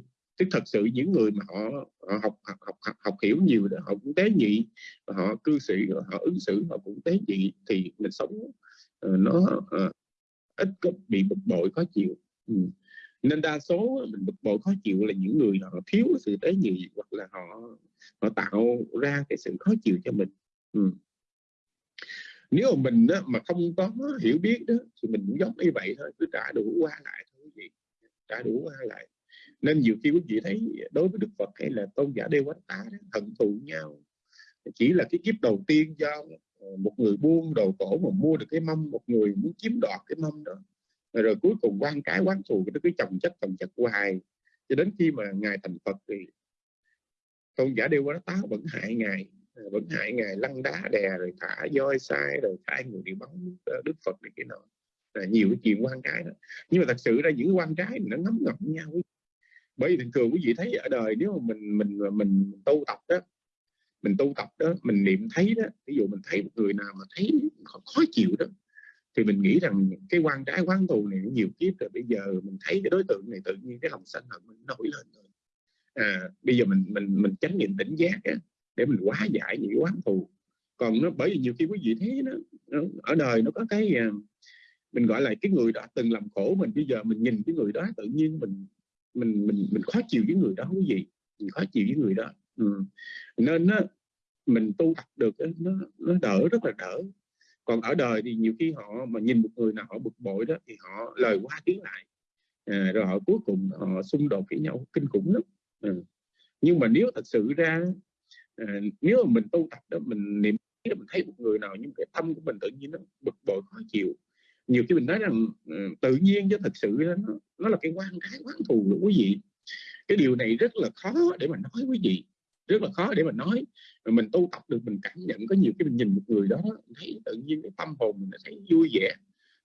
thật sự những người mà họ, họ học, học học học học hiểu nhiều đó họ cũng tế nhị và họ cư xử họ ứng xử họ cũng tế nhị thì mình sống uh, nó uh, ít có bị bực bội khó chịu ừ. nên đa số mình bực bội khó chịu là những người họ thiếu sự tế nhị hoặc là họ họ tạo ra cái sự khó chịu cho mình ừ nếu mà mình đó, mà không có hiểu biết đó thì mình cũng giống như vậy thôi cứ trả đủ qua lại thôi quý vị trả đủ qua lại. Nên nhiều khi quý vị thấy đối với Đức Phật hay là tôn giả Đê quánh Tá thần hận thù nhau. Chỉ là cái kiếp đầu tiên do ờ, một người buôn đồ cổ mà mua được cái mâm một người muốn chiếm đoạt cái mâm đó. Rồi, rồi cuối cùng quan cái quán thù nó cứ chồng chất chồng chất hoài. Cho đến khi mà ngài thành Phật thì tôn giả Đê quánh Tá vẫn hại ngài. Ờ, vẫn hại ngài lăn đá đè rồi thả voi sai rồi thả người đi bắn ờ, Đức Phật này cái nọ. Là nhiều cái chuyện quan trái đó. Nhưng mà thật sự ra những quan trái nó ngấm ngầm nhau bởi vì thường thường quý vị thấy ở đời nếu mà mình mình mình, mình tu tập đó mình tu tập đó mình niệm thấy đó ví dụ mình thấy một người nào mà thấy khó, khó chịu đó thì mình nghĩ rằng cái quan trái quán thù này nhiều kiếp rồi bây giờ mình thấy cái đối tượng này tự nhiên cái lòng sân hận mình nổi lên rồi à, bây giờ mình mình mình tránh niệm tỉnh giác á, để mình hóa giải những cái quán thù. Còn nó bởi vì nhiều khi quý vị thấy nó, nó ở đời nó có cái à, mình gọi là cái người đã từng làm khổ mình bây giờ mình nhìn cái người đó tự nhiên mình mình mình mình khó chịu với người đó quý vị mình khó chịu với người đó. Ừ. nên nó mình tu tập được nó nó đỡ rất là đỡ. Còn ở đời thì nhiều khi họ mà nhìn một người nào họ bực bội đó thì họ lời qua tiếng lại. À, rồi họ cuối cùng họ xung đột với nhau kinh khủng lắm. À. nhưng mà nếu thật sự ra à, nếu mà mình tu tập đó mình niệm mình thấy một người nào nhưng cái tâm của mình tự nhiên nó bực bội khó chịu. Nhiều khi mình nói rằng ờ, tự nhiên chứ thật sự nó, nó là cái quan cái quán thù của quý vị. Cái điều này rất là khó để mà nói quý vị rất là khó để mà nói. Mà mình tu tập được mình cảm nhận có nhiều cái mình nhìn một người đó thấy tự nhiên cái tâm hồn mình thấy vui vẻ.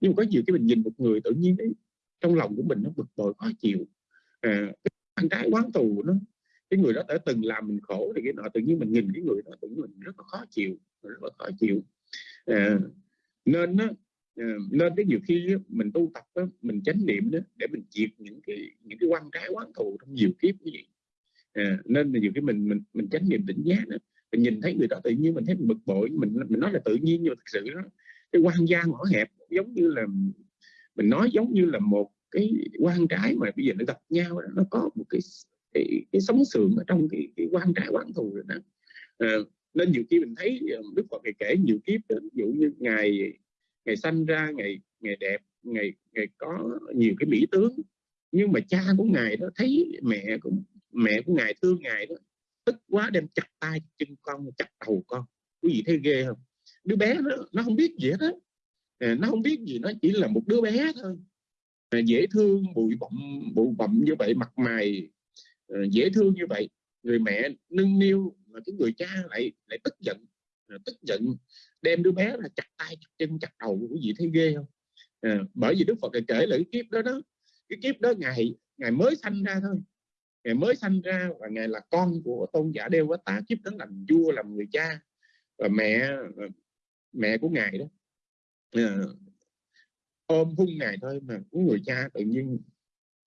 Nhưng mà có nhiều cái mình nhìn một người tự nhiên đấy trong lòng của mình nó bực bội khó chịu. À, cái quan trái quán thù nó cái người đó đã từng làm mình khổ thì cái nọ tự nhiên mình nhìn cái người đó tự nhiên mình rất là khó chịu rất là khó chịu. À, nên nó à, nên cái nhiều khi mình tu tập đó, mình chánh niệm đó để mình diệt những cái những cái quan trái quán thù trong nhiều kiếp như vậy. À, nên là nhiều khi mình mình mình chánh niệm tỉnh giác đó mình nhìn thấy người đó tự nhiên mình thấy mình bực bội mình mình nói là tự nhiên nhưng mà thực sự đó cái quan gia ngõ hẹp giống như là mình nói giống như là một cái quan trái mà bây giờ nó gặp nhau đó, nó có một cái cái, cái sống sườn ở trong cái, cái quan trái quán thù rồi đó. À, nên nhiều khi mình thấy ờ, Đức Phật kể nhiều kiếp đó, ví dụ như ngày ngày sanh ra ngày ngày đẹp ngày ngày có nhiều cái mỹ tướng. Nhưng mà cha của ngài đó thấy mẹ của mẹ của ngài thương ngài đó tức quá đem chặt tay chân con chặt đầu con. Quý vị thấy ghê không? Đứa bé nó, nó không biết gì hết đó. à, ờ, nó không biết gì nó chỉ là một đứa bé thôi. À, dễ thương bụi bặm bụi bặm như vậy mặt mày Ờ, dễ thương như vậy. Người mẹ nâng niu mà cái người cha lại lại tức giận ờ, tức giận đem đứa bé là chặt tay chặt chân chặt đầu của gì thấy ghê không? À, bởi vì đức phật kể lại cái kiếp đó đó cái kiếp đó ngày ngày mới sanh ra thôi. Ngày mới sanh ra và ngày là con của tôn giả đeo quá tá kiếp đó làm vua làm người cha và mẹ mẹ của ngài đó. À, ôm hung ngài thôi mà cái người cha tự nhiên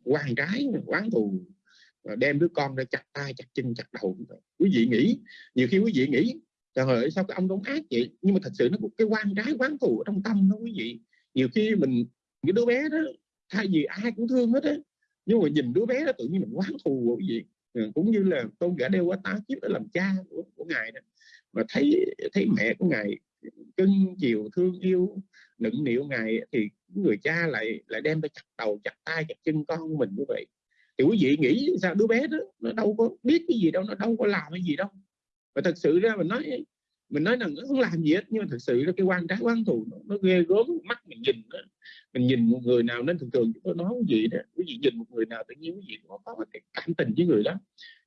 quan trái quán thù. Ờ, đem đứa con ra chặt tay chặt chân chặt đầu. Quý vị nghĩ nhiều khi quý vị nghĩ trời ơi sao cái ông đóng ác vậy? Nhưng mà thật sự nó một cái quan trái quán thù ở trong tâm đó quý vị. Nhiều khi mình cái đứa bé đó thay vì ai cũng thương hết á nhưng mà nhìn đứa bé đó tự nhiên mình quán thù quý vị. Ừ, cũng như là tôn giả đeo quá tá kiếp để làm cha của, của ngài đó. Mà thấy thấy mẹ của ngài cưng chiều thương yêu nựng niệu ngài thì người cha lại lại đem ra chặt đầu chặt tay chặt chân con mình như vậy thì quý vị nghĩ sao đứa bé đó nó đâu có biết cái gì đâu nó đâu có làm cái gì đâu. Và thật sự ra mình nói mình nói là nó không làm gì hết nhưng mà thật sự là cái quan trái quan thù nó, nó ghê gớm mắt mình nhìn đó. mình nhìn một người nào nên thường thường chúng tôi nói cái gì đó quý vị nhìn một người nào tự nhiên quý vị có, có cái cảm tình với người đó.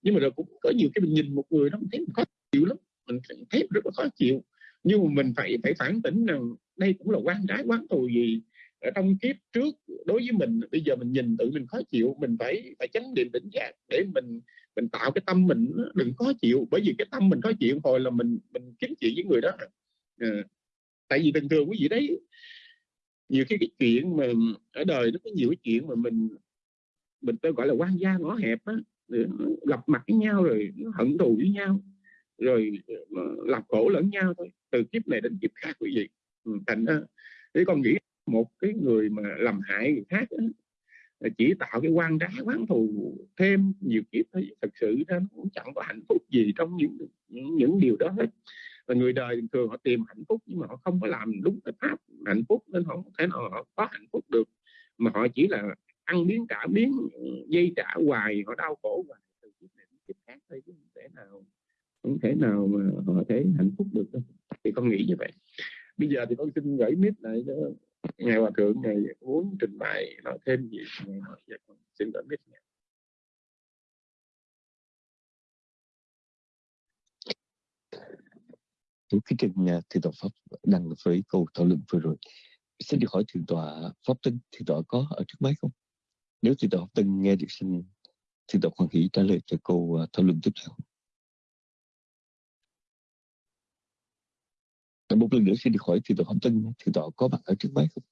Nhưng mà rồi cũng có nhiều cái mình nhìn một người đó mình thấy mình khó chịu lắm mình thấy rất là khó chịu. Nhưng mà mình phải phải phản tỉnh rằng đây cũng là quan trái quán thù gì ở trong kiếp trước đối với mình bây giờ mình nhìn tự mình khó chịu mình phải phải chánh niệm tỉnh giác để mình mình tạo cái tâm mình đừng khó chịu. Bởi vì cái tâm mình khó chịu hồi là mình mình kiếm chuyện với người đó. À, tại vì bình thường quý vị đấy nhiều cái, cái chuyện mà ở đời nó có nhiều cái chuyện mà mình mình tôi gọi là quan gia ngõ hẹp á gặp mặt với nhau rồi hận thù với nhau rồi ờ, làm khổ lẫn nhau thôi. Từ kiếp này đến kiếp khác quý vị. Ừ, thành ra thì con nghĩ một cái người mà làm hại người khác đó, chỉ tạo cái quan trái quán thù thêm nhiều kiếp thôi. Thật sự ra nó cũng chẳng có hạnh phúc gì trong những những, điều đó hết. Và người đời thường họ tìm hạnh phúc nhưng mà họ không có làm đúng cái pháp hạnh phúc nên họ không thể nào họ có hạnh phúc được. Mà họ chỉ là ăn miếng trả miếng dây trả hoài họ đau khổ hoài từ kiếp này đến kiếp khác thôi chứ không thể nào không thể nào mà họ thấy hạnh phúc được đâu. thì con nghĩ như vậy bây giờ thì con xin gửi mít lại cho ngài hòa thượng ngài muốn trình bày nói thêm gì. Ngài nói dạ, con xin gửi mít ngài. Đúng cái trình nhà thì tòa pháp đăng với câu thảo luận vừa rồi xin được hỏi thượng tọa pháp tinh thượng tọa có ở trước máy không? Nếu thượng tọa pháp tinh nghe được xin thượng tọa hoàng hỷ trả lời cho câu à, thảo luận tiếp theo. Một lần nữa xin được hỏi thì tọa pháp tân thì tọa có mặt ở trước máy không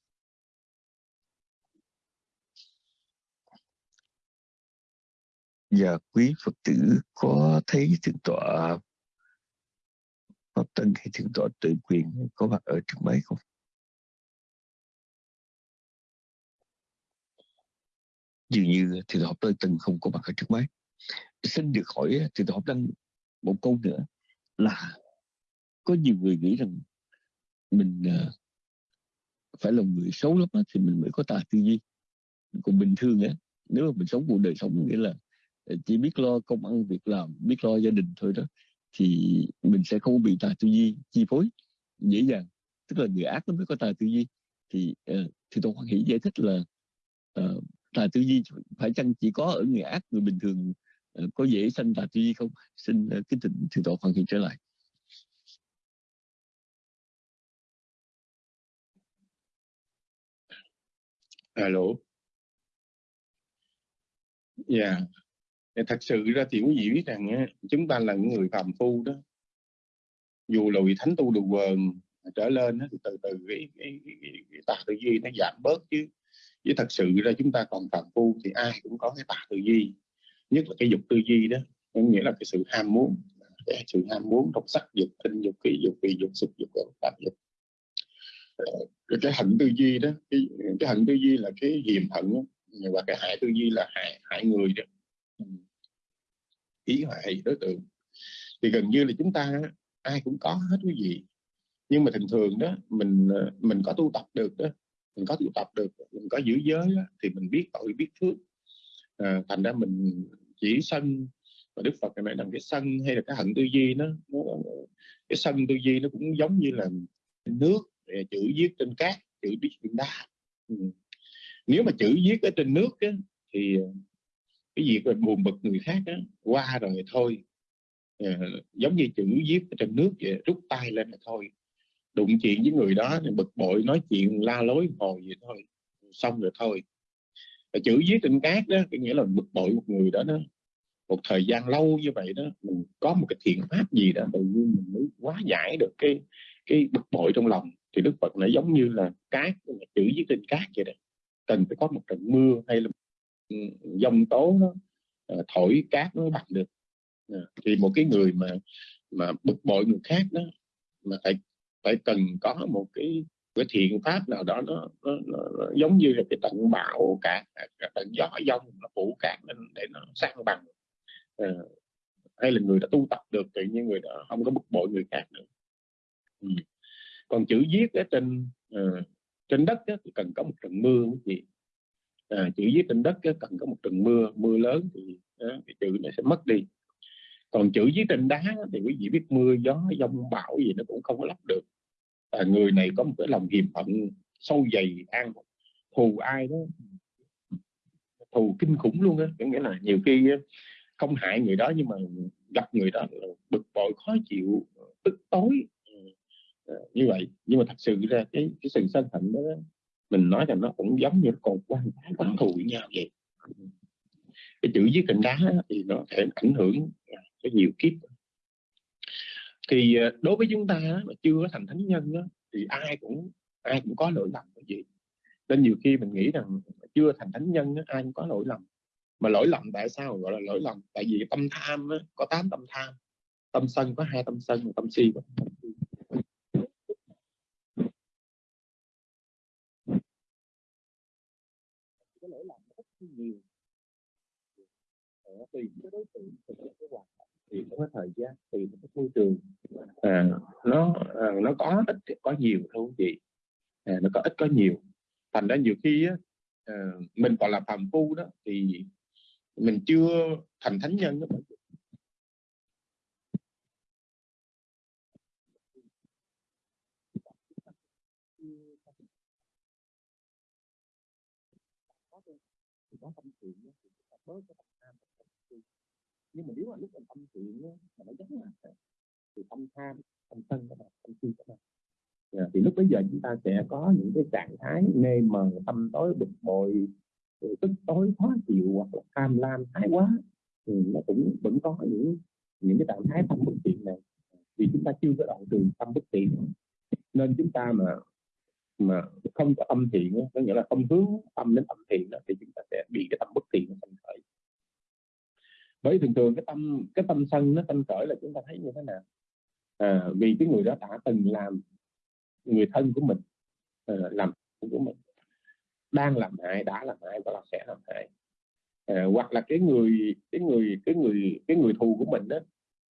và quý Phật tử có thấy thượng tọa Pháp Tân hay thượng tọa tự quyền có mặt ở trước máy không? Dường như thì tọa Pháp Tân không có mặt ở trước máy. Xin được hỏi thì tọa Pháp Tân một câu nữa là có nhiều người nghĩ rằng mình uh, phải là người xấu lắm á, thì mình mới có tài tư duy. Còn bình thường á nếu mà mình sống cuộc đời sống nghĩa là ờ, chỉ biết lo công ăn việc làm biết lo gia đình thôi đó thì mình sẽ không bị tài tư duy chi phối dễ dàng. Tức là người ác nó mới có tài tư duy. Thì uh, thì tôi hoan hỷ giải thích là uh, tư duy phải chăng chỉ có ở người ác người bình thường uh, có dễ sanh tài tư duy không? Xin uh, kính thỉnh thượng tọa hoan hỷ trở lại. Alo. Dạ. Yeah. thật sự ra thì quý vị biết rằng chúng ta là những người phàm phu đó. Dù là vị thánh tu được vờn trở lên thì từ từ cái, cái, cái, cái tà tư duy nó giảm bớt chứ. Chứ thật sự ra chúng ta còn phàm phu thì ai cũng có cái tà tư duy. Nhất là cái dục tư duy đó. Có nghĩa là cái sự ham muốn cái sự ham muốn trong sắc dục tinh dục kỳ dục kỳ dục xúc dục tạp dục cái, cái hận tư duy đó cái, cái hận tư duy là cái hiềm hận đó. và cái hại tư duy là hại hại người đó. Ý hại đối tượng. Thì gần như là chúng ta ai cũng có hết quý vị nhưng mà thường thường đó mình ờ, mình có tu tập được đó mình có tu tập được mình có giữ giới đó, thì mình biết tội biết phước. À, thành ra mình chỉ sân và đức phật này làm cái sân hay là cái hận tư duy nó, nó cái sân tư duy nó cũng giống như là nước chữ viết trên cát chữ viết trên đá. Ừ. nếu mà chữ viết ở trên nước á, thì ờ, cái việc là buồn bực người khác á, qua rồi thôi. À, giống như chữ viết ở trên nước vậy rút tay lên là thôi. Đụng chuyện với người đó thì bực bội nói chuyện la lối hồi vậy thôi xong rồi thôi. Và chữ viết trên cát đó có nghĩa là bực bội một người đó đó. Một thời gian lâu như vậy đó mình có một cái thiện pháp gì đó tự nhiên mình mới hóa giải được cái cái bực bội trong lòng thì đức phật nó giống như là cát chữ viết trên cát vậy đó. Cần phải có một trận mưa hay là dông tố nó ờ, thổi cát nó bằng được. Ờ, thì một cái người mà mà bực bội người khác đó mà phải phải cần có một cái cái thiện pháp nào đó nó, nó, nó, nó giống như là cái trận bão cả à, trận gió giông nó phủ cạn lên để nó sang bằng. À, hay là người đã tu tập được tự nhiên người đó không có bực bội người khác nữa. Ừ còn chữ viết ở trên à, trên đất á, thì cần có một trận mưa cái gì à, chữ viết trên đất á, cần có một trận mưa mưa lớn thì, á, thì chữ nó sẽ mất đi. Còn chữ viết trên đá á, thì quý vị biết mưa gió giông bão gì nó cũng không có lắp được. À, người này có một cái lòng hiềm hận sâu dày an thù ai đó thù kinh khủng luôn á. Có nghĩa là nhiều khi không hại người đó nhưng mà gặp người đó bực bội khó chịu tức tối. Ờ, như vậy. Nhưng mà thật sự ra cái cái sự sân hận đó mình nói rằng nó cũng giống như còn quan trái quán thù với nhau vậy. Cái chữ dưới cạnh đá thì nó thể ảnh hưởng cái nhiều kiếp. Thì ờ, đối với chúng ta mà chưa có thành thánh nhân đó, thì ai cũng ai cũng có lỗi lầm cái gì nên nhiều khi mình nghĩ rằng chưa thành thánh nhân đó, ai cũng có lỗi lầm. Mà lỗi lầm tại sao? Gọi là lỗi lầm tại vì tâm tham đó, có tám tâm tham. Tâm sân có hai tâm sân tâm si có nhiều. Ờ, tùy cái đối tượng tùy cái hoàn cảnh tùy cái thời gian tùy cái môi trường. À, nó à, nó có ít có nhiều thôi chị. À, nó có ít có nhiều. Thành ra nhiều khi á, à, mình còn là phàm phu đó thì mình chưa thành thánh nhân đó. Thì có tâm thiện mới có chúng tham và nhưng mà nếu mà lúc mình tâm thiện mà nó giống là thì tâm tham tâm sân các bạn tâm si các bạn yeah. thì lúc bây giờ chúng ta sẽ có những cái trạng thái mê mờ, tâm tối, bực bội tức tối, khó chịu hoặc là tham lam, thái quá, thì nó cũng vẫn có những những cái trạng thái tâm bất thiện này vì chúng ta chưa có đoạn trừ tâm bất thiện nên chúng ta mà mà không có âm thiện có nghĩa là không hướng tâm đến âm thiện đó, thì chúng ta sẽ bị cái tâm bất thiện nó sanh khởi. Bởi thường thường cái tâm cái tâm sân nó sanh khởi là chúng ta thấy như thế nào? À, vì cái người đó đã từng làm người thân của mình à, làm của mình đang làm hại đã làm hại và là sẽ làm hại. À, hoặc là cái người cái người cái người cái người thù của mình đó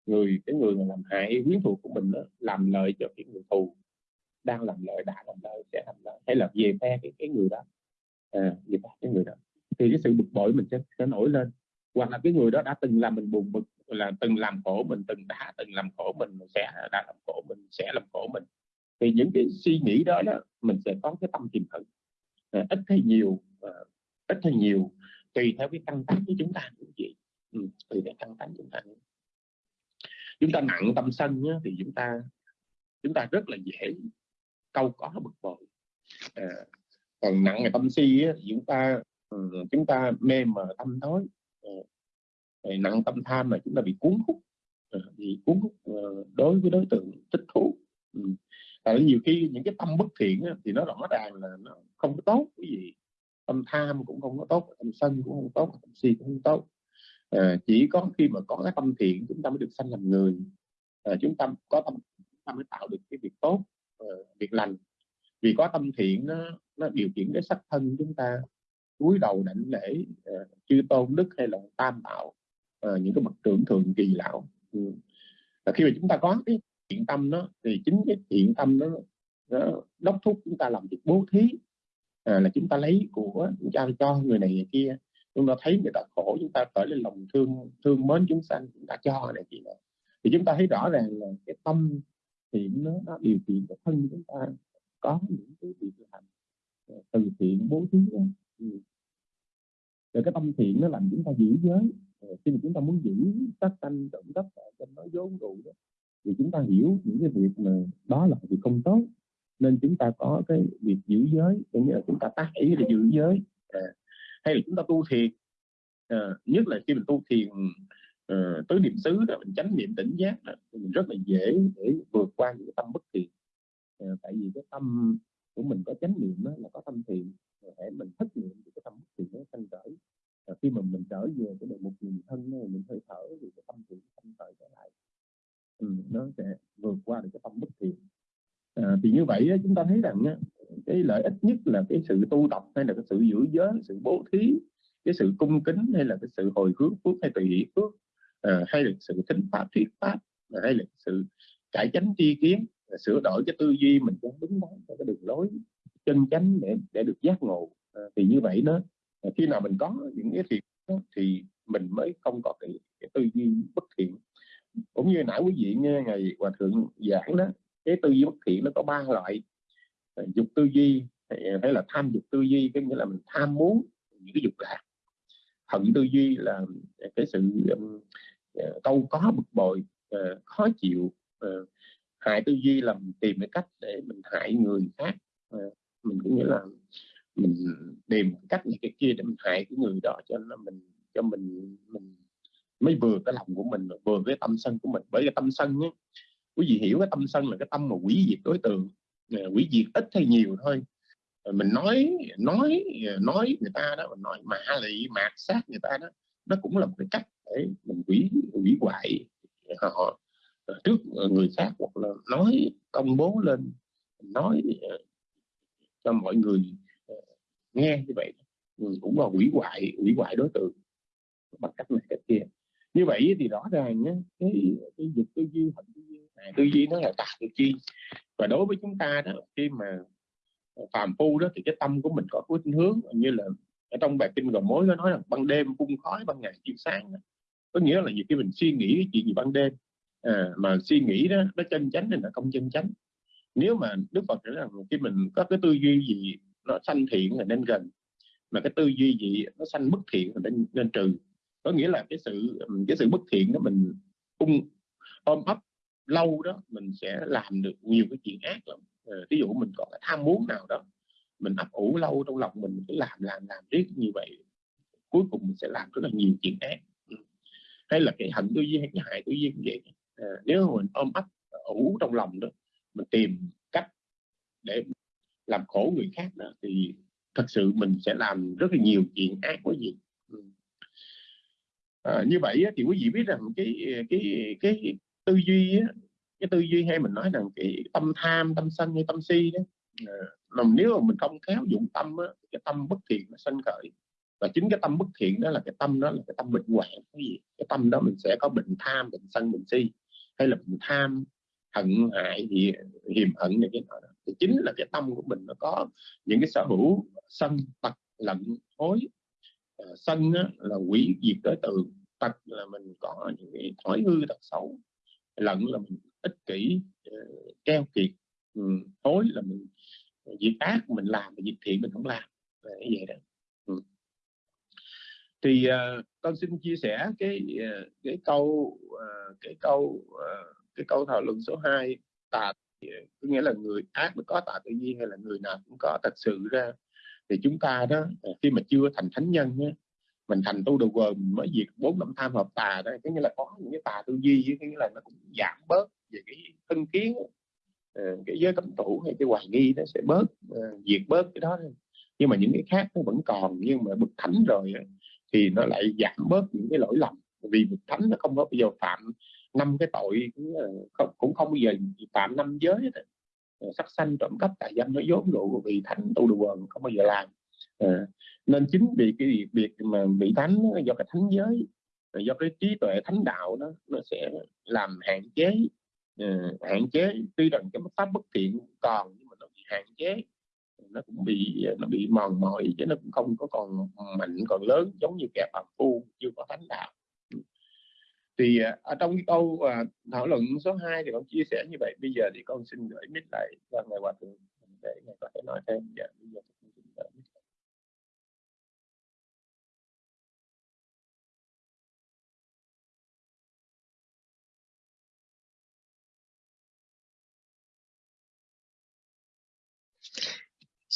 người cái người mà làm hại quyến thuộc của mình đó làm lợi cho cái người thù đang làm lợi đã làm lợi sẽ làm lợi hay là về phe cái cái người đó. À, về phe cái người đó. Thì cái sự bực bội mình sẽ, sẽ nổi lên. Hoặc là cái người đó đã từng làm mình buồn bực là từng làm khổ mình từng đã từng làm khổ mình sẽ đã làm khổ mình sẽ làm khổ mình. Thì những cái suy nghĩ đó đó mình sẽ có cái tâm tìm hận. À, ít hay nhiều à, ít hay nhiều tùy theo cái căn tánh của chúng ta cũng vậy. Ừ, tùy theo căn tánh chúng ta chúng ta nặng tâm sân nhá, thì chúng ta chúng ta rất là dễ câu có bực bội. À, còn nặng về tâm si á, chúng ta ừ, chúng ta mê mờ tâm tối. À, rồi nặng tâm tham mà chúng ta bị cuốn hút. À, bị cuốn hút à, đối với đối tượng thích thú. Ừ. Tại nhiều khi những cái tâm bất thiện á, thì nó rõ ràng là nó không có tốt cái gì. Tâm tham cũng không có tốt tâm sân cũng không tốt tâm si cũng không tốt. À, chỉ có khi mà có cái tâm thiện chúng ta mới được sanh làm người. À, chúng ta có tâm chúng ta mới tạo được cái việc tốt. Ờ, việc lành. Vì có tâm thiện nó nó điều khiển cái sắc thân chúng ta cúi đầu đảnh lễ uh, chư tôn đức hay là tam bảo uh, ờ, những cái bậc trưởng thượng kỳ lão. Ừ. và khi mà chúng ta có cái thiện tâm đó thì chính cái thiện tâm đó nó đốc thúc chúng ta làm việc bố thí uh, là chúng ta lấy của chúng ta cho người này người kia. Chúng ta thấy người ta khổ chúng ta khởi lên lòng thương thương mến chúng sanh chúng ta cho này kia thì chúng ta thấy rõ ràng là cái tâm thiện nó, nó điều kiện cái thân chúng ta có những cái việc làm từ thiện bố thí đó. Rồi cái tâm thiện nó làm chúng ta giữ giới. Khi mà chúng ta muốn giữ sát sanh trộm cắp cho nói vốn đủ đó thì chúng ta hiểu những cái việc mà đó là việc không tốt. Nên chúng ta có cái việc giữ giới có nghĩa là chúng ta tác ý để giữ giới. À, hay là chúng ta tu thiền. À, nhất là khi mình tu thiền uh, tứ niệm xứ đó mình chánh niệm tỉnh giác đó, mình rất là dễ để vượt qua những cái tâm bất thiện. À, tại vì cái tâm của mình có chánh niệm đó, là có tâm thiện để mình thất niệm thì cái tâm bất thiện nó sanh khởi. À, khi mà mình trở về cái đề mục nhìn thân này, mình hơi thở thì cái tâm thiện sanh khởi trở lại. Ừ, nó sẽ vượt qua được cái tâm bất thiện. À, thì như vậy chúng ta thấy rằng cái lợi ích nhất là cái sự tu tập hay là cái sự giữ giới sự bố thí cái sự cung kính hay là cái sự hồi hướng phước hay tùy hỷ phước. Ờ, hay là sự thính pháp thuyết pháp hay là sự cải chánh tri kiến sửa đổi cái tư duy mình cho đúng đắn cho cái đường lối chân chánh để để được giác ngộ. À, thì như vậy đó à, khi nào mình có những cái thiện đó, thì mình mới không có cái, cái tư duy bất thiện. Cũng như nãy quý vị nghe ngày hòa thượng giảng đó cái tư duy bất thiện nó có ba loại à, dục tư duy hay là tham dục tư duy có nghĩa là mình tham muốn những cái dục lạc. Hận tư duy là cái sự um, Ờ, câu có bực bội uh, khó chịu uh, hại tư duy là mình tìm cái cách để mình hại người khác. Uh, mình cũng nghĩa là mình tìm cách này cái kia để mình hại cái người đó cho nó mình cho mình mình mới vừa cái lòng của mình vừa cái tâm sân của mình. Bởi cái tâm sân á quý vị hiểu cái tâm sân là cái tâm mà quỷ diệt đối tượng quỷ diệt ít hay nhiều thôi. Mình nói nói nói người ta đó mình nói mạ lị mạt sát người ta đó nó cũng là một cái cách để mình quỷ quỷ hoại. Họ ờ, trước ờ, người khác hoặc là nói công bố lên nói ờ, cho mọi người nghe như vậy. Cũng là quỷ hoại quỷ hoại đối tượng bằng cách này cách kia. Như vậy thì rõ ràng nhé, cái cái dục tư duy hạnh tư duy à, này tư duy nó là tà tư duy. Và đối với chúng ta đó khi mà phàm phu đó thì cái tâm của mình có khuynh hướng như là ở trong bài kinh gồm mối nó nói là ban đêm cung khói ban ngày chiếu sáng đó có nghĩa là khi mình suy nghĩ cái chuyện gì ban đêm à, mà suy nghĩ đó nó chân chánh thì là không chân chánh. Nếu mà đức phật nói rằng khi mình có cái tư duy gì nó sanh thiện là nên gần mà cái tư duy gì nó sanh bất thiện là nên, nên trừ. Có nghĩa là cái sự cái sự bất thiện đó mình ung ôm ấp lâu đó mình sẽ làm được nhiều cái chuyện ác lắm. Ờ, ví dụ mình có cái tham muốn nào đó mình ấp ủ lâu trong lòng mình cứ làm làm làm riết như vậy cuối cùng mình sẽ làm rất là nhiều chuyện ác hay là cái hạnh tư duy hay cái hại tư duy cũng vậy. À, nếu mà mình ôm ấp ủ trong lòng đó mình tìm cách để làm khổ người khác đó thì thật sự mình sẽ làm rất là nhiều chuyện ác quá gì. Ừ. À, như vậy thì quý vị biết rằng cái cái cái tư duy cái tư duy hay mình nói rằng cái tâm tham tâm sân hay tâm si đó à, mà nếu mà mình không khéo dụng tâm á, cái tâm bất thiện nó sanh khởi và chính cái tâm bất thiện đó là cái tâm đó là cái tâm bệnh hoạn. Cái gì? Cái tâm đó mình sẽ có bệnh tham bệnh sân bệnh si. Hay là bệnh tham hận hại gì hiềm hận này cái đó. Thì chính là cái tâm của mình nó có những cái sở hữu sân tật lận hối à, ờ, sân á, là quỷ diệt đối tượng. Tật là mình có những cái thói hư tật xấu. Lận là mình ích kỷ ờ, keo kiệt. Ừ, là mình ờ, việc ác mình làm mà việc thiện mình không làm. Như vậy đó. Ừ thì uh, con xin chia sẻ cái uh, cái câu uh, cái câu uh, cái câu thảo luận số 2 tà có nghĩa là người ác mới có tà tự nhiên hay là người nào cũng có thật sự ra. Thì chúng ta đó khi mà chưa thành thánh nhân á, mình thành tu đồ quần mới diệt bốn năm tham hợp tà đó có nghĩa là có những cái tà tư duy có nghĩa là nó cũng giảm bớt về cái thân kiến cái giới cấm thủ hay cái hoài nghi nó sẽ bớt diệt bớt cái đó nhưng mà những cái khác nó vẫn còn nhưng mà bậc thánh rồi thì nó lại giảm bớt những cái lỗi lầm. Vì bậc thánh nó không có bây giờ phạm năm cái tội cũng không, không bao giờ phạm năm giới sắc sanh trộm cắp tài dâm nó vốn rượu vì thánh tu đồ quần không bao giờ làm. À, nên chính vì cái việc, việc mà bị thánh do cái thánh giới do cái trí tuệ thánh đạo đó nó sẽ làm hạn chế uh, hạn chế. Tuy rằng cái pháp bất thiện còn nhưng mà nó bị hạn chế nó cũng bị nó bị mòn mỏi chứ nó cũng không có còn mạnh còn lớn giống như kẻ phạm phu chưa có thánh đạo. Thì à, ở trong cái câu à, thảo luận số 2 thì con chia sẻ như vậy. Bây giờ thì con xin gửi mic lại và ngài hòa thượng để ngài có thể nói thêm. Dạ, bây giờ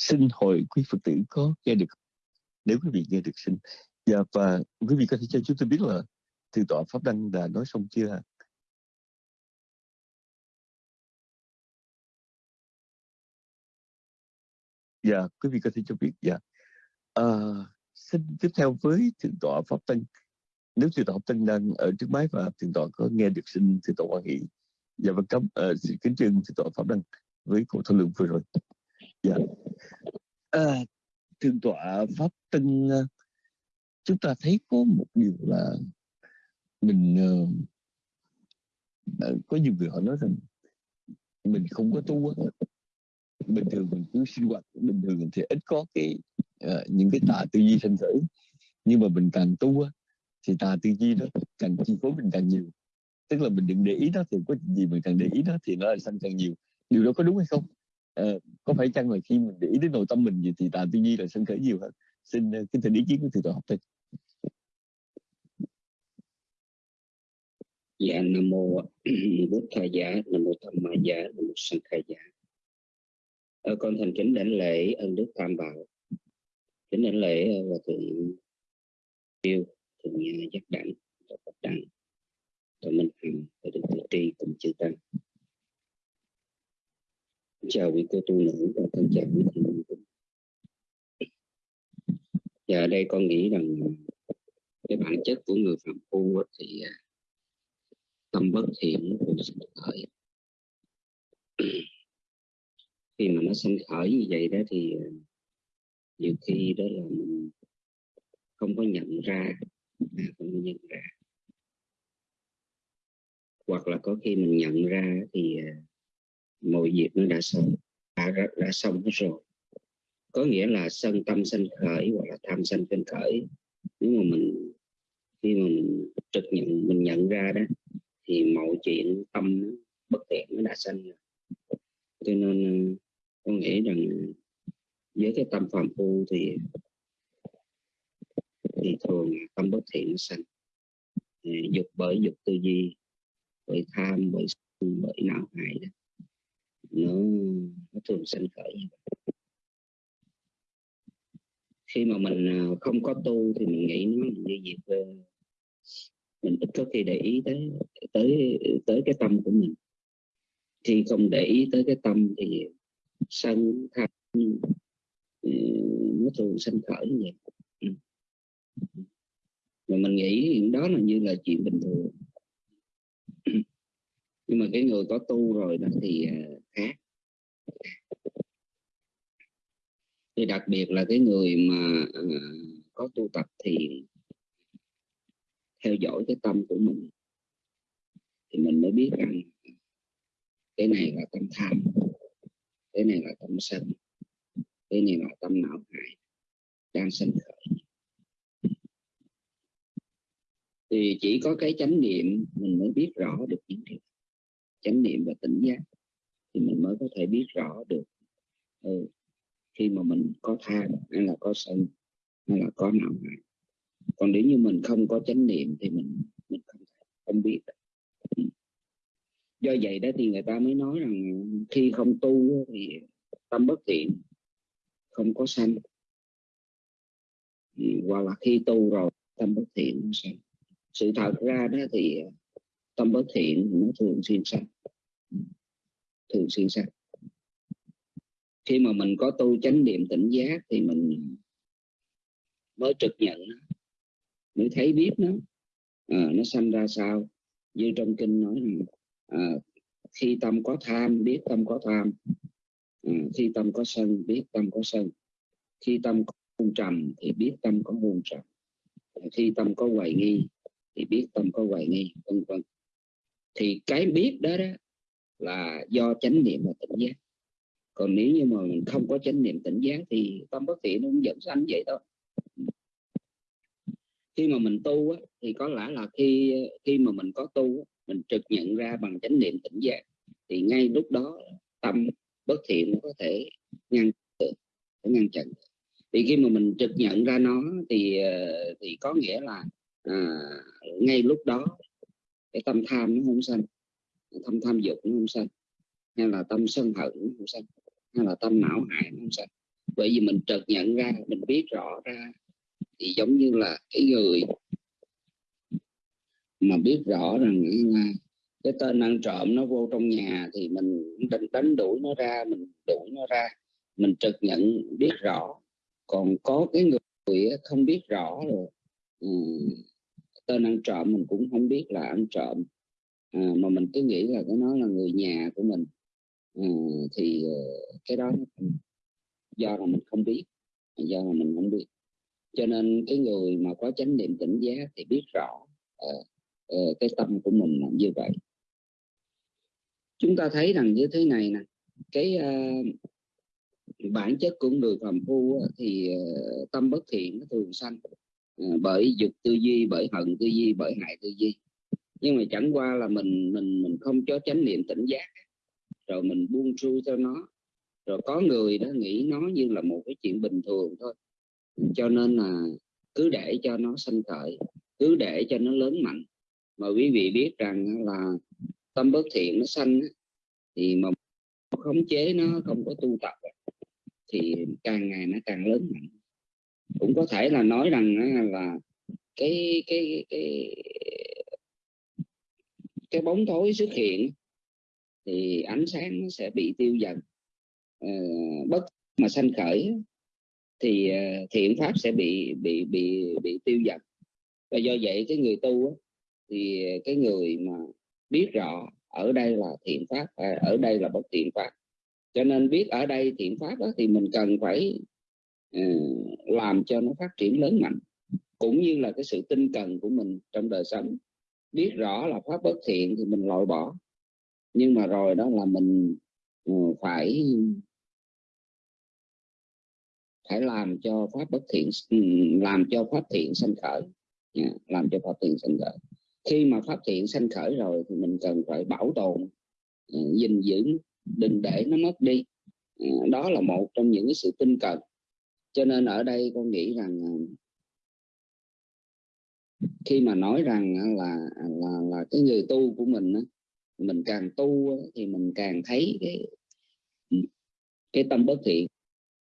xin hội quý Phật tử có nghe được nếu quý vị nghe được xin. Dạ, và quý vị có thể cho chúng tôi biết là thượng tọa pháp đăng đã nói xong chưa dạ quý vị có thể cho biết dạ. À, xin tiếp theo với thượng tọa pháp tân nếu thượng tọa pháp tân đang ở trước máy và thượng tọa có nghe được xin thượng tọa quan hỷ dạ vâng cảm uh, kính trân thượng tọa pháp đăng với cuộc thảo luận vừa rồi dạ. À, thượng tọa pháp tân ờ, chúng ta thấy có một điều là mình uh, có nhiều người họ nói rằng mình không có tu bình thường mình cứ sinh hoạt bình thường thì ít có cái uh, những cái tà tư duy sanh khởi nhưng mà mình càng tu thì tà tư duy đó càng chi phối mình càng nhiều. Tức là mình đừng để ý nó thì có gì mình càng để ý nó thì nó là sanh càng nhiều. Điều đó có đúng hay không? Ờ, có phải chăng là khi mình để ý đến nội tâm mình gì thì tà tư duy là sân khởi nhiều hơn? Xin uh, kính thỉnh ý kiến của thầy tổ học thầy dạ nam mô bút tha giả nam mô tham ma giả nam mô sanh khai giả ở ờ, con thành kính đảnh lễ ân đức tam bảo. Kính đảnh lễ và thượng tiêu thượng giác đẳng và phật đẳng và minh hằng và đức tự tri cùng chư tăng chào quý cô tu nữ và thân chào quý thiện và dạ, đây con nghĩ rằng à, cái bản chất của người phạm phu thì à, tâm bất thiện nó cũng sinh khởi. Khi mà nó sinh khởi như vậy đó thì à, nhiều khi đó là mình không có nhận ra không có nhận ra. Hoặc là có khi mình nhận ra thì mọi việc nó đã xong đã, đã xong hết rồi. Có nghĩa là sân tâm sanh khởi hoặc là tham sanh sanh khởi nếu mà mình khi mà mình trực nhận mình nhận ra đó thì mọi chuyện tâm bất thiện nó đã sanh rồi. Cho nên ờ, con nghĩ rằng với cái tâm phạm phu thì thì thường tâm bất thiện nó sanh. Ờ, dục bởi dục tư duy bởi tham bởi bởi não hại đó nó, nó thường sinh khởi. Khi mà mình à, không có tu thì mình nghĩ nó như việc mình ít có khi để ý tới tới tới cái tâm của mình. Khi không để ý tới cái tâm thì sân tham ừ, ừ, nó thường sinh khởi như vậy. Ừ. Mà mình nghĩ đó là như là chuyện bình thường nhưng mà cái người có tu rồi đó thì à, khác. Thì đặc biệt là cái người mà à, có tu tập thì theo dõi cái tâm của mình, thì mình mới biết rằng cái này là tâm tham, cái này là tâm sân, cái này là tâm não hại đang sinh khởi. Thì chỉ có cái chánh niệm mình mới biết rõ được những điều chánh niệm và tỉnh giác thì mình mới có thể biết rõ được ừ, khi mà mình có tham hay là có sân hay là có não hại. Còn nếu như mình không có chánh niệm thì mình mình không không biết ừ. do vậy đó thì người ta mới nói rằng khi không tu thì tâm bất thiện không có sanh. Ừ, hoặc là khi tu rồi tâm bất thiện sanh. Sự thật ra đó thì tâm bất thiện nó thường xuyên sạch thường xuyên sạch khi mà mình có tu chánh niệm tỉnh giác thì mình mới trực nhận nó mới thấy biết nó. À, nó sanh ra sao? Như trong kinh nói rằng à, khi tâm có tham biết tâm có tham. À, khi tâm có sân biết tâm có sân. Khi tâm có hôn trầm thì biết tâm có buồn trầm. Khi tâm có hoài nghi thì biết tâm có hoài nghi vân vân thì cái biết đó, đó là do chánh niệm và tỉnh giác. Còn nếu như mà mình không có chánh niệm tỉnh giác thì tâm bất thiện nó cũng dẫn sanh vậy thôi. Khi mà mình tu á, thì có lẽ là khi khi mà mình có tu mình trực nhận ra bằng chánh niệm tỉnh giác thì ngay lúc đó tâm bất thiện nó có thể ngăn được ngăn chặn thì khi mà mình trực nhận ra nó thì ờ, thì có nghĩa là à, ngay lúc đó cái tâm tham nó không sanh. Tâm tham dục nó không sanh. Hay là tâm sân hận nó không sanh. Hay là tâm não hại nó không sanh. Bởi vì mình chợt nhận ra mình biết rõ ra thì giống như là cái người mà biết rõ rằng cái tên ăn trộm nó vô trong nhà thì mình đánh, đánh đuổi nó ra mình đuổi nó ra. Mình trực nhận biết rõ. Còn có cái người không biết rõ rồi tên ăn trộm mình cũng không biết là ăn trộm. À, mà mình cứ nghĩ là cái nó là người nhà của mình. À, thì ờ, cái đó do là mình không biết do là mình không biết. Cho nên cái người mà có chánh niệm tỉnh giác thì biết rõ uh, uh, cái tâm của mình là như vậy. Chúng ta thấy rằng như thế này nè cái uh, bản chất của người phàm phu thì uh, tâm bất thiện nó thường sanh. Ừ, bởi dục tư duy, bởi hận tư duy, bởi hại tư duy. Nhưng mà chẳng qua là mình mình mình không cho chánh niệm tỉnh giác. Rồi mình buông xuôi cho nó. Rồi có người đó nghĩ nó như là một cái chuyện bình thường thôi. Cho nên là cứ để cho nó sanh khởi, cứ để cho nó lớn mạnh. Mà quý vị biết rằng là tâm bất thiện nó sanh thì mà khống chế nó không có tu tập thì càng ngày nó càng lớn mạnh cũng có thể là nói rằng là cái cái cái cái bóng tối xuất hiện thì ánh sáng nó sẽ bị tiêu dần. À, bất mà sanh khởi thì ờ, thiện pháp sẽ bị bị bị bị tiêu dần. Và do vậy cái người tu thì cái người mà biết rõ ở đây là thiện pháp à, ở đây là bất thiện pháp. Cho nên biết ở đây thiện pháp đó, thì mình cần phải Ừ, làm cho nó phát triển lớn mạnh. Cũng như là cái sự tinh cần của mình trong đời sống. Biết rõ là pháp bất thiện thì mình loại bỏ. Nhưng mà rồi đó là mình ừ, phải phải làm cho pháp bất thiện ừ, làm cho pháp thiện sanh khởi. Dạ, làm cho pháp thiện sanh khởi. Khi mà pháp thiện sanh khởi rồi thì mình cần phải bảo tồn gìn giữ, đừng để nó mất đi. Dạ, đó là một trong những cái sự tinh cần cho nên ở đây con nghĩ rằng ờ, khi mà nói rằng ờ, là là là cái người tu của mình mình càng tu thì mình càng thấy cái cái tâm bất thiện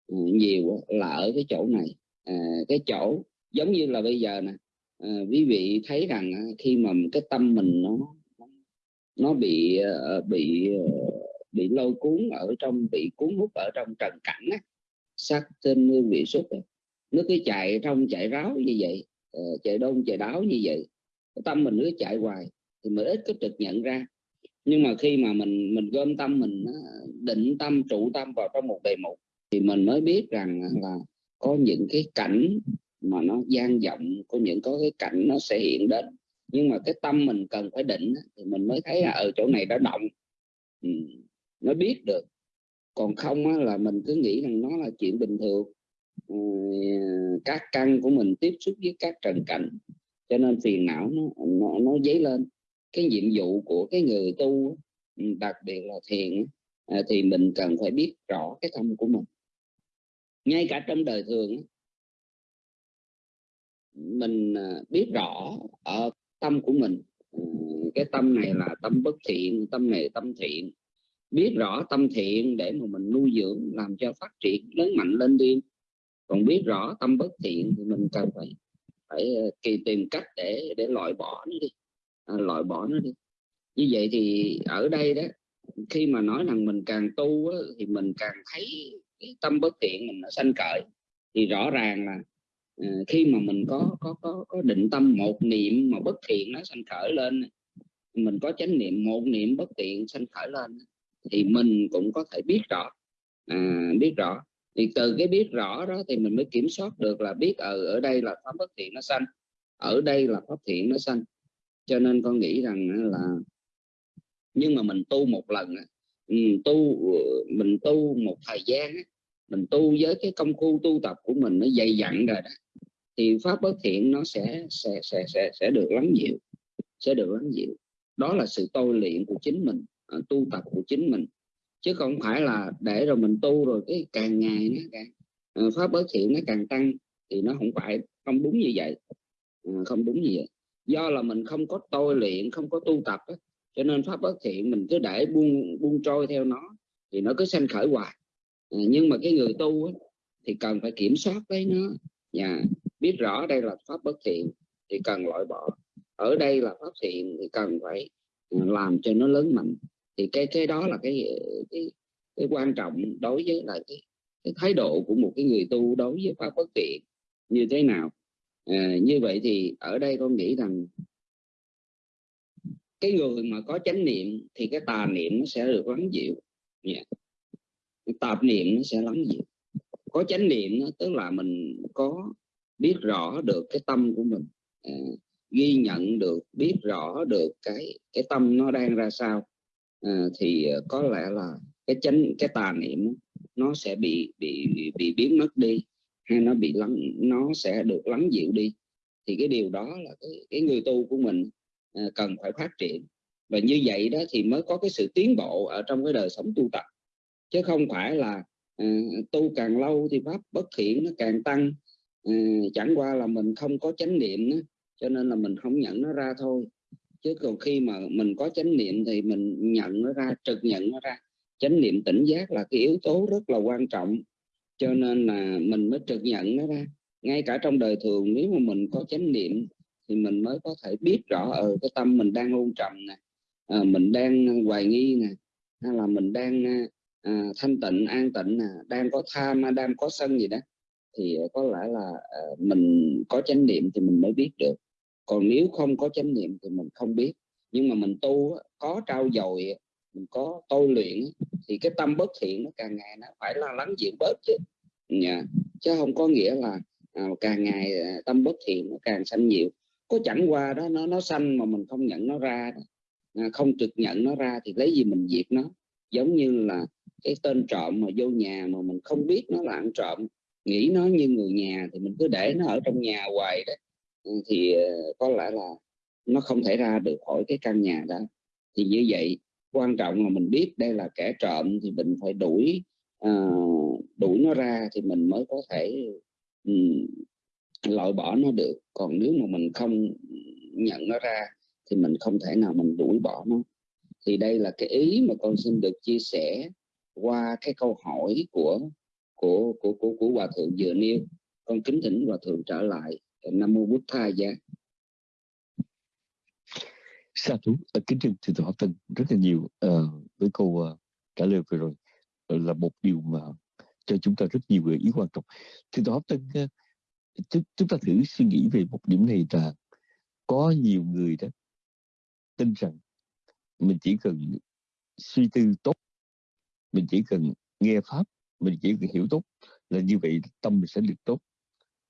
ờ, nhiều là ở cái chỗ này. À, cái chỗ giống như là bây giờ nè à, quý vị thấy rằng khi mà cái tâm mình nó nó bị bị bị lôi cuốn ở trong bị cuốn hút ở trong trần cảnh á, sắc tên hương vị xúc nó cứ chạy trong chạy ráo như vậy ờ, chạy đông chạy đáo như vậy cái tâm mình cứ chạy hoài thì mình ít có trực nhận ra. Nhưng mà khi mà mình mình gom tâm mình ờ, định tâm trụ tâm vào trong một đề mục thì mình mới biết rằng là có những cái cảnh mà nó gian vọng có những có cái cảnh nó sẽ hiện đến. Nhưng mà cái tâm mình cần phải định thì mình mới thấy là ở chỗ này đã động. Ừ, nó biết được còn không á, là mình cứ nghĩ rằng nó là chuyện bình thường. Ừ, các căn của mình tiếp xúc với các trần cảnh cho nên phiền não nó nó, nó dấy lên. Cái nhiệm vụ của cái người tu ừ, đặc biệt là thiền à, thì mình cần phải biết rõ cái tâm của mình. Ngay cả trong đời thường mình à, biết rõ ở tâm của mình. Ờ, cái tâm này là tâm bất thiện tâm này tâm thiện biết rõ tâm thiện để mà mình nuôi dưỡng làm cho phát triển lớn mạnh lên đi. Còn biết rõ tâm bất thiện thì mình cần phải phải ờ, kỳ tìm cách để để loại bỏ nó đi. À, loại bỏ nó đi. Như vậy thì ở đây đó khi mà nói rằng mình càng tu á, thì mình càng thấy cái tâm bất thiện mình nó sanh cởi thì rõ ràng là uh, khi mà mình có có có có định tâm một niệm mà bất thiện nó sanh khởi lên mình có chánh niệm một niệm bất thiện sanh khởi lên thì mình cũng có thể biết rõ. À, biết rõ. Thì từ cái biết rõ đó thì mình mới kiểm soát được là biết ở ở đây là pháp bất thiện nó sanh ở đây là pháp thiện nó sanh. Cho nên con nghĩ rằng là nhưng mà mình tu một lần mình ừ, tu ờ, mình tu một thời gian mình tu với cái công phu tu tập của mình nó dày dặn rồi đó thì pháp bất thiện nó sẽ sẽ sẽ sẽ sẽ được lắng dịu sẽ được lắng dịu. Đó là sự tôi luyện của chính mình. Ờ, tu tập của chính mình. Chứ không phải là để rồi mình tu rồi cái càng ngày nó càng ờ, pháp bất thiện nó càng tăng thì nó không phải không đúng như vậy. Ờ, không đúng như vậy. Do là mình không có tôi luyện không có tu tập á, cho nên pháp bất thiện mình cứ để buông buông trôi theo nó thì nó cứ sanh khởi hoài. Nhưng mà cái người tu á, thì cần phải kiểm soát lấy nó. Nhà biết rõ đây là pháp bất thiện thì cần loại bỏ. Ở đây là pháp thiện thì cần phải làm cho nó lớn mạnh thì cái cái đó là cái cái, cái quan trọng đối với là cái, cái thái độ của một cái người tu đối với pháp bất thiện như thế nào. À, như vậy thì ở đây con nghĩ rằng cái người mà có chánh niệm thì cái tà niệm nó sẽ được lắng dịu. Dạ. Yeah. tạp niệm nó sẽ lắng dịu. Có chánh niệm đó, tức là mình có biết rõ được cái tâm của mình. À, ghi nhận được biết rõ được cái cái tâm nó đang ra sao à, thì ờ, có lẽ là cái chánh cái tà niệm nó sẽ bị bị bị biến mất đi hay nó bị lắng nó sẽ được lắng dịu đi. Thì cái điều đó là cái, cái người tu của mình à, cần phải phát triển. Và như vậy đó thì mới có cái sự tiến bộ ở trong cái đời sống tu tập. Chứ không phải là à, tu càng lâu thì pháp bất thiện nó càng tăng. À, chẳng qua là mình không có chánh niệm đó, cho nên là mình không nhận nó ra thôi chứ còn khi mà mình có chánh niệm thì mình nhận nó ra trực nhận nó ra. Chánh niệm tỉnh giác là cái yếu tố rất là quan trọng. Cho nên là mình mới trực nhận nó ra. Ngay cả trong đời thường nếu mà mình có chánh niệm thì mình mới có thể biết rõ ở ừ, cái tâm mình đang ôn trầm nè à, mình đang hoài nghi nè hay là mình đang ờ, à, thanh tịnh an tịnh nè đang có tham đang có sân gì đó thì có lẽ là à, mình có chánh niệm thì mình mới biết được còn nếu không có chánh niệm thì mình không biết. Nhưng mà mình tu có trao dồi mình có tôi luyện thì cái tâm bất thiện nó càng ngày nó phải là lắng dịu bớt chứ. Yeah. chứ không có nghĩa là à, càng ngày à, tâm bất thiện nó càng sanh nhiều có chẳng qua đó nó nó sanh mà mình không nhận nó ra à, không trực nhận nó ra thì lấy gì mình diệt nó? Giống như là cái tên trộm mà vô nhà mà mình không biết nó là ăn trộm nghĩ nó như người nhà thì mình cứ để nó ở trong nhà hoài đấy thì ờ, có lẽ là nó không thể ra được khỏi cái căn nhà đó. Thì như vậy quan trọng là mình biết đây là kẻ trộm thì mình phải đuổi uh, đuổi nó ra thì mình mới có thể um, loại bỏ nó được. Còn nếu mà mình không nhận nó ra thì mình không thể nào mình đuổi bỏ nó. Thì đây là cái ý mà con xin được chia sẻ qua cái câu hỏi của của của của, của hòa thượng vừa nêu. Con kính thỉnh hòa thượng trở lại nam mô bút tha giá. Sa thú kính thưa thưa thượng học tân rất là nhiều uh, với câu uh, trả lời vừa rồi uh, là một điều mà cho chúng ta rất nhiều gợi ý quan trọng. Thưa thượng Tọa tân uh, chúng ta thử suy nghĩ về một điểm này là có nhiều người đó tin rằng mình chỉ cần suy tư tốt mình chỉ cần nghe pháp mình chỉ cần hiểu tốt là như vậy tâm mình sẽ được tốt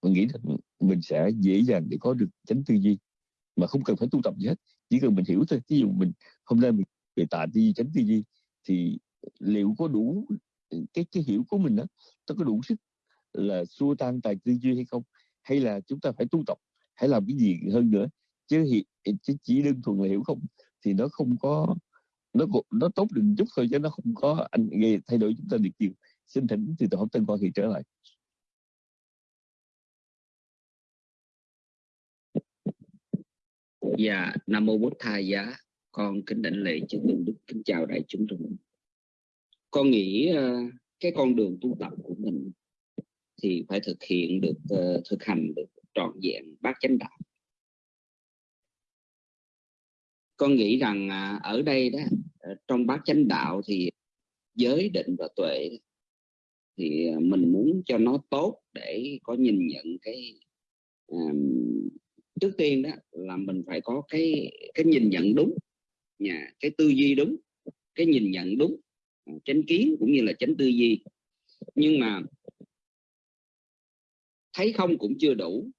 mình nghĩ rằng mình sẽ dễ dàng để có được chánh tư duy mà không cần phải tu tập gì hết chỉ cần mình hiểu thôi. Ví dụ mình hôm nay mình về tà tư duy chánh tư duy thì liệu có đủ cái cái hiểu của mình đó nó có đủ sức là xua tan tài tư duy hay không? Hay là chúng ta phải tu tập hay làm cái gì hơn nữa? Chứ, chứ chỉ đơn thuần là hiểu không? Thì nó không có nó nó tốt được chút thôi chứ nó không có anh gây thay đổi chúng ta được nhiều. Xin thỉnh thì tổ hợp tân quan thì trở lại. Dạ, Nam Mô Bút Thầy Giá, con kính đảnh lễ chư tôn đức, kính chào đại chúng trong. Con nghĩ ờ, cái con đường tu tập của mình thì phải thực hiện được, ờ, thực hành được trọn vẹn bát chánh đạo. Con nghĩ rằng à, ở đây đó, ờ, trong bát chánh đạo thì giới định và tuệ thì mình muốn cho nó tốt để có nhìn nhận cái um, trước tiên đó là mình phải có cái cái nhìn nhận đúng nhà cái tư duy đúng cái nhìn nhận đúng à, chánh kiến cũng như là chánh tư duy nhưng mà thấy không cũng chưa đủ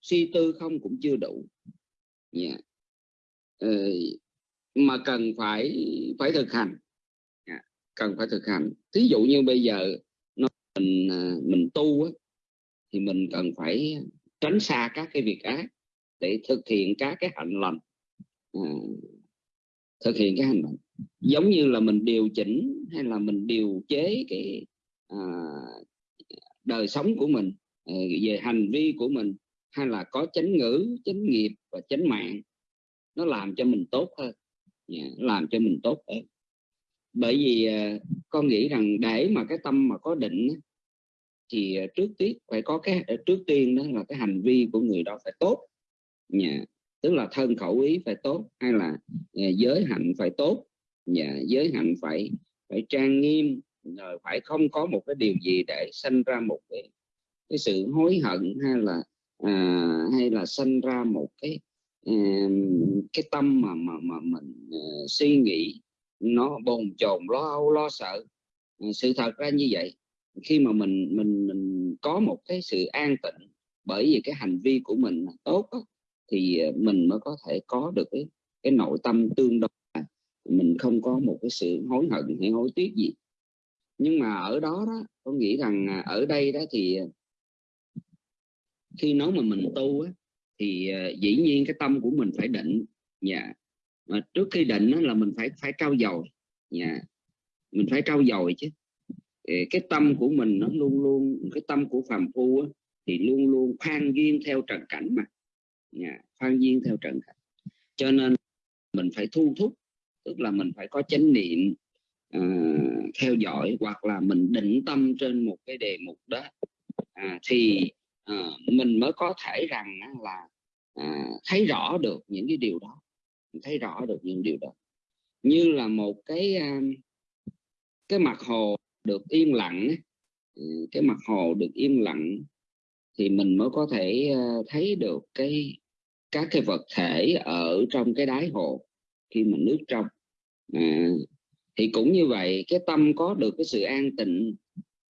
suy tư không cũng chưa đủ yeah. ờ, mà cần phải phải thực hành yeah. cần phải thực hành thí dụ như bây giờ nó mình à, mình tu á, thì mình cần phải tránh xa các cái việc ác để thực hiện các cái hạnh lành. À, thực hiện cái hành động giống như là mình điều chỉnh hay là mình điều chế cái à, đời sống của mình ờ, về hành vi của mình hay là có chánh ngữ chánh nghiệp và chánh mạng nó làm cho mình tốt hơn. Dạ, làm cho mình tốt hơn. Bởi vì ờ, con nghĩ rằng để mà cái tâm mà có định thì ờ, trước tiên phải có cái trước tiên đó là cái hành vi của người đó phải tốt yeah. tức là thân khẩu ý phải tốt hay là à, giới hạnh phải tốt yeah. giới hạnh phải phải trang nghiêm rồi phải không có một cái điều gì để sinh ra một cái cái sự hối hận hay là à, hay là sinh ra một cái à, cái tâm mà mà mà mình uh, suy nghĩ nó bồn chồn lo âu lo sợ à, sự thật ra như vậy khi mà mình mình mình có một cái sự an tịnh bởi vì cái hành vi của mình tốt đó, thì ờ, mình mới có thể có được cái cái nội tâm tương đối mình không có một cái sự hối hận hay hối tiếc gì. Nhưng mà ở đó đó có nghĩ rằng à, ở đây đó thì ờ, khi nói mà mình tu á, thì ờ, dĩ nhiên cái tâm của mình phải định dạ. Mà trước khi định đó là mình phải phải trau dồi dạ. Mình phải trau dồi chứ. Cái tâm của mình nó luôn luôn cái tâm của phàm phu á, thì luôn luôn khoan duyên theo trần cảnh mà dạ, khoan duyên theo trần khách cho nên mình phải thu thúc tức là mình phải có chánh niệm uh, theo dõi hoặc là mình định tâm trên một cái đề mục đó. À, thì uh, mình mới có thể rằng là uh, thấy rõ được những cái điều đó. Thấy rõ được những điều đó. Như là một cái uh, cái mặt hồ được yên lặng ừ, cái mặt hồ được im lặng thì mình mới có thể thấy được cái các cái vật thể ở trong cái đáy hồ khi mà nước trong. À, thì cũng như vậy cái tâm có được cái sự an tịnh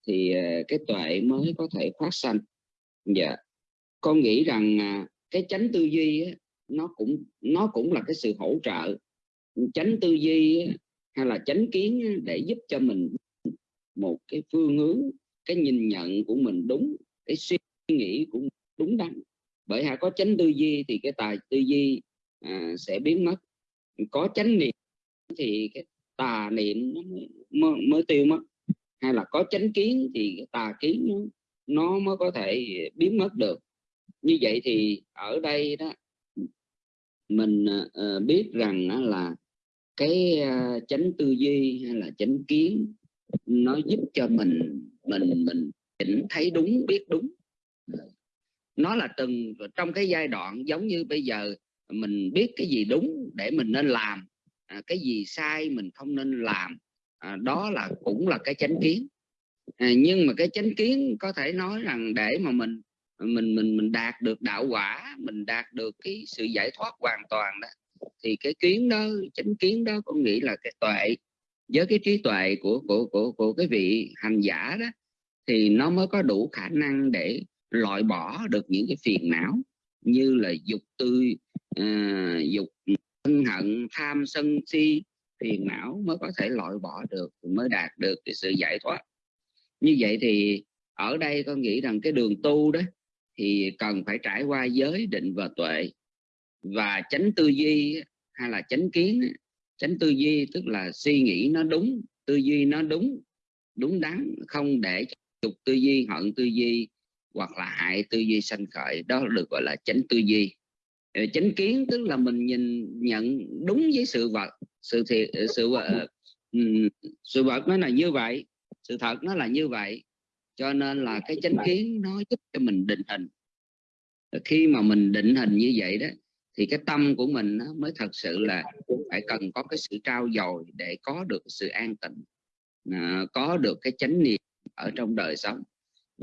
thì à, cái tuệ mới có thể phát sanh. Dạ. Con nghĩ rằng à, cái chánh tư duy á, nó cũng nó cũng là cái sự hỗ trợ. Chánh tư duy á, hay là chánh kiến á, để giúp cho mình một cái phương hướng cái nhìn nhận của mình đúng cái suy nghĩ của mình đúng đắn bởi hạ có chánh tư duy thì cái tài tư duy à, sẽ biến mất. Có chánh niệm thì cái tà niệm nó mới, mới tiêu mất. Hay là có chánh kiến thì cái tà kiến nó, nó mới có thể biến mất được. Như vậy thì ở đây đó mình uh, biết rằng đó là cái uh, chánh tư duy hay là chánh kiến nó giúp cho mình mình mình chỉnh thấy đúng biết đúng nó là từng trong cái giai đoạn giống như bây giờ mình biết cái gì đúng để mình nên làm à, cái gì sai mình không nên làm à, đó là cũng là cái chánh kiến. À, nhưng mà cái chánh kiến có thể nói rằng để mà mình mình mình mình đạt được đạo quả mình đạt được cái sự giải thoát hoàn toàn đó thì cái kiến đó chánh kiến đó có nghĩ là cái tuệ. Với cái trí tuệ của của của của cái vị hành giả đó thì nó mới có đủ khả năng để loại bỏ được những cái phiền não như là dục tư uh, dục thân hận tham sân si phiền não mới có thể loại bỏ được mới đạt được cái sự giải thoát. Như vậy thì ở đây con nghĩ rằng cái đường tu đó thì cần phải trải qua giới định và tuệ và tránh tư duy hay là tránh kiến. Tránh tư duy tức là suy nghĩ nó đúng tư duy nó đúng đúng đắn không để dục tư duy hận tư duy hoặc là hại tư duy sanh khởi, đó được gọi là chánh tư duy. Ờ, chánh kiến tức là mình nhìn, nhận đúng với sự vật, sự thiệt ờ, sự ờ, vật sự vật nó là như vậy, sự thật nó là như vậy. Cho nên là cái chánh kiến nó giúp cho mình định hình. Khi mà mình định hình như vậy đó, thì cái tâm của mình nó mới thật sự là phải cần có cái sự trao dồi để có được sự an tịnh có được cái chánh niệm ở trong đời sống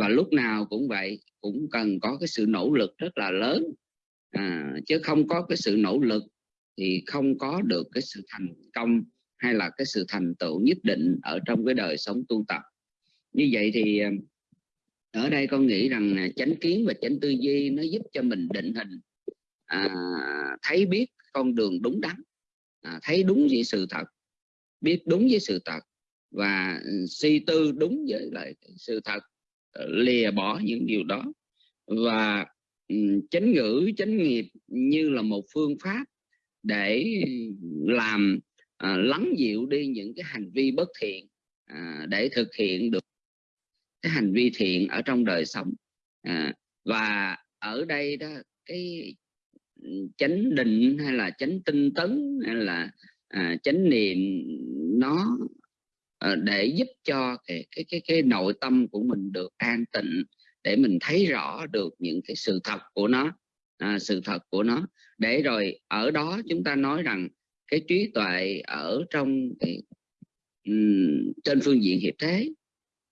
và lúc nào cũng vậy cũng cần có cái sự nỗ lực rất là lớn. À, chứ không có cái sự nỗ lực thì không có được cái sự thành công hay là cái sự thành tựu nhất định ở trong cái đời sống tu tập. Như vậy thì à, ở đây con nghĩ rằng chánh kiến và chánh tư duy nó giúp cho mình định hình à, thấy biết con đường đúng đắn à, thấy đúng với sự thật biết đúng với sự thật và ừ, suy tư đúng với lại sự thật lìa bỏ những điều đó. Và chánh ngữ chánh nghiệp như là một phương pháp để làm à, lắng dịu đi những cái hành vi bất thiện à, để thực hiện được cái hành vi thiện ở trong đời sống. À, và ở đây đó cái chánh định hay là chánh tinh tấn hay là à, chánh niệm nó Ờ, để giúp cho cái cái cái cái nội tâm của mình được an tịnh để mình thấy rõ được những cái sự thật của nó à, sự thật của nó. Để rồi ở đó chúng ta nói rằng cái trí tuệ ở trong cái um, trên phương diện hiệp thế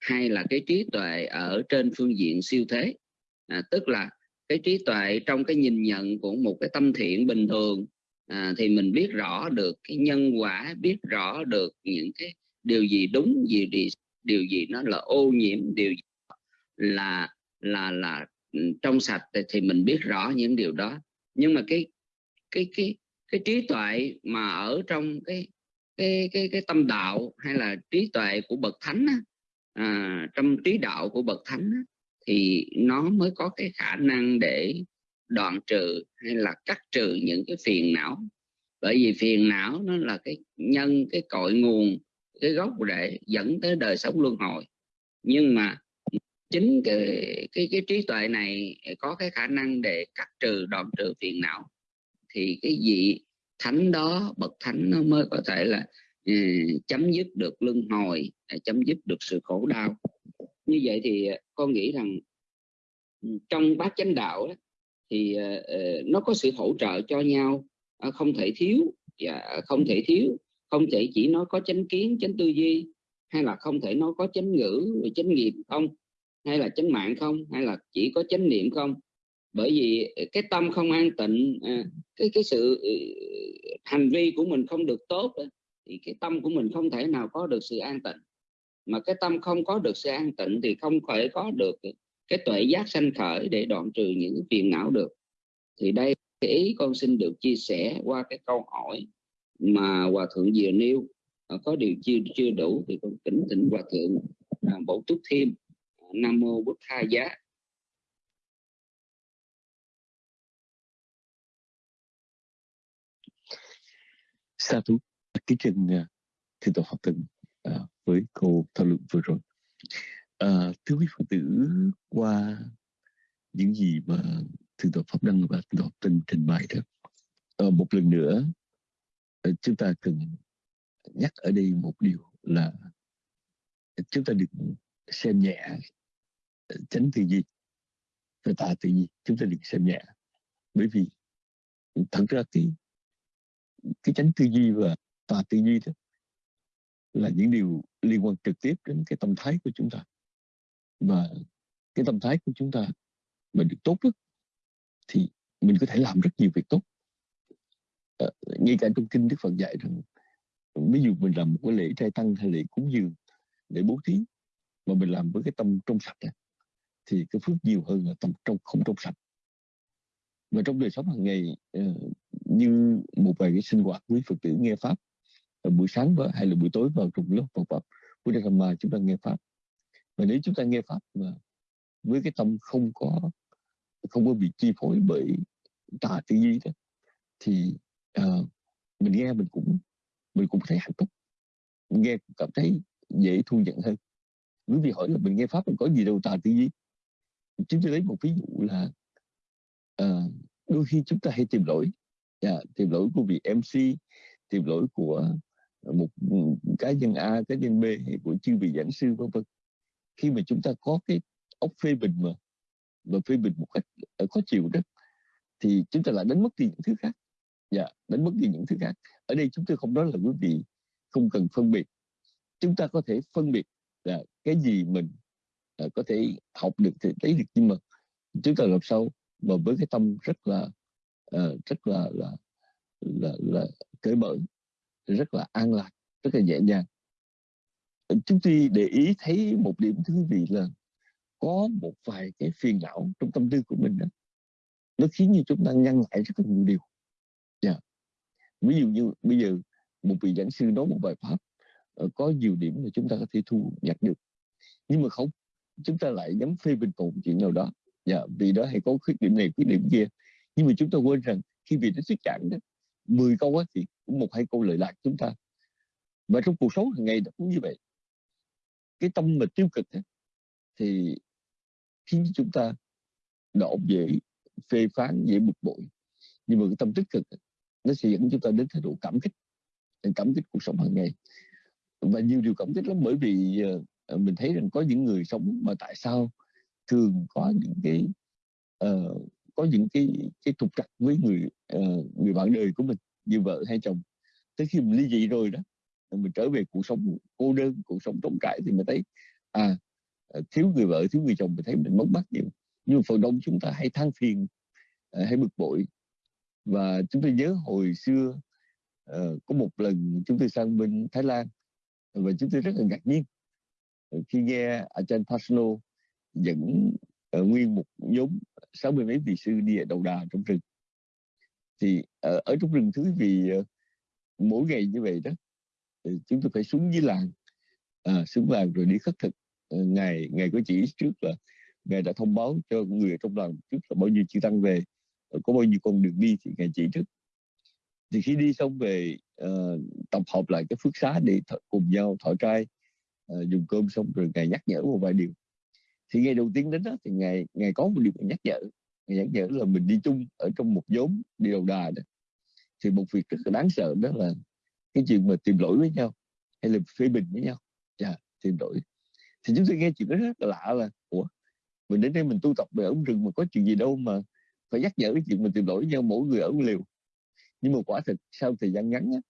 hay là cái trí tuệ ở trên phương diện siêu thế. À, tức là cái trí tuệ trong cái nhìn nhận của một cái tâm thiện bình thường à, thì mình biết rõ được cái nhân quả biết rõ được những cái điều gì đúng gì điều, điều gì nó là ô nhiễm điều gì là là là ừ, trong sạch thì mình biết rõ những điều đó. Nhưng mà cái cái cái cái trí tuệ mà ở trong cái cái cái cái tâm đạo hay là trí tuệ của bậc thánh á, à, trong trí đạo của bậc thánh á, thì nó mới có cái khả năng để đoạn trừ hay là cắt trừ những cái phiền não. Bởi vì phiền não nó là cái nhân cái cội nguồn cái gốc rễ dẫn tới đời sống luân hồi. Nhưng mà chính cái cái cái trí tuệ này có cái khả năng để cắt trừ đoạn trừ phiền não thì cái vị thánh đó bậc thánh nó mới có thể là uh, chấm dứt được luân hồi à, chấm dứt được sự khổ đau. Như vậy thì à, con nghĩ rằng ừ, trong bát chánh đạo đó, thì uh, nó có sự hỗ trợ cho nhau uh, không thể thiếu và không thể thiếu không thể chỉ nói có chánh kiến, chánh tư duy, hay là không thể nói có chánh ngữ chánh nghiệp không? Hay là chánh mạng không? Hay là chỉ có chánh niệm không? Bởi vì cái tâm không an tịnh à, cái cái sự ừ, hành vi của mình không được tốt thì cái tâm của mình không thể nào có được sự an tịnh. Mà cái tâm không có được sự an tịnh thì không thể có được cái tuệ giác sanh khởi để đoạn trừ những phiền não được. Thì đây, cái ý con xin được chia sẻ qua cái câu hỏi mà hòa thượng vừa nêu à, có điều chưa chưa đủ thì con kính thỉnh hòa thượng à, bổ túc thêm à, nam mô bút tha giá. Sa thú kính trình thưa tổ học tình với câu thảo luận vừa rồi. À, thưa quý phật tử qua những gì mà thượng tọa pháp đăng và thượng tọa tình trình bày đó một lần nữa Ờ, chúng ta cần nhắc ở đây một điều là chúng ta đừng xem nhẹ ờ, chánh tư duy và tà tư duy. Chúng ta đừng xem nhẹ. Bởi vì thật ra cái cái chánh tư duy và tà tư duy đó là những điều liên quan trực tiếp đến cái tâm thái của chúng ta. Và cái tâm thái của chúng ta mà được tốt đó, thì mình có thể làm rất nhiều việc tốt. Ờ, ngay cả trong kinh Đức Phật dạy rằng ví dụ mình làm một cái lễ trai tăng hay lễ cúng dường để bố thí mà mình làm với cái tâm trong sạch này, thì cái phước nhiều hơn là tâm trong không trong sạch. Và trong đời sống hàng ngày uh, như một vài cái sinh hoạt quý phật tử nghe pháp ờ, buổi sáng và hay là buổi tối vào trong lớp Phật pháp Buddha Dhamma chúng ta nghe pháp. Và nếu chúng ta nghe pháp mà với cái tâm không có không có bị chi phối bởi tà tư duy đó thì uh, mình nghe mình cũng mình cũng thấy hạnh phúc. Mình nghe cũng cảm thấy dễ thu nhận hơn. Quý vị hỏi là mình nghe pháp mình có gì đâu tà tư duy. Chúng tôi lấy một ví dụ là uh, đôi khi chúng ta hay tìm lỗi. Yeah, tìm lỗi của vị MC tìm lỗi của một ừ, cá nhân A cá nhân B hay của chư vị giảng sư vân vân. Khi mà chúng ta có cái ốc phê bình mà mà phê bình một cách ờ, khó chịu đó thì chúng ta lại đánh mất đi những thứ khác dạ đánh mất đi những thứ khác. Ở đây chúng tôi không nói là quý vị không cần phân biệt. Chúng ta có thể phân biệt là cái gì mình uh, có thể học được thì lấy được nhưng mà chúng ta làm sao mà với cái tâm rất là uh, rất là là là, là cởi mở rất là an lạc rất là nhẹ nhàng. Chúng tôi để ý thấy một điểm thú vị là có một vài cái phiền não trong tâm tư của mình đó. Nó khiến như chúng ta ngăn lại rất là nhiều điều ví dụ như bây giờ một vị giảng sư nói một bài pháp ờ, có nhiều điểm mà chúng ta có thể thu nhặt được. Nhưng mà không chúng ta lại dám phê bình một chuyện nào đó. Dạ, vì đó hay có khuyết điểm này khuyết điểm kia. Nhưng mà chúng ta quên rằng khi vị đó thuyết giảng đó 10 câu á, thì cũng một hai câu lời lạc chúng ta. Và trong cuộc sống hàng ngày cũng như vậy. Cái tâm mà tiêu cực ấy, thì khiến chúng ta đổ dễ phê phán dễ bực bội. Nhưng mà cái tâm tích cực ấy, nó sẽ dẫn chúng ta đến thái độ cảm kích cảm kích cuộc sống hàng ngày. Và nhiều điều cảm kích lắm bởi vì uh, mình thấy rằng có những người sống mà tại sao thường có những cái uh, có những cái cái trục trặc với người uh, người bạn đời của mình như vợ hay chồng. Tới khi mình ly dị rồi đó mình trở về cuộc sống cô đơn cuộc sống trống trải thì mình thấy à thiếu người vợ thiếu người chồng mình thấy mình mất mát nhiều. Nhưng phần đông chúng ta hay than phiền hay bực bội và chúng tôi nhớ hồi xưa uh, có một lần chúng tôi sang bên Thái Lan và chúng tôi rất là ngạc nhiên. Ờ, khi nghe Ajahn Pasno dẫn uh, nguyên một nhóm sáu mươi mấy vị sư đi ở đầu đà trong rừng. Thì ở, ở trong rừng thứ vì uh, mỗi ngày như vậy đó chúng tôi phải xuống dưới làng à, xuống làng rồi đi khất thực. Uh, ngày ngày có chỉ trước là ngài đã thông báo cho người ở trong làng trước là bao nhiêu chư tăng về. Ờ, có bao nhiêu con đường đi thì ngài chỉ trước thì khi đi xong về uh, tập hợp lại cái phước xá để cùng nhau thọ trai uh, dùng cơm xong rồi ngài nhắc nhở một vài điều. Thì ngày đầu tiên đến đó thì ngài ngài có một điều nhắc nhở. Ngài nhắc nhở là mình đi chung ở trong một nhóm đi đầu đà đó. Thì một việc rất là đáng sợ đó là cái chuyện mà tìm lỗi với nhau hay là phê bình với nhau. Yeah, tìm lỗi. Thì chúng tôi nghe chuyện đó rất là lạ là ủa mình đến đây mình tu tập về ống rừng mà có chuyện gì đâu mà phải nhắc nhở cái chuyện mình tìm lỗi nhau mỗi người ở một liều. Nhưng mà quả thực sau thời gian ngắn á,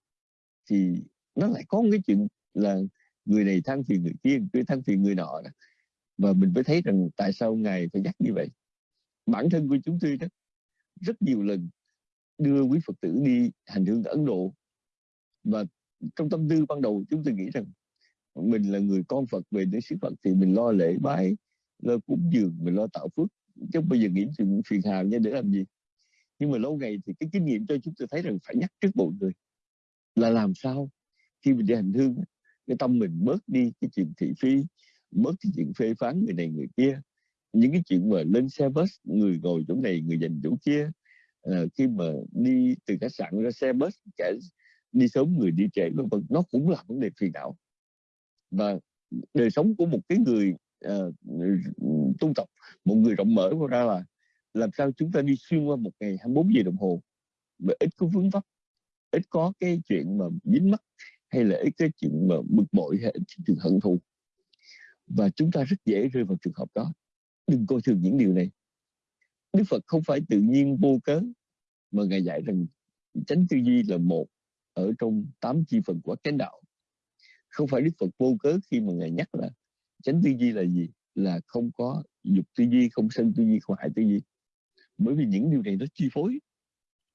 thì nó lại có một cái chuyện là người này than phiền người kia người than phiền người nọ đó. và mình mới thấy rằng tại sao ngài phải nhắc như vậy. Bản thân của chúng tôi đó rất nhiều lần đưa quý phật tử đi hành hương ở ấn độ. Và trong tâm tư ban đầu chúng tôi nghĩ rằng mình là người con phật về đến xứ phật thì mình lo lễ bái lo cúng dường mình lo tạo phước chứ bây giờ nghĩ chuyện phiền hà nha để làm gì? Nhưng mà lâu ngày thì cái kinh nghiệm cho chúng tôi thấy rằng phải nhắc trước mọi người là làm sao khi mình đi hành hương cái tâm mình bớt đi cái chuyện thị phi bớt cái chuyện phê phán người này người kia. Những cái chuyện mà lên xe bus người ngồi chỗ này người dành chỗ kia à, khi mà đi từ khách sạn ra xe bus kẻ đi sớm người đi trễ nó cũng là vấn đề phiền não. Và đời sống của một cái người uh, tu tập. Một người rộng mở ra là làm sao chúng ta đi xuyên qua một ngày 24 giờ đồng hồ mà ít có vướng vấp ít có cái chuyện mà dính mắc hay là ít cái chuyện mà bực bội hay ít chuyện hận thù. Và chúng ta rất dễ rơi vào trường hợp đó. Đừng coi thường những điều này. Đức Phật không phải tự nhiên vô cớ mà Ngài dạy rằng tránh tư duy là một ở trong tám chi phần của chánh đạo. Không phải Đức Phật vô cớ khi mà Ngài nhắc là chánh tư duy là gì? Là không có dục tư duy không sân tư duy không hại tư duy. Bởi vì những điều này nó chi phối.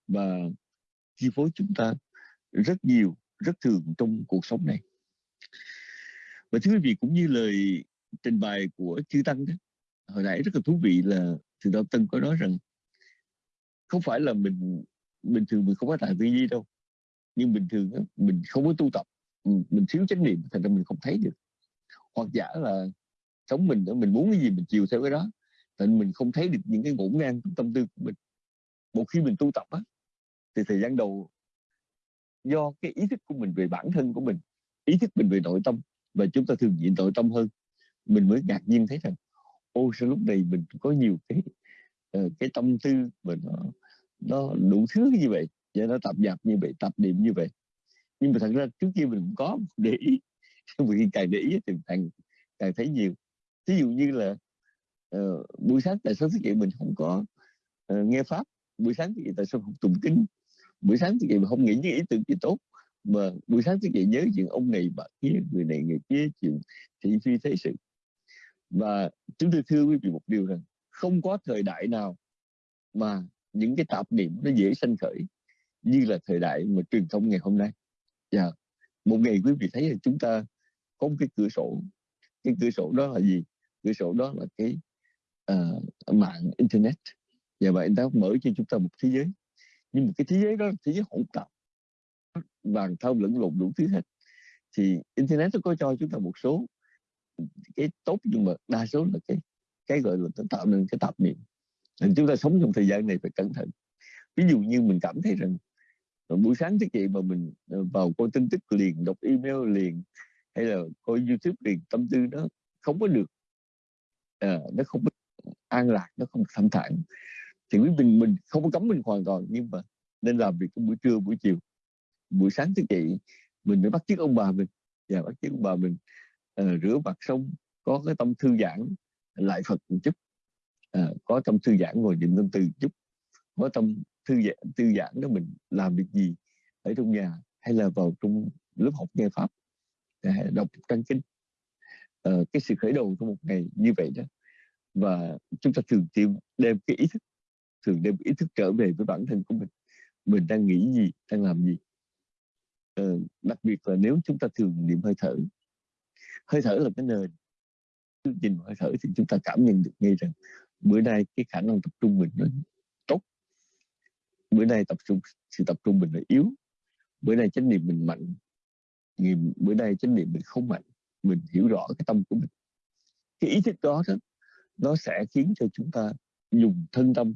Và chi phối chúng ta rất nhiều rất thường trong cuộc sống này. Và thưa quý vị cũng như lời trình bày của chư tăng đó hồi nãy rất là thú vị là từ đạo tân có nói rằng không phải là mình bình thường mình không có tài tư duy đâu. Nhưng bình thường đó, mình không có tu tập. Mình thiếu chánh niệm thành ra mình không thấy được hoặc giả là sống mình mình muốn cái gì mình chiều theo cái đó. Nên mình không thấy được những cái ngổn ngang trong tâm tư của mình. Một khi mình tu tập á thì thời gian đầu do cái ý thức của mình về bản thân của mình ý thức mình về nội tâm và chúng ta thường diện nội tâm hơn mình mới ngạc nhiên thấy rằng ô sao lúc này mình có nhiều cái uh, cái tâm tư mà nó nó đủ thứ như vậy và nó tập dạp như vậy tập niệm như vậy. Nhưng mà thật ra trước kia mình cũng có để ý. vì càng để ý thì càng càng thấy nhiều. Ví dụ như là uh, buổi sáng tại sao thế kỷ mình không có uh, nghe pháp? Buổi sáng thức dậy tại sao không tụng kinh? Buổi sáng thức dậy mà không nghĩ những ý tưởng gì tốt? Mà buổi sáng thức dậy nhớ chuyện ông này bà kia người này người kia chuyện thị phi thế sự. Và chúng tôi thưa quý vị một điều rằng không có thời đại nào mà những cái tạp niệm nó dễ sanh khởi như là thời đại mà truyền thông ngày hôm nay. Yeah. Dạ. một ngày quý vị thấy là chúng ta có một cái cửa sổ. Cái cửa sổ đó là gì? Cửa sổ đó là cái uh, mạng internet. Và vậy nó mở cho chúng ta một thế giới. Nhưng một cái thế giới đó là thế giới hỗn tạp. Bàn thao lẫn lộn đủ thứ hết. Thì internet nó có cho chúng ta một số cái tốt nhưng mà đa số là cái cái gọi là nó tạo nên cái tạp niệm. Nên chúng ta sống trong thời gian này phải cẩn thận. Ví dụ như mình cảm thấy rằng buổi sáng thức dậy mà mình ờ, vào coi tin tức liền đọc email liền hay là coi youtube thì tâm tư nó không có được à, nó không an lạc nó không thanh thản. Thì quý mình mình không có cấm mình hoàn toàn nhưng mà nên làm việc buổi trưa buổi chiều. Buổi sáng thức dậy mình phải bắt chước ông bà mình. Và bắt chước bà mình à, rửa mặt xong có cái tâm thư giãn lại Phật một chút. À, có tâm thư giãn ngồi niệm tâm từ chút. Có tâm thư giãn thư giãn đó mình làm việc gì ở trong nhà hay là vào trong lớp học nghe pháp đọc trang kinh uh, ờ, cái sự khởi đầu của một ngày như vậy đó và chúng ta thường tìm đem cái ý thức thường đem ý thức trở về với bản thân của mình. Mình đang nghĩ gì đang làm gì? Uh, đặc biệt là nếu chúng ta thường niệm hơi thở hơi thở là cái nền. Nhìn hơi thở thì chúng ta cảm nhận được ngay rằng bữa nay cái khả năng tập trung mình nó tốt. Bữa nay tập trung sự tập trung mình nó yếu. Bữa nay chánh niệm mình mạnh ngày bữa nay chánh niệm mình không mạnh, mình hiểu rõ cái tâm của mình. Cái ý thức đó đó, nó sẽ khiến cho chúng ta dùng thân tâm